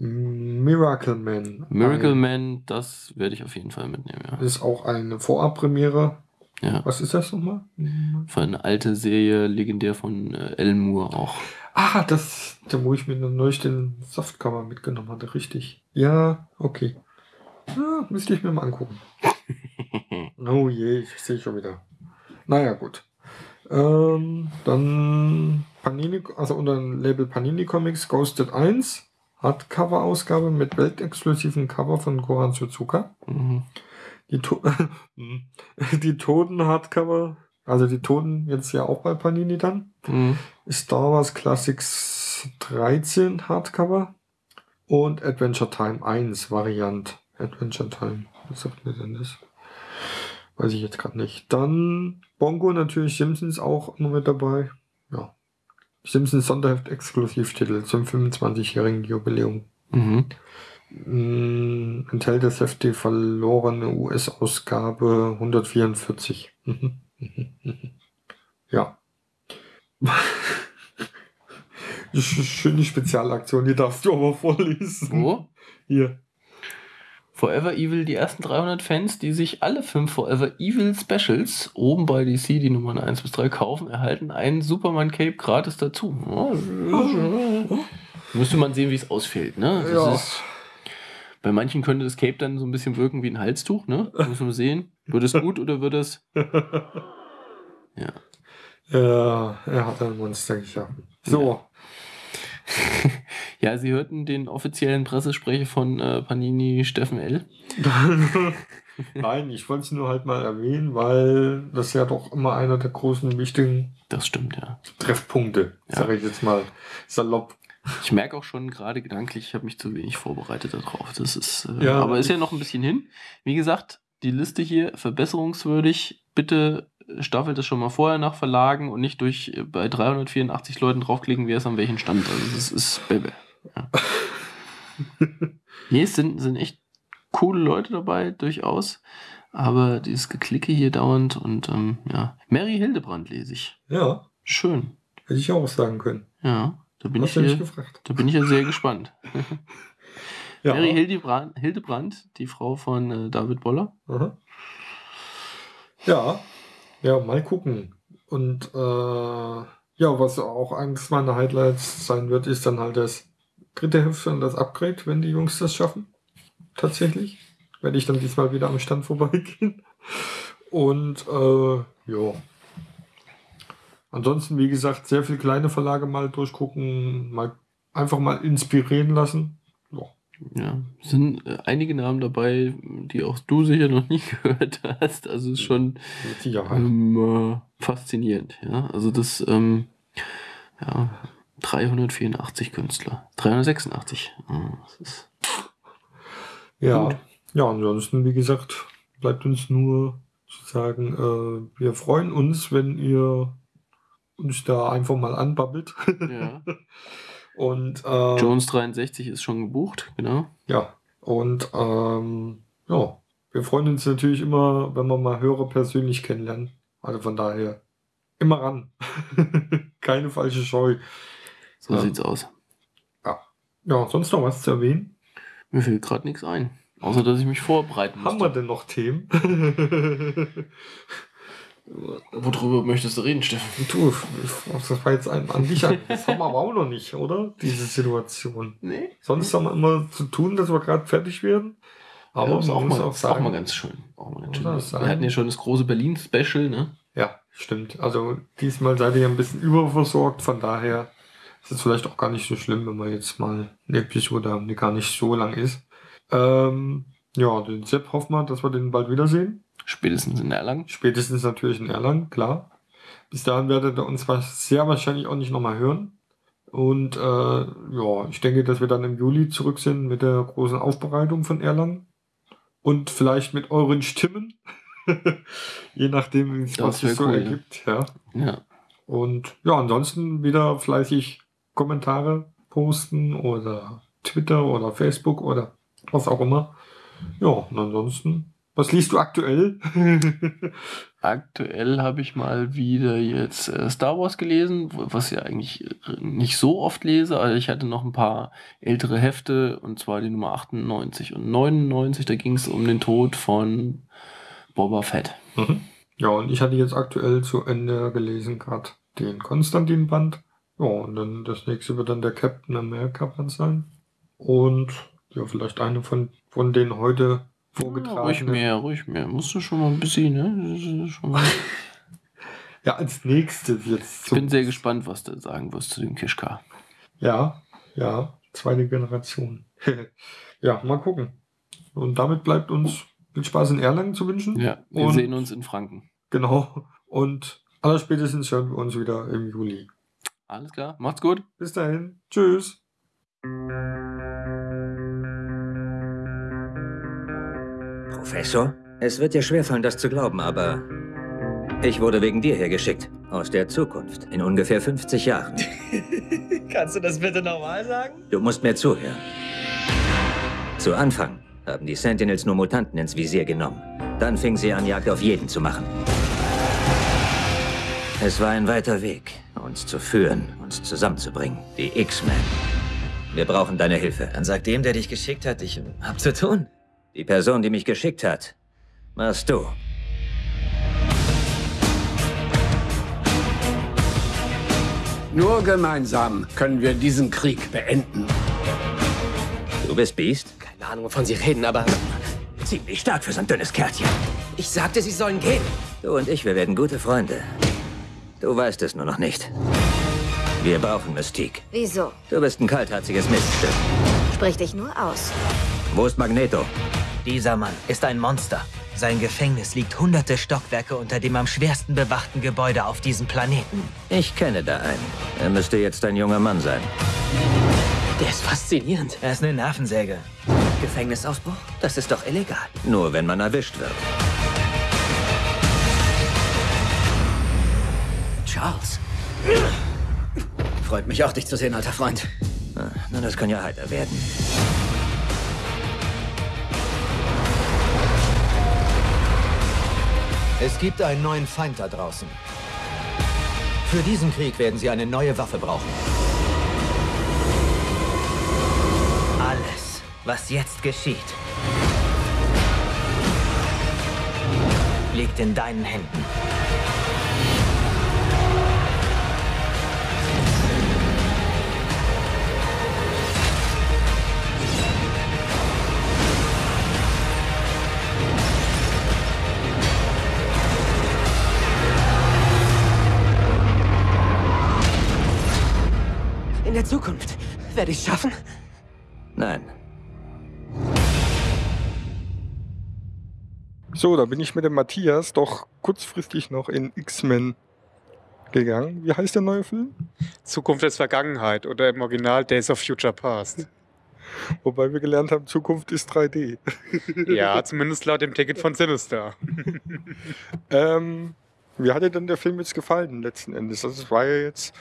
Miracle Man. Miracle ein, Man, das werde ich auf jeden Fall mitnehmen, ja. Ist auch eine Vorabpremiere. Ja. Was ist das nochmal? Für eine alte Serie, legendär von äh, Alan Moore auch. Ah, das, da wo ich mir neulich den Softcover mitgenommen hatte, richtig. Ja, okay. Ja, müsste ich mir mal angucken. Oh je, ich sehe schon wieder. Naja, gut. Ähm, dann Panini, also unter dem Label Panini Comics Ghosted 1. Hardcover-Ausgabe mit weltexklusiven Cover von Goran Suzuka. Mhm. Die, to die Toten-Hardcover, also die Toten jetzt ja auch bei Panini dann. Mhm. Star Wars Classics 13 Hardcover und Adventure Time 1 Variant. Adventure Time, was sagt mir denn das? Weiß ich jetzt gerade nicht. Dann Bongo natürlich Simpsons auch immer mit dabei. Ja. Simpsons Sonderheft Exklusivtitel zum 25-jährigen Jubiläum. Mhm. Mm, enthält das Heft die verlorene US-Ausgabe 144. Mhm. Mhm. Mhm. ja. Sch- Schöne Spezialaktion, die darfst du aber vorlesen. Wo? Hier. Forever Evil, die ersten 300 Fans, die sich alle fünf Forever Evil Specials oben bei DC, die Nummern 1 bis 3 kaufen, erhalten einen Superman Cape gratis dazu. Müsste man sehen, wie es ausfällt. Ne? Das Ja. ist, bei manchen könnte das Cape dann so ein bisschen wirken wie ein Halstuch. Ne? Muss man sehen. Wird es gut oder wird es. Ja. Ja, er hat ein Monster geschaffen. So. Ja, Sie hörten den offiziellen Pressesprecher von äh, Panini, Steffen L. Nein, ich wollte es nur halt mal erwähnen, weil das ja doch immer einer der großen, wichtigen Das stimmt, ja. Treffpunkte, Ja. sage ich jetzt mal salopp. Ich merke auch schon gerade gedanklich, ich habe mich zu wenig vorbereitet darauf. Das ist, äh, Ja. aber ist ja noch ein bisschen hin. Wie gesagt, die Liste hier verbesserungswürdig. Bitte staffelt es schon mal vorher nach Verlagen und nicht durch äh, bei 384 Leuten draufklicken, wer ist an welchem Stand. Also das ist Baby. Ja. nee, es sind, sind echt coole Leute dabei, durchaus. Aber dieses Geklicke hier dauernd und ähm, ja. Mary Hildebrand lese ich. Ja, Schön. hätte ich auch sagen können. Ja, da bin Hast ich gefragt. da bin ich ja sehr gespannt. Ja. Mary Hildebrand, Hildebrand, die Frau von äh, David Boller. Aha. Ja, ja, mal gucken. Und äh, ja, was auch eines meiner Highlights sein wird, ist dann halt das dritte Heft und das Upgrade, wenn die Jungs das schaffen. Tatsächlich. Werde ich dann diesmal wieder am Stand vorbeigehen. Und äh, ja. Ansonsten, wie gesagt, sehr viele kleine Verlage mal durchgucken, mal einfach mal inspirieren lassen. Ja. Ja, sind äh, einige Namen dabei, die auch du sicher noch nie gehört hast. Also ist schon ähm, äh, faszinierend. Ja, also das ähm, ja 384 Künstler, 386. Ja, das ist Ja, Gut. ja, ansonsten, wie gesagt, bleibt uns nur zu sagen, äh, wir freuen uns, wenn ihr uns da einfach mal anbabbelt. Ja. Und äh, Jones 63 ist schon gebucht, genau. Ja, und ähm, ja, wir freuen uns natürlich immer, wenn wir mal Hörer persönlich kennenlernen. Also von daher immer ran. Keine falsche Scheu. So Ja. sieht's aus. Ja, sonst noch was zu erwähnen? Mir fällt gerade nichts ein. Außer, dass ich mich vorbereiten Haben wir denn noch Themen? Worüber möchtest du reden, Steffen? du, das war jetzt ein, an dich an. Das haben wir aber auch noch nicht, oder? Diese Situation. Nee. Sonst haben wir immer zu tun, dass wir gerade fertig werden. Aber Aber ist auch, mal, auch ist auch sagen, mal ganz schön. Auch mal ganz schön. sagen. Wir hatten ja schon das große Berlin-Special, ne? Ja, stimmt. Also diesmal seid ihr ja ein bisschen überversorgt, von daher ist es vielleicht auch gar nicht so schlimm, wenn wir jetzt mal eine Episode haben, die gar nicht so lang ist. Ähm, ja, den Sepp hoffen wir, dass wir den bald wiedersehen. Spätestens in Erlangen. Spätestens natürlich in Erlangen, klar. Bis dahin werdet ihr uns sehr wahrscheinlich auch nicht nochmal hören. Und äh, ja, ich denke, dass wir dann im Juli zurück sind mit der großen Aufbereitung von Erlangen. Und vielleicht mit euren Stimmen. Je nachdem, wie es Das was sich so cool, ja. ergibt. Ja. Ja. Und ja, ansonsten wieder fleißig Kommentare posten oder Twitter oder Facebook oder was auch immer. Ja, und ansonsten, was liest du aktuell? Aktuell habe ich mal wieder jetzt äh, Star Wars gelesen, was ich eigentlich äh, nicht so oft lese. Also ich hatte noch ein paar ältere Hefte, und zwar die Nummer 98 und 99. Da ging es um den Tod von Boba Fett. Mhm. Ja, und ich hatte jetzt aktuell zu Ende gelesen gerade den Konstantin-Band. Ja, und dann das nächste wird dann der Captain America-Band sein. Und ja, vielleicht eine von, von den heute Ja, ruhig vorgetragenen. mehr, ruhig mehr. Musst du schon mal ein bisschen, ne? Ja, als nächstes jetzt. ich bin sehr gespannt, was du sagen wirst zu dem Kishka. Ja, ja, zweite Generation. ja, mal gucken. Und damit bleibt uns viel Spaß in Erlangen zu wünschen. Ja, wir Und- sehen uns in Franken. Genau. Und allerspätestens hören wir uns wieder im Juli. Alles klar, macht's gut. Bis dahin. Tschüss. Professor? Es wird dir schwerfallen, das zu glauben, aber ich wurde wegen dir hergeschickt. Aus der Zukunft. In ungefähr 50 Jahren. Kannst du das bitte nochmal sagen? Du musst mir zuhören. Zu Anfang haben die Sentinels nur Mutanten ins Visier genommen. Dann fingen sie an, Jagd auf jeden zu machen. Es war ein weiter Weg, uns zu führen, uns zusammenzubringen. Die X-Men. Wir brauchen deine Hilfe. Dann sag dem, der dich geschickt hat, ich hab zu tun. Die Person, die mich geschickt hat, warst du. Nur gemeinsam können wir diesen Krieg beenden. Du bist Beast? Keine Ahnung, wovon Sie reden, aber Ziemlich stark für so ein dünnes Kärtchen. ich sagte, Sie sollen gehen. Du und ich, wir werden gute Freunde. Du weißt es nur noch nicht. Wir brauchen Mystique. Wieso? Du bist ein kaltherziges Miststück. Sprich dich nur aus. Wo ist Magneto? Dieser Mann ist ein Monster. Sein Gefängnis liegt hunderte Stockwerke unter dem am schwersten bewachten Gebäude auf diesem Planeten. Ich kenne da einen. Er müsste jetzt ein junger Mann sein. Der ist faszinierend. Er ist eine Nervensäge. Gefängnisausbruch? Das ist doch illegal. Nur wenn man erwischt wird. Charles. Freut mich auch, dich zu sehen, alter Freund. Ah, Na, das kann ja heiter werden. Es gibt einen neuen Feind da draußen. Für diesen Krieg werden sie eine neue Waffe brauchen. Alles, was jetzt geschieht, liegt in deinen Händen. Der Zukunft werde ich es schaffen. Nein. So, da bin ich mit dem Matthias doch kurzfristig noch in X-Men gegangen. Wie heißt der neue Film? Zukunft ist Vergangenheit oder im Original Days of Future Past. Wobei wir gelernt haben, Zukunft ist 3D. Ja, zumindest laut dem Ticket von Sinister. ähm, wie hat dir denn der Film jetzt gefallen letzten Endes? Also es war ja jetzt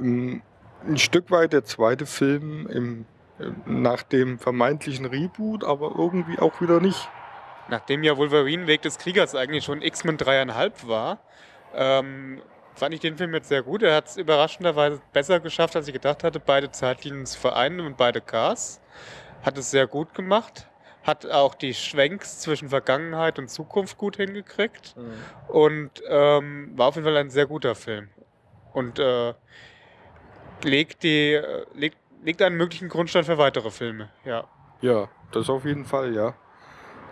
ein, ein Stück weit der zweite Film im, nach dem vermeintlichen Reboot, aber irgendwie auch wieder nicht. Nachdem ja Wolverine Weg des Kriegers eigentlich schon X-Men 3,5 war, ähm, fand ich den Film jetzt sehr gut. Er hat es überraschenderweise besser geschafft, als ich gedacht hatte, beide Zeitlinien zu vereinen und beide Cars. Hat es sehr gut gemacht. Hat auch die Schwenks zwischen Vergangenheit und Zukunft gut hingekriegt. Und ähm, war auf jeden Fall ein sehr guter Film. Und äh, legt, die, legt, legt einen möglichen Grundstein für weitere Filme. Ja. Ja, das auf jeden Fall, ja.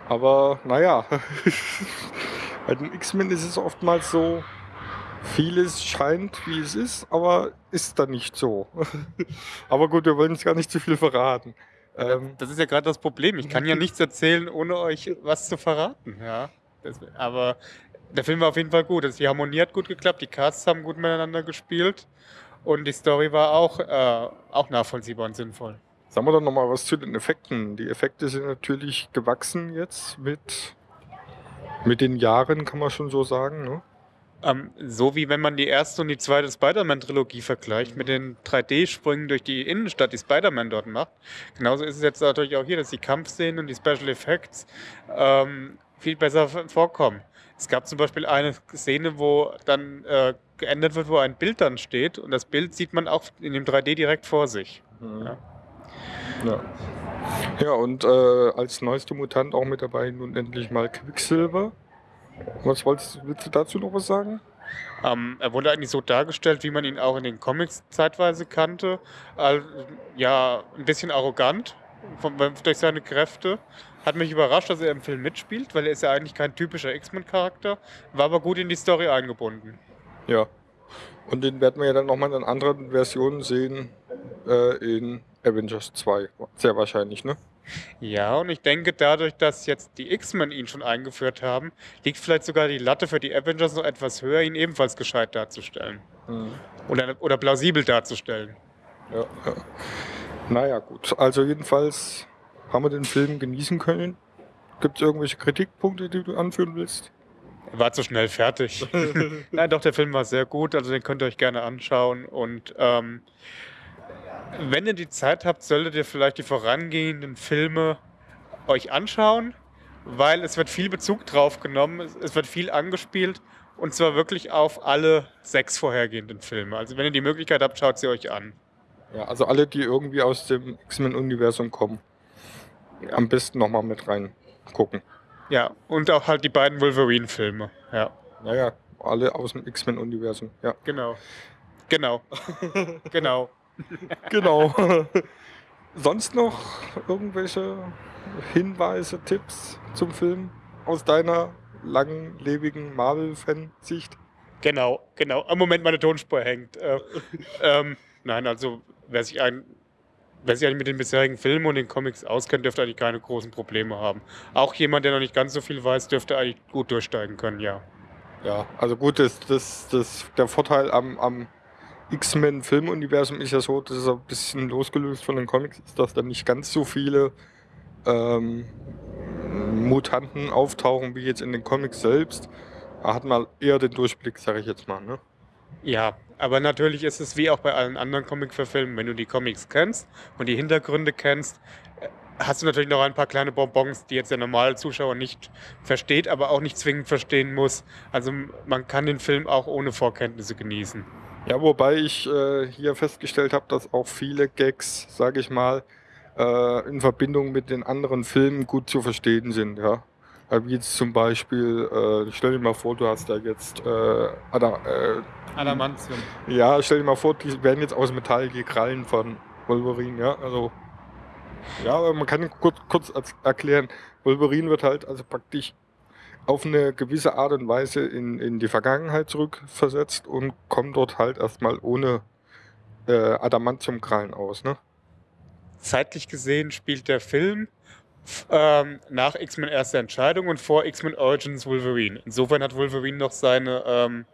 Aber naja, bei den X-Men ist es oftmals so, vieles scheint, wie es ist, aber ist dann nicht so. aber gut, wir wollen uns gar nicht zu viel verraten. Ähm, Das ist ja gerade das Problem. Ich kann ja nichts erzählen, ohne euch was zu verraten. Ja. Das, aber der Film war auf jeden Fall gut. Also die Harmonie hat gut geklappt, die Casts haben gut miteinander gespielt und die Story war auch, äh, auch nachvollziehbar und sinnvoll. Sagen wir doch noch mal was zu den Effekten. Die Effekte sind natürlich gewachsen jetzt mit, mit den Jahren, kann man schon so sagen. Ne? Ähm, so wie wenn man die erste und die zweite Spider-Man-Trilogie vergleicht mit den 3D-Sprüngen durch die Innenstadt, die Spider-Man dort macht. Genauso ist es jetzt natürlich auch hier, dass die Kampfszenen und die Special Effects ähm, viel besser vorkommen. Es gab zum Beispiel eine Szene, wo dann äh, geändert wird, wo ein Bild dann steht und das Bild sieht man auch in dem 3D direkt vor sich. Ja. Ja. Ja, und äh, als neuester Mutant auch mit dabei nun endlich mal Quicksilver. Was wolltest, willst du dazu noch was sagen? Ähm, er wurde eigentlich so dargestellt, wie man ihn auch in den Comics zeitweise kannte. Al- ja, ein bisschen arrogant von, durch seine Kräfte. Hat mich überrascht, dass er im Film mitspielt, weil er ist ja eigentlich kein typischer X-Men-Charakter, war aber gut in die Story eingebunden. Ja. Und den werden wir ja dann nochmal in anderen Versionen sehen äh, in Avengers 2. Sehr wahrscheinlich, ne? Ja, und ich denke, dadurch, dass jetzt die X-Men ihn schon eingeführt haben, liegt vielleicht sogar die Latte für die Avengers noch etwas höher, ihn ebenfalls gescheit darzustellen. Mhm. Oder, oder plausibel darzustellen. Ja, ja. Naja, gut. Also jedenfalls haben wir den Film genießen können. Gibt es irgendwelche Kritikpunkte, die du anführen willst? Er war zu schnell fertig. Nein, doch, der Film war sehr gut, also den könnt ihr euch gerne anschauen. Und ähm, wenn ihr die Zeit habt, solltet ihr vielleicht die vorangehenden Filme euch anschauen, weil es wird viel Bezug drauf genommen, es, es wird viel angespielt und zwar wirklich auf alle sechs vorhergehenden Filme. Also wenn ihr die Möglichkeit habt, schaut sie euch an. Ja, also alle, die irgendwie aus dem X-Men-Universum kommen, am besten nochmal mit reingucken. Ja, und auch halt die beiden Wolverine-Filme. Ja. Naja, alle aus dem X-Men-Universum, ja. Genau. Genau. genau. Genau. Sonst noch irgendwelche Hinweise, Tipps zum Film aus deiner langlebigen Marvel-Fan-Sicht? Genau, genau. Am Moment meine Tonspur hängt. Äh, ähm, nein, also wer sich, ein, wer sich eigentlich mit den bisherigen Filmen und den Comics auskennt, dürfte eigentlich keine großen Probleme haben. Auch jemand, der noch nicht ganz so viel weiß, dürfte eigentlich gut durchsteigen können, ja. Ja, also gut, das, das, das, der Vorteil am, am X-Men-Filmuniversum ist ja so, dass es ein bisschen losgelöst von den Comics ist, dass da nicht ganz so viele ähm, Mutanten auftauchen wie jetzt in den Comics selbst. Da hat man eher den Durchblick, sage ich jetzt mal. Ne? Ja, aber natürlich ist es wie auch bei allen anderen Comic-Verfilmen, wenn du die Comics kennst und die Hintergründe kennst, äh, hast du natürlich noch ein paar kleine Bonbons, die jetzt der normale Zuschauer nicht versteht, aber auch nicht zwingend verstehen muss. Also man kann den Film auch ohne Vorkenntnisse genießen. Ja, wobei ich äh, hier festgestellt habe, dass auch viele Gags, sage ich mal, äh, in Verbindung mit den anderen Filmen gut zu verstehen sind. Ja? Wie jetzt zum Beispiel, äh, stell dir mal vor, du hast da jetzt äh, Ada, äh, Adamantium. Ja, stell dir mal vor, die werden jetzt aus Metall die Krallen von Wolverine, ja. Also. Ja, aber man kann kurz, kurz erklären, Wolverine wird halt also praktisch auf eine gewisse Art und Weise in, in die Vergangenheit zurückversetzt und kommt dort halt erstmal ohne äh, Adamantiumkrallen aus, ne? Zeitlich gesehen spielt der Film ähm, nach X-Men Erste Entscheidung und vor X-Men Origins Wolverine. Insofern hat Wolverine noch seine, ähm,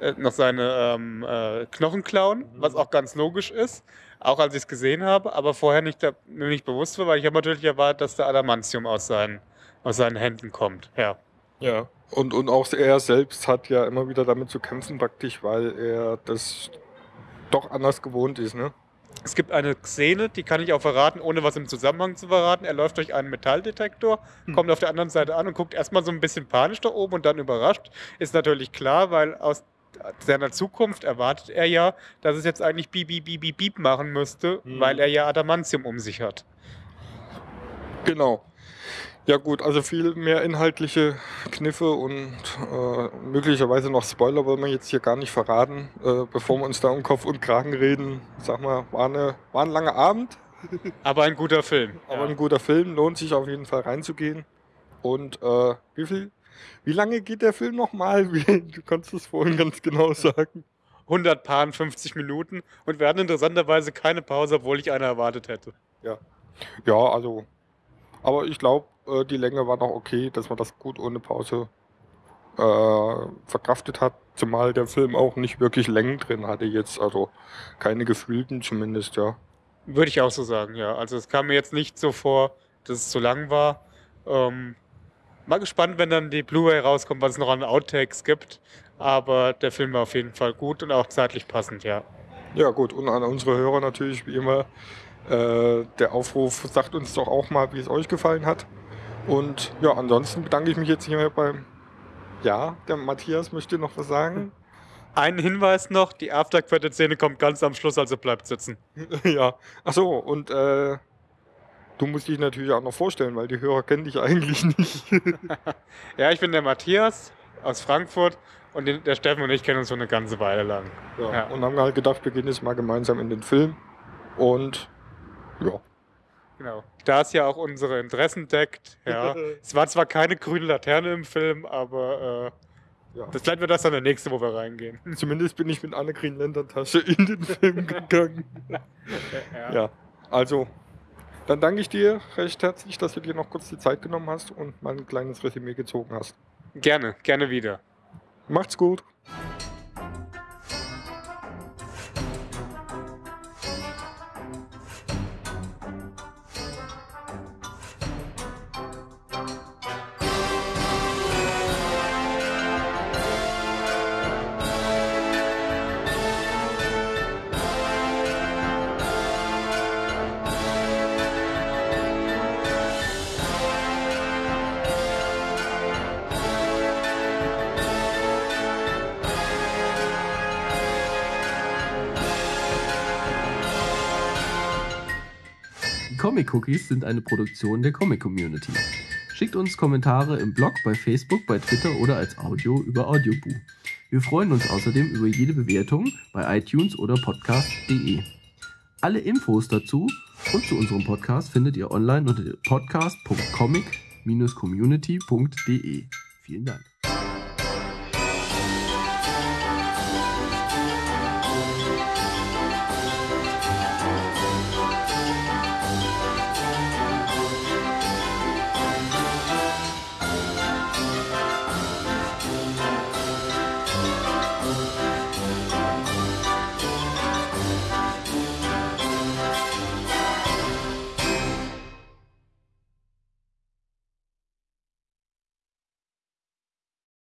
äh, noch seine ähm, äh, Knochenklauen, was auch ganz logisch ist. auch als ich es gesehen habe, aber vorher nicht, da, mir nicht bewusst war, weil ich habe natürlich erwartet, dass der Adamantium aus seinen, aus seinen Händen kommt. Ja. Ja. Und, und auch er selbst hat ja immer wieder damit zu kämpfen, praktisch, weil er das doch anders gewohnt ist, ne? Es gibt eine Szene, die kann ich auch verraten, ohne was im Zusammenhang zu verraten. Er läuft durch einen Metalldetektor, kommt auf der anderen Seite an und guckt erstmal so ein bisschen panisch da oben und dann überrascht. Ist natürlich klar, weil aus seiner Zukunft erwartet er ja, dass es jetzt eigentlich Bieb, Bieb, Bieb, Bieb, machen müsste, weil er ja Adamantium um sich hat. Genau. Ja gut, also viel mehr inhaltliche Kniffe und äh, möglicherweise noch Spoiler wollen wir jetzt hier gar nicht verraten, äh, bevor wir uns da um Kopf und Kragen reden. Sag mal, war, eine, war ein langer Abend. Aber ein guter Film. Aber ein guter Film, lohnt sich auf jeden Fall reinzugehen. Und äh, wie viel, wie lange geht der Film nochmal? Du kannst es vorhin ganz genau sagen. 150 Minuten und wir hatten interessanterweise keine Pause, obwohl ich eine erwartet hätte. Ja. Ja, also. Aber ich glaube, äh, die Länge war noch okay, dass man das gut ohne Pause äh, verkraftet hat. Zumal der Film auch nicht wirklich Längen drin hatte jetzt. Also keine gefühlten zumindest, ja. Würde ich auch so sagen, ja. Also es kam mir jetzt nicht so vor, dass es zu lang war. Ähm, mal gespannt, wenn dann die Blu-ray rauskommt, was es noch an Outtakes gibt. Aber der Film war auf jeden Fall gut und auch zeitlich passend, ja. Ja gut, und an unsere Hörer natürlich wie immer äh, der Aufruf, sagt uns doch auch mal, wie es euch gefallen hat. Und ja, ansonsten bedanke ich mich jetzt hier beim, ja, der Matthias möchte noch was sagen. Einen Hinweis noch, die After-Credit-Szene kommt ganz am Schluss, also bleibt sitzen. ja, achso, und äh, du musst dich natürlich auch noch vorstellen, weil die Hörer kennen dich eigentlich nicht. Ja, ich bin der Matthias aus Frankfurt und der Steffen und ich kennen uns schon eine ganze Weile lang. Ja, Ja. Und haben halt gedacht, wir gehen jetzt mal gemeinsam in den Film. Und ja. Genau. Da es ja auch unsere Interessen deckt, ja. es war zwar keine grüne Laterne im Film, aber äh, das vielleicht wird das dann der nächste, wo wir reingehen. Zumindest bin ich mit einer Green-Lantern-Tasche in den Film gegangen. ja. also, dann danke ich dir recht herzlich, dass du dir noch kurz die Zeit genommen hast und mal ein kleines Resümee gezogen hast. Gerne, gerne wieder. Macht's gut. Cookies sind eine Produktion der Comic Community. Schickt uns Kommentare im Blog, bei Facebook, bei Twitter oder als Audio über Audioboo. Wir freuen uns außerdem über jede Bewertung bei iTunes oder podcast.de. Alle Infos dazu und zu unserem Podcast findet ihr online unter podcast.comic-community.de. Vielen Dank.